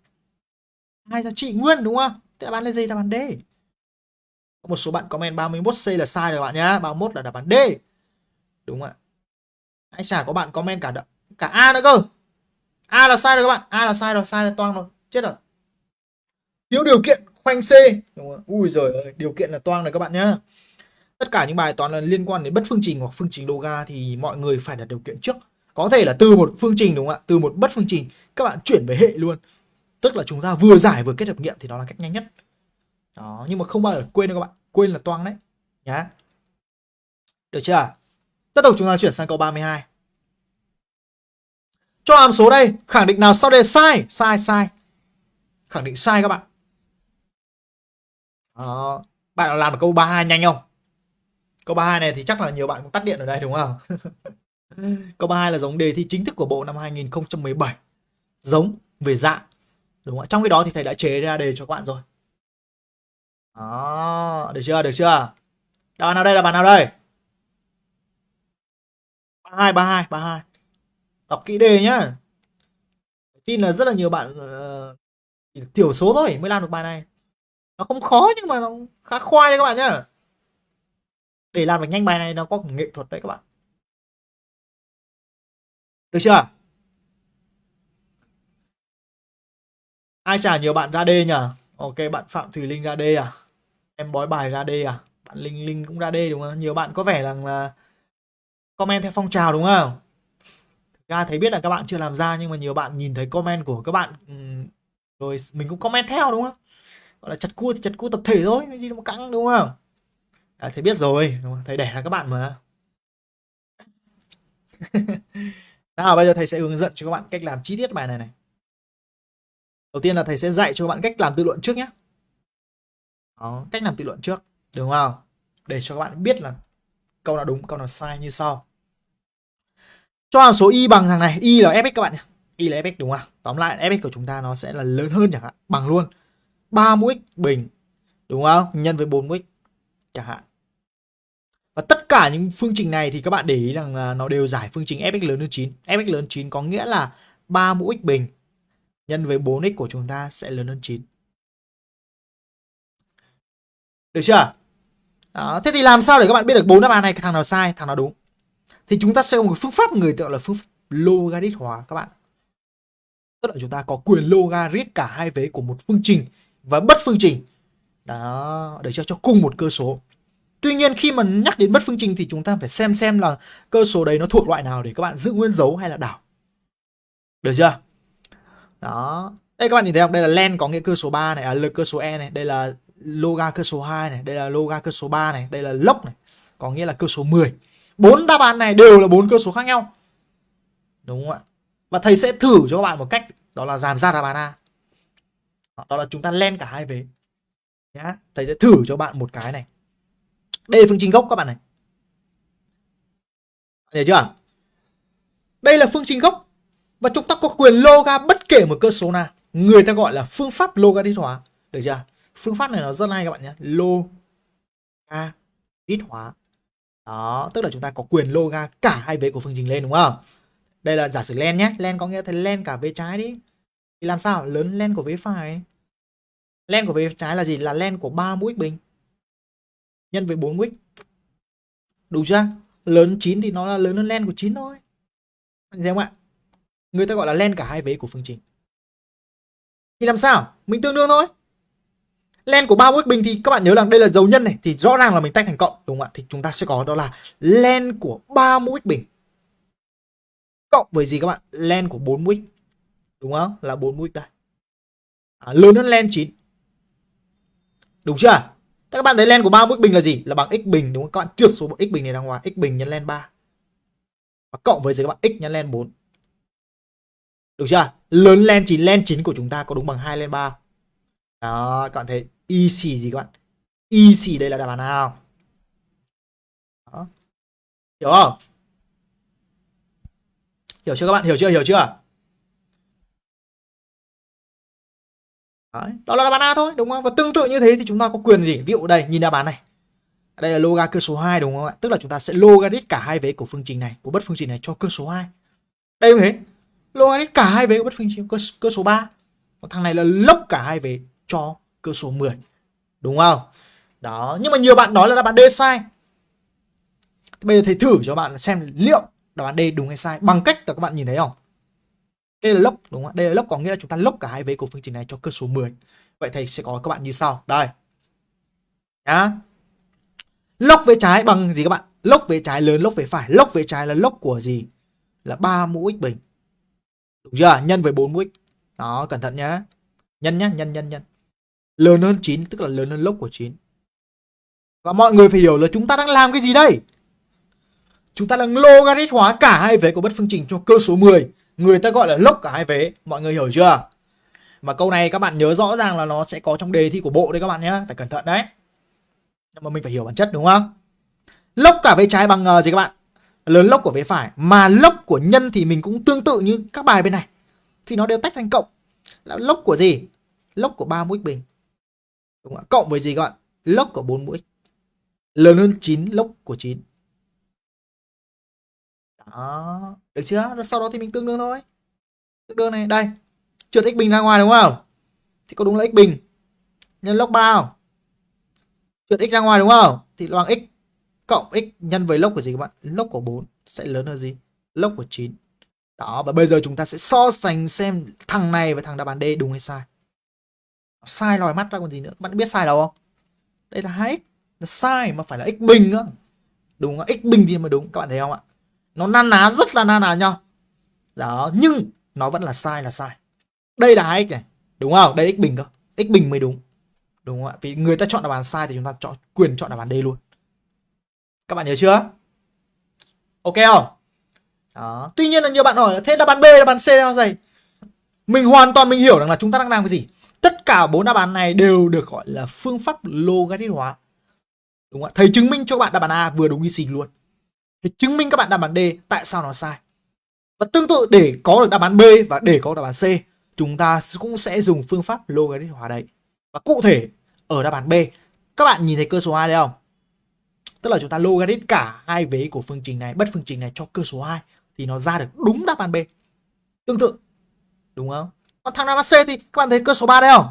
Hai giá trị nguyên đúng không? Thế đáp án là gì? Đáp án D. Có một số bạn comment 31C là sai rồi bạn nhá. 31 là đáp án D. Đúng ạ? Hãy chả có bạn comment cả cả A nữa cơ. A là sai rồi các bạn. A là sai rồi, sai là toang rồi. Chết rồi. Thiếu điều kiện khoanh C. Đúng không? Ui giời ơi, điều kiện là toang rồi các bạn nhá. Tất cả những bài toán là liên quan đến bất phương trình hoặc phương trình loga thì mọi người phải đặt điều kiện trước. Có thể là từ một phương trình đúng không ạ? Từ một bất phương trình các bạn chuyển về hệ luôn. Tức là chúng ta vừa giải vừa kết hợp nghiệm thì đó là cách nhanh nhất. Đó, nhưng mà không bao giờ quên đâu các bạn. Quên là toang đấy. Nhá. Được chưa? Tiếp tục chúng ta chuyển sang câu 32. Cho hàm số đây, khẳng định nào sau đây sai? Sai, sai. Khẳng định sai các bạn. Đó. Bạn nào làm được câu 32 nhanh không? Câu 32 này thì chắc là nhiều bạn cũng tắt điện ở đây đúng không? câu 32 là giống đề thi chính thức của bộ năm 2017. Giống về dạng. Đúng không? Trong cái đó thì thầy đã chế ra đề cho các bạn rồi. Đó, được chưa? Được chưa? Đáp án nào đây là bạn nào đây? 32 32 32. Đọc kỹ đề nhá. Tin là rất là nhiều bạn uh, thiểu số thôi mới làm được bài này. Nó không khó nhưng mà nó khá khoai đấy các bạn nhá. Để làm được nhanh bài này nó có nghệ thuật đấy các bạn. Được chưa? Ai trả nhiều bạn ra D nhỉ? Ok bạn Phạm Thùy Linh ra D à? Em bói bài ra D à? Bạn Linh Linh cũng ra D đúng không? Nhiều bạn có vẻ rằng là comment theo phong trào đúng không? Thực ra thấy biết là các bạn chưa làm ra nhưng mà nhiều bạn nhìn thấy comment của các bạn ừ, rồi mình cũng comment theo đúng không? Gọi là chặt cua thì chặt cua tập thể thôi, cái gì mà căng đúng không? À, thầy biết rồi, đúng không? thầy đẻ là các bạn mà. Nào bây giờ thầy sẽ hướng dẫn cho các bạn cách làm chi tiết bài này này. Đầu tiên là thầy sẽ dạy cho các bạn cách làm tự luận trước nhé. Đó, cách làm tự luận trước, đúng không? Để cho các bạn biết là câu nào đúng, câu nào sai như sau. Cho hàm số y bằng thằng này, y là fx các bạn nhé. Y là fx đúng không? Tóm lại fx của chúng ta nó sẽ là lớn hơn chẳng hạn, bằng luôn. 3 mũ x bình, đúng không? Nhân với 4 mũ x chẳng hạn. Và tất cả những phương trình này thì các bạn để ý rằng nó đều giải phương trình fx lớn hơn 9. fx lớn hơn 9 có nghĩa là 3 mũ x bình nhân với 4x của chúng ta sẽ lớn hơn 9. Được chưa? Đó, thế thì làm sao để các bạn biết được bốn đáp án này thằng nào sai, thằng nào đúng? Thì chúng ta sẽ có một phương pháp người tựa là phương pháp logarit hóa các bạn. Tức là chúng ta có quyền logarit cả hai vế của một phương trình và bất phương trình. Đó, để cho cho cùng một cơ số. Tuy nhiên khi mà nhắc đến bất phương trình thì chúng ta phải xem xem là cơ số đấy nó thuộc loại nào để các bạn giữ nguyên dấu hay là đảo. Được chưa? Đó. Đây các bạn nhìn thấy không? Đây là len có nghĩa cơ số 3 này, à lực cơ số e này, đây là loga cơ số 2 này, đây là loga cơ số 3 này, đây là log này, có nghĩa là cơ số 10. Bốn đáp án này đều là bốn cơ số khác nhau. Đúng không ạ? Và thầy sẽ thử cho các bạn một cách đó là giảm ra đáp án A. Đó là chúng ta len cả hai vế. Nhá. Thầy sẽ thử cho bạn một cái này. Đây là phương trình gốc các bạn này. Hiểu chưa? Đây là phương trình gốc và chúng ta có quyền loga bất kể một cơ số nào. Người ta gọi là phương pháp logarit hóa. Được chưa? Phương pháp này nó rất hay các bạn nhé. Logarit hóa. Đó, tức là chúng ta có quyền loga cả hai vế của phương trình lên đúng không? Đây là giả sử len nhé. Len có nghĩa là len cả vế trái đi. Thì làm sao? Lớn len của vế phải. Len của vế trái là gì? Là len của 3 mũ x bình. Nhân với 4 mũ x. Đúng chưa? Lớn 9 thì nó là lớn hơn len của 9 thôi. Anh thấy không ạ? Người ta gọi là len cả hai vế của phương trình. Thì làm sao? Mình tương đương thôi. Len của ba mũ x bình thì các bạn nhớ rằng đây là dấu nhân này thì rõ ràng là mình tách thành cộng đúng không ạ? Thì chúng ta sẽ có đó là len của ba mũ x bình. Cộng với gì các bạn? Len của 4 mũi đúng không? Là 4 mũi đây. À, lớn hơn len 9 đúng chưa? Thế các bạn thấy len của 3 mũi bình là gì? Là bằng x bình đúng không? Các bạn trượt số x bình này ra ngoài x bình nhân len 3 và cộng với gì các bạn? X nhân len 4 được chưa? Lớn len 9 len 9 của chúng ta có đúng bằng 2 len 3 đó, các bạn thấy y xì gì các bạn? Y xì đây là đáp án nào? Đó. hiểu không? Hiểu chưa các bạn? Hiểu chưa? Hiểu chưa? Đấy. đó là đáp án A thôi, đúng không? Và tương tự như thế thì chúng ta có quyền gì? Ví dụ đây, nhìn đáp án này. Đây là loga cơ số 2 đúng không ạ? Tức là chúng ta sẽ logarit cả hai vế của phương trình này, của bất phương trình này cho cơ số 2 đây cũng thế logarit cả hai vế của bất phương trình cơ, cơ số 3 còn thằng này là lốc cả hai vế cho cơ số 10 đúng không? Đó nhưng mà nhiều bạn nói là đáp án D sai. Bây giờ thầy thử cho bạn xem liệu đáp án D đúng hay sai bằng cách là các bạn nhìn thấy không? Đây là lốc đúng không đây là lốc có nghĩa là chúng ta lốc cả hai vế của phương trình này cho cơ số 10 vậy thầy sẽ có các bạn như sau. Đây. Nhá. Lốc về trái bằng gì các bạn? Lốc về trái lớn lốc về phải. Lốc về trái là lốc của gì? Là 3 mũ x bình đúng chưa? Nhân với 4 mũ đó cẩn thận nhá. Nhân nhá nhân nhân nhân. Lớn hơn 9 tức là lớn hơn lốc của 9 và mọi người phải hiểu là chúng ta đang làm cái gì đây? Chúng ta đang logarit hóa cả hai vế của bất phương trình cho cơ số 10 người ta gọi là lốc cả hai vế. Mọi người hiểu chưa? Mà câu này các bạn nhớ rõ ràng là nó sẽ có trong đề thi của bộ đấy các bạn nhé phải cẩn thận đấy. Nhưng mà mình phải hiểu bản chất đúng không? Lốc cả vế trái bằng uh, gì các bạn? Lớn lốc của vế phải, mà lốc của nhân thì mình cũng tương tự như các bài bên này. Thì nó đều tách thành cộng. Là lốc của gì? Lốc của 3 mũi bình. Đúng không? cộng với gì các bạn lốc của 4 mũi. Lớn hơn 9 lốc của 9 đó. Được chưa? Sau đó thì mình tương đương thôi. Tương đương này, đây. Trượt x bình ra ngoài đúng không? Thì có đúng là x bình. Nhân lốc 3 không? Trượt x ra ngoài đúng không? Thì bằng x cộng x nhân với log của gì các bạn? Log của 4 sẽ lớn hơn gì? Log của 9 đó, và bây giờ chúng ta sẽ so sánh xem thằng này với thằng đáp án D đúng hay sai. Sai lòi mắt ra còn gì nữa? Các bạn biết sai đâu không? Đây là 2x là sai mà phải là x bình nữa đúng không? x bình thì mới đúng. Các bạn thấy không ạ? Nó na ná, rất là na ná nhau đó, nhưng nó vẫn là sai là sai. Đây là 2x này. Đúng không? Đây x bình cơ. X bình mới đúng. Đúng không ạ? Vì người ta chọn đáp án sai thì chúng ta chọn, quyền chọn đáp án D luôn các bạn nhớ chưa? Ok không? Đó. Tuy nhiên là nhiều bạn hỏi thế đáp án B, đáp án C là gì? Mình hoàn toàn mình hiểu rằng là chúng ta đang làm cái gì. Tất cả bốn đáp án này đều được gọi là phương pháp logarit hóa. Đúng không ạ? Thầy chứng minh cho bạn đáp án A vừa đúng như xì luôn. Thầy chứng minh các bạn đáp án D tại sao nó sai. Và tương tự, để có được đáp án B và để có đáp án C, chúng ta cũng sẽ dùng phương pháp logarit hóa đấy. Và cụ thể, ở đáp án B, các bạn nhìn thấy cơ số 2 đây không? Tức là chúng ta logarit cả hai vế của phương trình này bất phương trình này cho cơ số 2 thì nó ra được đúng đáp án B tương tự đúng không còn thằng đáp án C thì các bạn thấy cơ số 3 đây không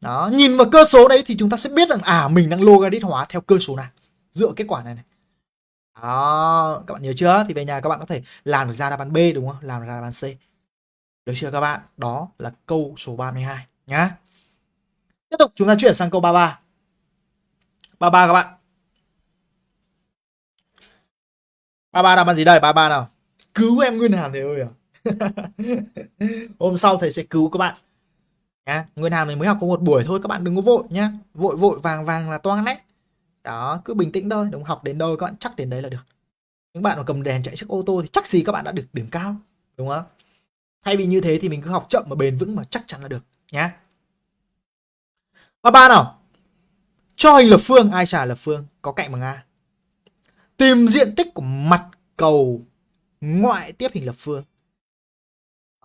đó nhìn vào cơ số đấy thì chúng ta sẽ biết rằng à mình đang logarit hóa theo cơ số nào dựa kết quả này này đó, các bạn nhớ chưa? Thì về nhà các bạn có thể làm được ra đáp án B đúng không? Làm được ra đáp án C. Được chưa các bạn? Đó là câu số 32 nhá. Tiếp tục chúng ta chuyển sang câu 33. 33 các bạn. 33 làm ăn gì đây? 33 nào. Cứu em Nguyên Hàm thầy ơi à. Hôm sau thầy sẽ cứu các bạn. Nhá. Nguyên Hàm thì mới học có một buổi thôi, các bạn đừng có vội nhá. Vội vội, vàng vàng là toang đấy đó, cứ bình tĩnh thôi đúng học đến đâu, các bạn chắc đến đấy là được những bạn mà cầm đèn chạy chiếc ô tô thì chắc gì các bạn đã được điểm cao, đúng không thay vì như thế thì mình cứ học chậm mà bền vững mà chắc chắn là được, nhá và ba nào cho hình lập phương, ai trả lập phương có cạnh bằng a tìm diện tích của mặt cầu ngoại tiếp hình lập phương.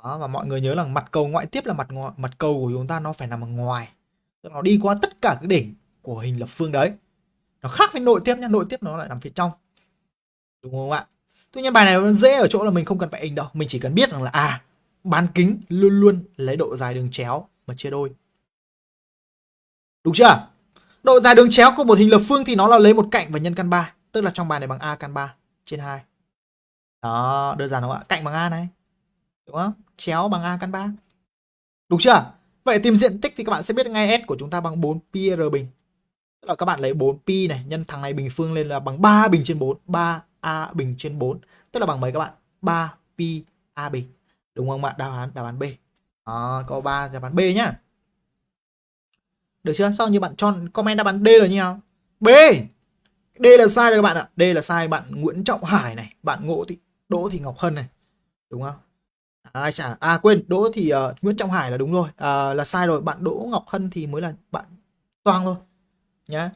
Đó, và mọi người nhớ là mặt cầu ngoại tiếp là mặt ngoài, mặt cầu của chúng ta nó phải nằm ở ngoài. Tức nó đi qua tất cả các đỉnh của hình lập phương đấy. Nó khác với nội tiếp nhá nội tiếp nó lại nằm phía trong. Đúng không ạ? Tuy nhiên bài này nó dễ ở chỗ là mình không cần phải hình đâu. Mình chỉ cần biết rằng là à bán kính luôn luôn lấy độ dài đường chéo mà chia đôi. Đúng chưa? Độ dài đường chéo của một hình lập phương thì nó là lấy một cạnh và nhân căn 3 tức là trong bài này bằng a căn 3 trên 2 đó đơn giản không ạ? Cạnh bằng a này. Đúng không? Chéo bằng a căn 3 đúng chưa? Vậy tìm diện tích thì các bạn sẽ biết ngay s của chúng ta bằng 4 pi r bình. Tức là các bạn lấy 4pi này nhân thằng này bình phương lên là bằng 3 bình trên 4, 3a bình trên 4, tức là bằng mấy các bạn? PAB đúng không ạ? Đáp án đáp án B. Đó, câu 3 đáp án B nhá. Được chưa? Sao như bạn chọn comment đáp án D là như nào B D là sai rồi các bạn ạ. D là sai bạn Nguyễn Trọng Hải này bạn Ngộ Thị Đỗ Thị Ngọc Hân này. Đúng không? À, Ai chả à quên Đỗ thì uh, ờ, Nguyễn Trọng Hải là đúng rồi. À, là sai rồi bạn Đỗ Ngọc Hân thì mới là bạn toang thôi nhá.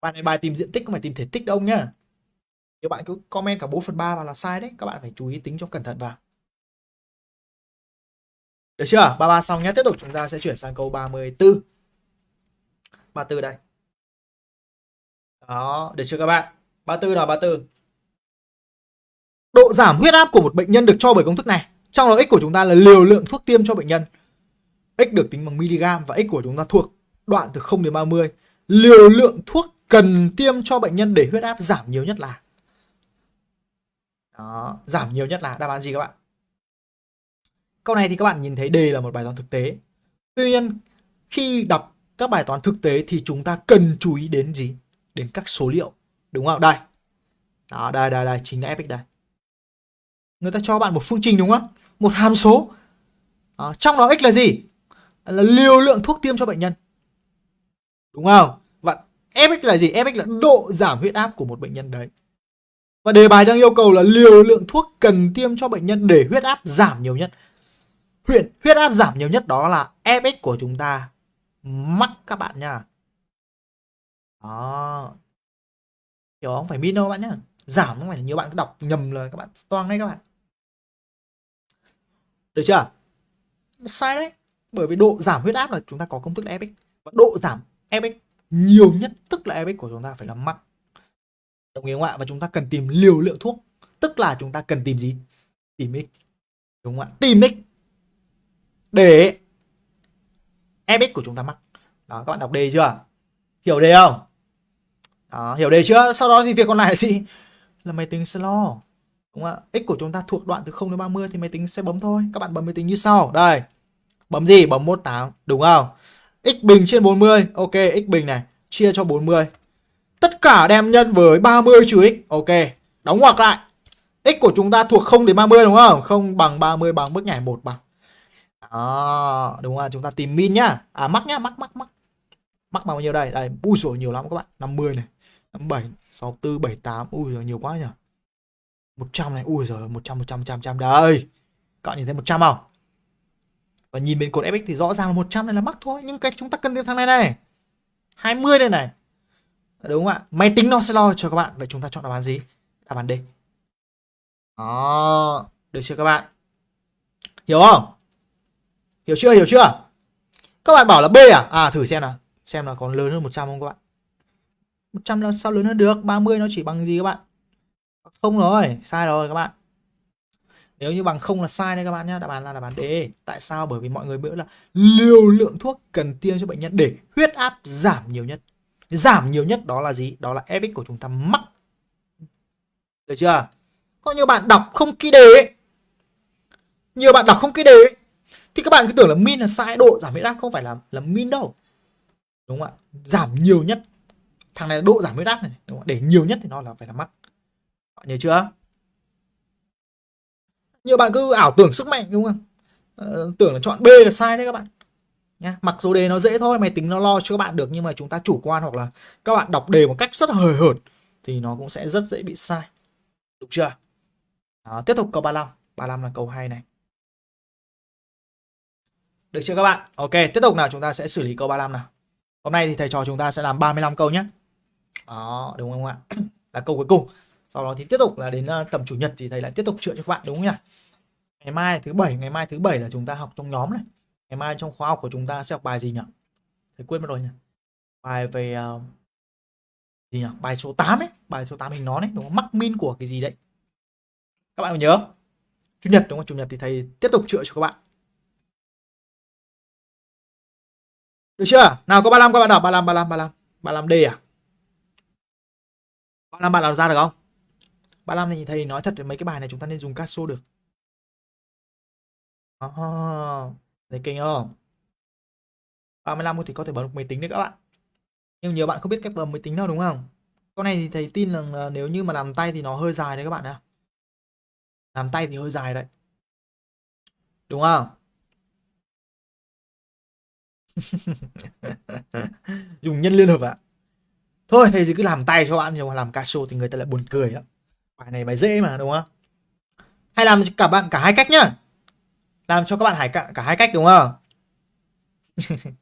Bạn này bài tìm diện tích không phải tìm thể tích đâu nhá. Nếu bạn cứ comment cả 4 phần 3 vào là sai đấy các bạn phải chú ý tính cho cẩn thận vào. Được chưa? 33 xong nhé tiếp tục chúng ta sẽ chuyển sang câu 34 34 đây đó được chưa các bạn 34 nào 34 độ giảm huyết áp của một bệnh nhân được cho bởi công thức này trong đó x của chúng ta là liều lượng thuốc tiêm cho bệnh nhân x được tính bằng miligam và x của chúng ta thuộc đoạn từ 0 đến 30 liều lượng thuốc cần tiêm cho bệnh nhân để huyết áp giảm nhiều nhất là đó, giảm nhiều nhất là đáp án gì các bạn? Câu này thì các bạn nhìn thấy đề là một bài toán thực tế. Tuy nhiên, khi đọc các bài toán thực tế thì chúng ta cần chú ý đến gì? Đến các số liệu. Đúng không? Đây. Đó, đây, đây, đây, chính là fx đây. Người ta cho bạn một phương trình đúng không? Một hàm số. Đó, trong đó x là gì? Là liều lượng thuốc tiêm cho bệnh nhân. Đúng không? Và fx là gì? fx là độ giảm huyết áp của một bệnh nhân đấy. Và đề bài đang yêu cầu là liều lượng thuốc cần tiêm cho bệnh nhân để huyết áp giảm nhiều nhất. Huyện huyết áp giảm nhiều nhất đó là Fx của chúng ta mắc các bạn nha. Ờ. Đó. Hiểu không? Phải min đâu bạn nhá. Giảm không phải nhiều bạn cứ đọc nhầm là các bạn, toang đấy các bạn. Được chưa? Sai đấy. Bởi vì độ giảm huyết áp là chúng ta có công thức là Fx. Và độ giảm Fx nhiều nhất, tức là Fx của chúng ta phải là mắc đồng ý không ạ và chúng ta cần tìm liều lượng thuốc tức là chúng ta cần tìm gì tìm x đúng không ạ tìm x để fx của chúng ta mắc đó, các bạn đọc đề chưa hiểu đề không đó, hiểu đề chưa sau đó thì việc còn lại là gì là máy tính sẽ lo đúng không ạ x của chúng ta thuộc đoạn từ 0 đến 30 thì máy tính sẽ bấm thôi các bạn bấm máy tính như sau đây bấm gì bấm 18 đúng không x bình trên 40 ok x bình này chia cho 40 Tất cả đem nhân với 30 trừ x. Ok. Đóng ngoặc lại. X của chúng ta thuộc 0 đến 30 đúng không? 0 bằng 30 bằng bước nhảy 1 bằng. Đó, đúng rồi Chúng ta tìm min nhá. À mắc nhá, mắc mắc mắc. Mắc bao nhiêu đây? Đây, ui sổ nhiều lắm các bạn. 50 này, 87 64, 78. Ui giời nhiều quá nhỉ. 100 này, ui giời 100 100 100 100 đây. Các bạn nhìn thấy 100 không? Và nhìn bên cột FX thì rõ ràng là 100 này là mắc thôi, nhưng cái chúng ta cần thêm thằng này này. 20 đây này. Đúng không ạ? Máy tính nó sẽ lo cho các bạn. Vậy chúng ta chọn đáp án gì? Đáp án D. Đó được chưa các bạn? Hiểu không? Hiểu chưa? Hiểu chưa? Các bạn bảo là B à? À thử xem nào. Xem là còn lớn hơn 100 không các bạn? 100 làm sao lớn hơn được 30 nó chỉ bằng gì các bạn? Không rồi, sai rồi các bạn. Nếu như bằng không là sai đây các bạn nhé đáp án là đáp án D. Tại sao? Bởi vì mọi người biết là liều lượng thuốc cần tiêm cho bệnh nhân để huyết áp giảm nhiều nhất. Giảm nhiều nhất đó là gì? Đó là epic của chúng ta mắc. Được chưa? Có nhiều bạn đọc không ký đề nhiều bạn đọc không ký đề thì các bạn cứ tưởng là min là sai, độ giảm huyết áp không phải là là min đâu. Đúng không ạ? Giảm nhiều nhất thằng này là độ giảm huyết áp này đúng không? để nhiều nhất thì nó là phải là mắc. Bạn nhớ chưa? Nhiều bạn cứ ảo tưởng sức mạnh đúng không? Ờ, tưởng là chọn B là sai đấy các bạn. Nhá mặc dù đề nó dễ thôi máy tính nó lo cho các bạn được nhưng mà chúng ta chủ quan hoặc là các bạn đọc đề một cách rất hời hợt thì nó cũng sẽ rất dễ bị sai. Đúng chưa? Đó, tiếp tục câu 35 35 là câu hay này. Được chưa các bạn? Ok tiếp tục nào chúng ta sẽ xử lý câu 35 nào. Hôm nay thì thầy trò chúng ta sẽ làm 35 câu nhé đó đúng không ạ? Là câu cuối cùng. Sau đó thì tiếp tục là đến ờ, tầm chủ nhật thì thầy lại tiếp tục chữa cho các bạn đúng không nhỉ? Ngày mai thứ bảy ngày mai thứ bảy là chúng ta học trong nhóm này. Ngày mai trong khóa học của chúng ta sẽ học bài gì nhỉ? Thầy quên mất rồi nhỉ? Bài về uh, gì nhỉ? Bài số 8 ấy bài số 8 hình nón ấy đúng không? Mắc min của cái gì đấy? Các bạn có nhớ chủ nhật đúng không? Chủ nhật thì thầy tiếp tục chữa cho các bạn. Được chưa? Nào có 35 các bạn đọc 35 35 35 35 D à? 35 bạn làm ra được không 35 thì thầy nói thật mấy cái bài này chúng ta nên dùng caso được oh. Thấy kinh không? 35 thì có thể bấm được máy tính đấy các bạn. Nhưng nhiều bạn không biết cách bấm máy tính đâu đúng không? Con này thì thầy tin là nếu như mà làm tay thì nó hơi dài đấy các bạn ạ. làm tay thì hơi dài đấy đúng không dùng nhân liên hợp ạ à? Thôi thầy thì cứ làm tay cho bạn nhưng mà làm casio thì người ta lại buồn cười lắm. Bài này bài dễ mà đúng không? Hay làm cả bạn cả hai cách nhá. Làm cho các bạn hải cả, cả hai cách đúng không?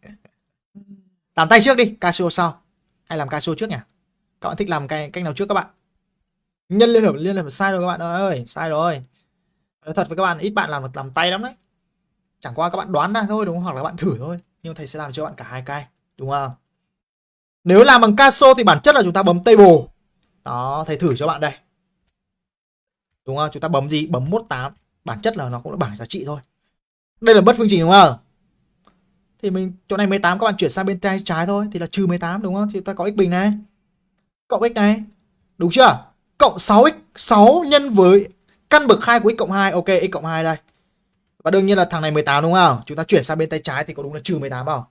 Làm tay trước đi casio sau. Hay làm casio trước nhỉ? Các bạn thích làm cái cách nào trước các bạn? Nhân liên hợp liên hợp sai rồi các bạn ơi sai rồi. Nói thật với các bạn ít bạn làm làm tay lắm đấy. Chẳng qua các bạn đoán ra thôi đúng không? Hoặc là các bạn thử thôi. Nhưng thầy sẽ làm cho bạn cả hai cái đúng không? Nếu làm bằng caso thì bản chất là chúng ta bấm table. Đó, thầy thử cho bạn đây. Đúng không? Chúng ta bấm gì? Bấm 18 bản chất là nó cũng là bảng giá trị thôi. Đây là bất phương trình đúng không? Thì mình, chỗ này 18 các bạn chuyển sang bên tay trái thôi, thì là trừ 18 đúng không? Thì ta có x bình này. Cộng x này. Đúng chưa? Cộng 6x 6 nhân với căn bậc 2 của x cộng 2 ok, x cộng 2 đây. Và đương nhiên là thằng này 18 đúng không? Chúng ta chuyển sang bên tay trái thì có đúng là trừ 18 không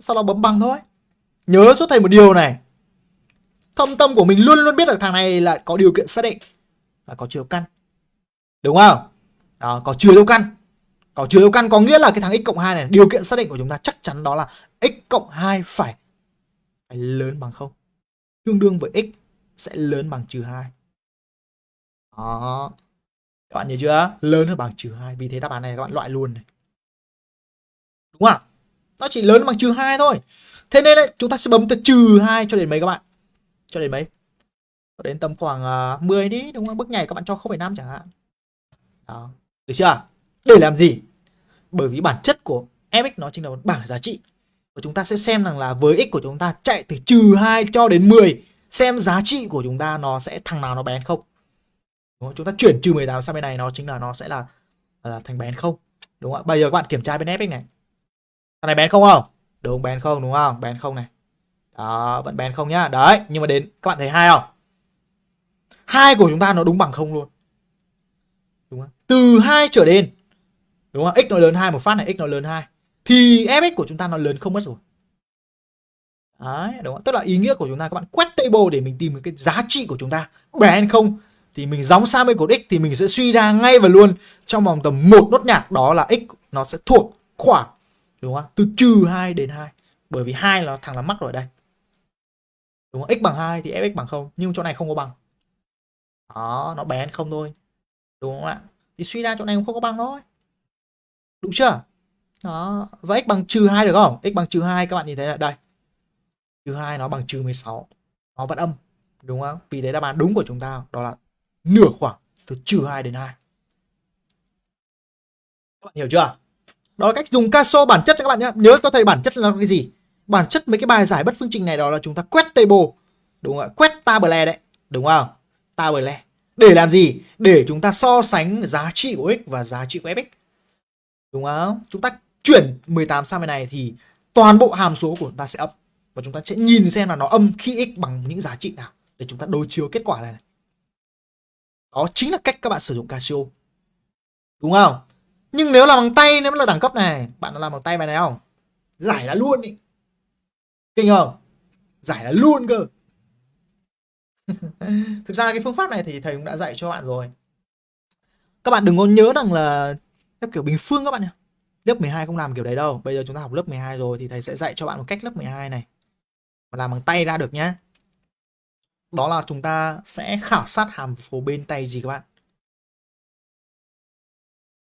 sau đó bấm bằng thôi nhớ cho thầy một điều này. Thâm tâm của mình luôn luôn biết được thằng này là có điều kiện xác định là có chiều căn. Đúng không? Đó, có chiều căn. Có chiều căn có nghĩa là cái thằng x cộng 2 này điều kiện xác định của chúng ta chắc chắn đó là x cộng 2 phải phải lớn bằng không. Tương đương với x sẽ lớn bằng trừ 2 đó. Các bạn nhớ chưa? Lớn hơn bằng trừ 2 vì thế đáp án này các bạn loại luôn này. Đúng không? Nó chỉ lớn bằng trừ 2 thôi thế nên là chúng ta sẽ bấm từ trừ 2 cho đến mấy các bạn? Cho đến mấy? Cho đến tầm khoảng à, uh, 10 đi đúng không? Bước nhảy các bạn cho 0,5 chẳng hạn. Đó. Được chưa? Để làm gì? Bởi vì bản chất của fx nó chính là một bảng giá trị. Và chúng ta sẽ xem rằng là với x của chúng ta chạy từ trừ 2 cho đến 10 xem giá trị của chúng ta nó sẽ thằng nào nó bén không? Đúng không? chúng ta chuyển trừ 18 sang bên này nó chính là nó sẽ là, là thành bén không? Đúng không ạ? Bây giờ các bạn kiểm tra bên fx này. Thằng này bén không không? Đúng bén không đúng không? Bén không này. Đó vẫn bén không nhá. Đấy nhưng mà đến các bạn thấy hai không? Hai của chúng ta nó đúng bằng không luôn. Đúng không? Từ hai trở lên. Đúng không? X nó lớn hai một phát này x nó lớn hai. Thì fx của chúng ta nó lớn không mất rồi. Đấy, đúng không? Tức là ý nghĩa của chúng ta các bạn quét table để mình tìm cái giá trị của chúng ta. Bén không thì mình gióng sang bên cột x thì mình sẽ suy ra ngay và luôn trong vòng tầm một nốt nhạc. Đó là x nó sẽ thuộc khoảng đúng không? Từ trừ 2 đến 2. Bởi vì hai là thằng là mắc rồi đây. Đúng không? x bằng 2 thì fx bằng 0, nhưng chỗ này không có bằng. Đó, nó bé không thôi. Đúng không ạ? Thì suy ra chỗ này cũng không có bằng thôi. Đúng chưa? Đó, và x bằng trừ 2 được không? x bằng trừ 2 các bạn nhìn thấy là đây. Trừ 2 nó bằng trừ 16. Nó vẫn âm, đúng không? Vì thế đáp án đúng của chúng ta đó là nửa khoảng từ trừ 2 đến 2. Các bạn hiểu chưa? Đó là cách dùng caso bản chất các bạn nhé. Nhớ có thầy bản chất là cái gì? Bản chất mấy cái bài giải bất phương trình này đó là chúng ta quét table. Đúng không ạ? Quét table đấy. Đúng không? Table. Để làm gì? Để chúng ta so sánh giá trị của x và giá trị của fx. Đúng không? Chúng ta chuyển 18 sang bên này thì toàn bộ hàm số của chúng ta sẽ âm. Và chúng ta sẽ nhìn xem là nó âm khi x bằng những giá trị nào. Để chúng ta đối chiếu kết quả này. Đó chính là cách các bạn sử dụng Casio. Đúng không? Nhưng nếu làm bằng tay nếu là đẳng cấp này, bạn làm bằng tay bài này không? Giải là luôn ý. Kinh không? Giải là luôn cơ. Thực ra cái phương pháp này thì thầy cũng đã dạy cho bạn rồi. Các bạn đừng có nhớ rằng là lớp kiểu bình phương các bạn nhé. Lớp 12 không làm kiểu đấy đâu. Bây giờ chúng ta học lớp 12 rồi thì thầy sẽ dạy cho bạn một cách lớp 12 này. Mà làm bằng tay ra được nhá. Đó là chúng ta sẽ khảo sát hàm số bên tay gì các bạn?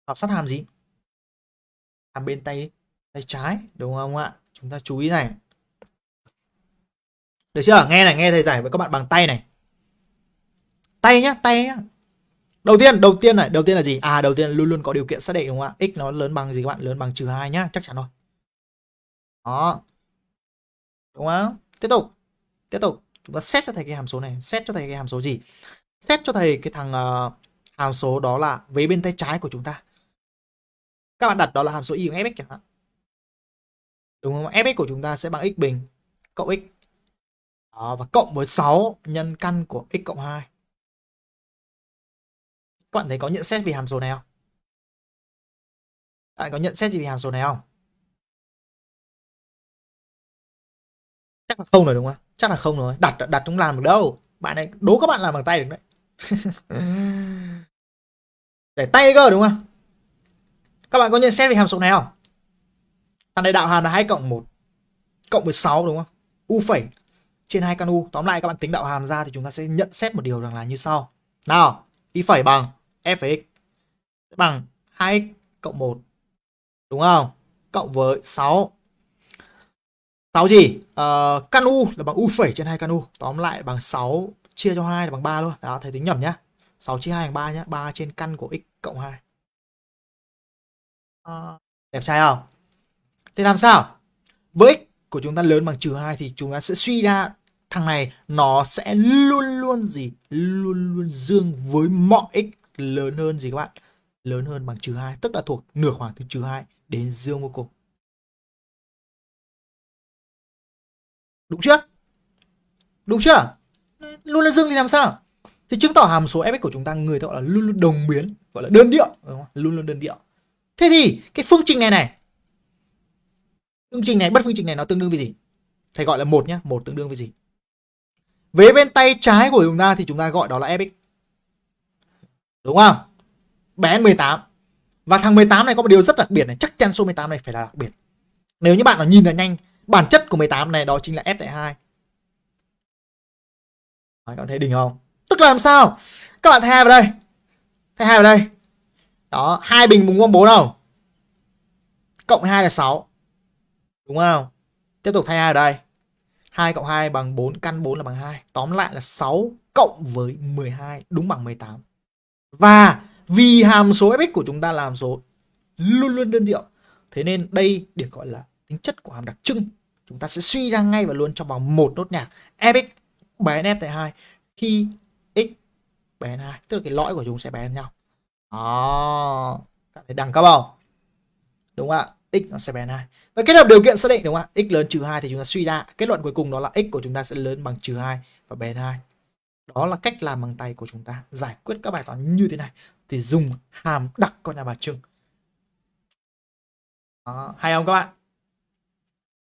Học sát hàm gì? Hàm bên tay tay trái đúng không ạ? Chúng ta chú ý này. Được chưa? Nghe này, nghe thầy giải với các bạn bằng tay này. Tay nhá, tay nhá. Đầu tiên, đầu tiên này, đầu tiên là gì? À, đầu tiên luôn luôn có điều kiện xác định đúng không ạ? X nó lớn bằng gì các bạn? Lớn bằng trừ hai nhá, chắc chắn rồi. Đó. Đúng không? Tiếp tục. Tiếp tục chúng ta xét cho thầy cái hàm số này xét cho thầy cái hàm số gì xét cho thầy cái thằng uh, hàm số đó là vế bên tay trái của chúng ta các bạn đặt đó là hàm số y bằng fx chẳng hạn. Đúng không? Fx của chúng ta sẽ bằng x bình cộng x. Đó, và cộng với 6 nhân căn của x cộng 2 các bạn thấy có nhận xét về hàm số này không? Các bạn có nhận xét gì về hàm số này không? Chắc là không rồi đúng không chắc là không rồi. Đặt đặt cũng làm được đâu. Bạn này đố các bạn làm bằng tay được đấy. Để tay cơ đúng không các bạn có nhận xét về hàm số này không? Thằng này đạo hàm là 2 cộng 1 cộng với 6 đúng không? U phẩy trên 2 căn u. Tóm lại các bạn tính đạo hàm ra thì chúng ta sẽ nhận xét một điều rằng là như sau. Nào y phẩy bằng f x bằng 2 cộng 1 đúng không? Cộng với 6 6 gì? Ờ, căn u là bằng u phẩy trên 2 căn u. Tóm lại bằng 6 chia cho 2 là bằng 3 luôn. Đó thầy tính nhầm nhá. 6 chia 2 bằng 3 nhá. 3 trên căn của x cộng 2 à, đẹp trai không? Thế làm sao? Với x của chúng ta lớn bằng trừ 2 thì chúng ta sẽ suy ra thằng này nó sẽ luôn luôn gì? Luôn luôn dương với mọi x lớn hơn gì các bạn? Lớn hơn bằng trừ 2 tức là thuộc nửa khoảng từ trừ 2 đến dương vô cùng. Đúng chưa? Đúng chưa? Luôn luôn dương thì làm sao? Thì chứng tỏ hàm số fx của chúng ta người ta gọi là luôn luôn đồng biến gọi là đơn điệu đúng không? luôn luôn đơn điệu thế thì cái phương trình này này phương trình này bất phương trình này nó tương đương với gì thầy gọi là một nhá một tương đương với gì Vế bên tay trái của chúng ta thì chúng ta gọi đó là fx. Đúng không? Bé 18. Và thằng 18 này có một điều rất đặc biệt này, chắc chắn số 18 này phải là đặc biệt. Nếu như bạn nào nhìn là nhanh, bản chất của 18 này đó chính là f tại 2. Đấy, các bạn thấy đỉnh không? Tức là làm sao? Các bạn thay hai vào đây. Thay hai vào đây. Đó, hai bình bùng gom 4 không? Cộng 2 là 6. Đúng không? Tiếp tục thay hai ở đây. 2 cộng 2 bằng 4, căn 4 là bằng 2. Tóm lại là 6 cộng với 12 đúng bằng 18. Và vì hàm số fx của chúng ta là hàm số luôn luôn đơn điệu. Thế nên đây được gọi là tính chất của hàm đặc trưng. Chúng ta sẽ suy ra ngay và luôn trong vòng một nốt nhạc. fx bé hơn f tại 2 khi x bé 2. Tức là cái lõi của chúng sẽ bé nhau. Ờ, đó. Các thấy đẳng cấp không? Đúng không ạ? x nó sẽ bé hơn 2. Và kết hợp điều kiện xác định đúng không ạ? x lớn trừ 2 thì chúng ta suy ra kết luận cuối cùng đó là x của chúng ta sẽ lớn bằng trừ 2 và bé hai 2. Đó là cách làm bằng tay của chúng ta giải quyết các bài toán như thế này thì dùng hàm đặc con nhà bà trưng. Đó, hay không các bạn?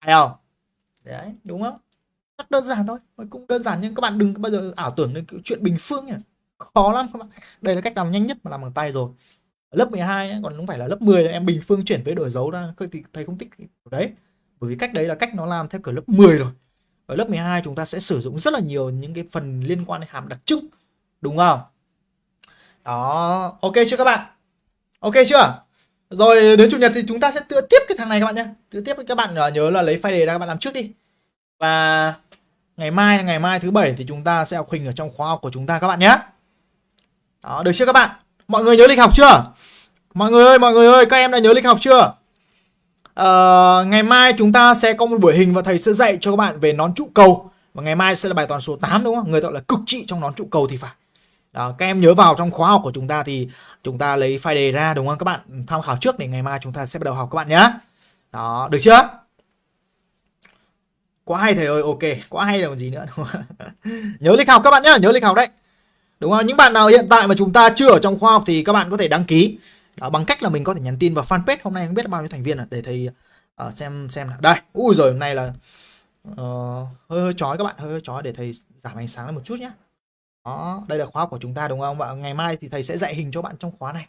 Hay không? Đấy, đúng không? Rất đơn giản thôi, cũng đơn giản nhưng các bạn đừng bao giờ ảo tưởng đến chuyện bình phương nhỉ. Khó lắm các bạn. Đây là cách làm nhanh nhất mà làm bằng tay rồi. Lớp 12 ấy, còn không phải là lớp 10 em bình phương chuyển với đổi dấu ra thì thầy không thích đấy. Bởi vì cách đấy là cách nó làm theo kiểu lớp 10 rồi. Ở lớp 12 chúng ta sẽ sử dụng rất là nhiều những cái phần liên quan đến hàm đặc trưng đúng không? Đó ok chưa các bạn? Ok chưa? Rồi đến chủ nhật thì chúng ta sẽ tựa tiếp cái thằng này các bạn nhé tựa tiếp các bạn à, nhớ là lấy file đề ra các bạn làm trước đi. Và ngày mai ngày mai thứ bảy thì chúng ta sẽ học hình ở trong khóa học của chúng ta các bạn nhé đó được chưa các bạn Mọi người nhớ lịch học chưa? Mọi người ơi, mọi người ơi, các em đã nhớ lịch học chưa? Uh, ngày mai chúng ta sẽ có một buổi hình và thầy sẽ dạy cho các bạn về nón trụ cầu và ngày mai sẽ là bài toán số 8 đúng không? Người gọi là cực trị trong nón trụ cầu thì phải. Đó, các em nhớ vào trong khóa học của chúng ta thì chúng ta lấy file đề ra đúng không? Các bạn tham khảo trước để ngày mai chúng ta sẽ bắt đầu học các bạn nhé. Đó, được chưa? Quá hay thầy ơi, ok, quá hay là còn gì nữa đúng không? nhớ lịch học các bạn nhé, nhớ lịch học đấy. Đúng không? Những bạn nào hiện tại mà chúng ta chưa ở trong khoa học thì các bạn có thể đăng ký à, bằng cách là mình có thể nhắn tin vào fanpage hôm nay không biết bao nhiêu thành viên à, để thầy à, xem xem nào. Đây, ui rồi hôm nay là uh, hơi hơi chói các bạn, hơi hơi chói để thầy giảm ánh sáng lên một chút nhé. Đó, đây là khóa học của chúng ta đúng không? Và ngày mai thì thầy sẽ dạy hình cho bạn trong khóa này.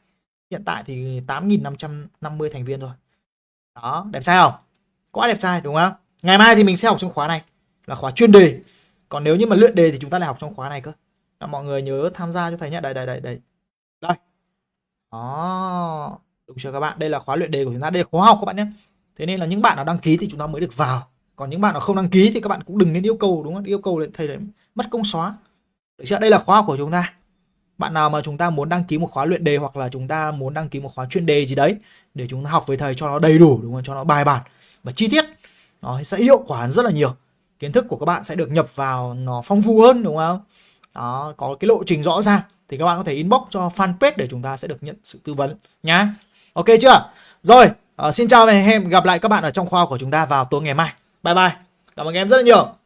Hiện tại thì 8.550 thành viên rồi. Đó, đẹp trai không? Quá đẹp trai đúng không? Ngày mai thì mình sẽ học trong khóa này là khóa chuyên đề. Còn nếu như mà luyện đề thì chúng ta lại học trong khóa này cơ à, mọi người nhớ tham gia cho thầy nhé. Đây đây đây đây. Đây. Đó. Đúng chưa các bạn? Đây là khóa luyện đề của chúng ta. Đây là khóa học các bạn nhé. Thế nên là những bạn nào đăng ký thì chúng ta mới được vào. Còn những bạn nào không đăng ký thì các bạn cũng đừng nên yêu cầu đúng không? Yêu cầu thầy đấy mất công xóa. Được chưa? Đây là khóa học của chúng ta. Bạn nào mà chúng ta muốn đăng ký một khóa luyện đề hoặc là chúng ta muốn đăng ký một khóa chuyên đề gì đấy để chúng ta học với thầy cho nó đầy đủ đúng không? Cho nó bài bản và chi tiết nó sẽ hiệu quả rất là nhiều. Kiến thức của các bạn sẽ được nhập vào nó phong phú hơn đúng không đó có cái lộ trình rõ ràng thì các bạn có thể inbox cho fanpage để chúng ta sẽ được nhận sự tư vấn nhá. Ok chưa? Rồi uh, xin chào và hẹn gặp lại các bạn ở trong khoa của chúng ta vào tối ngày mai. Bye bye. Cảm ơn các em rất là nhiều.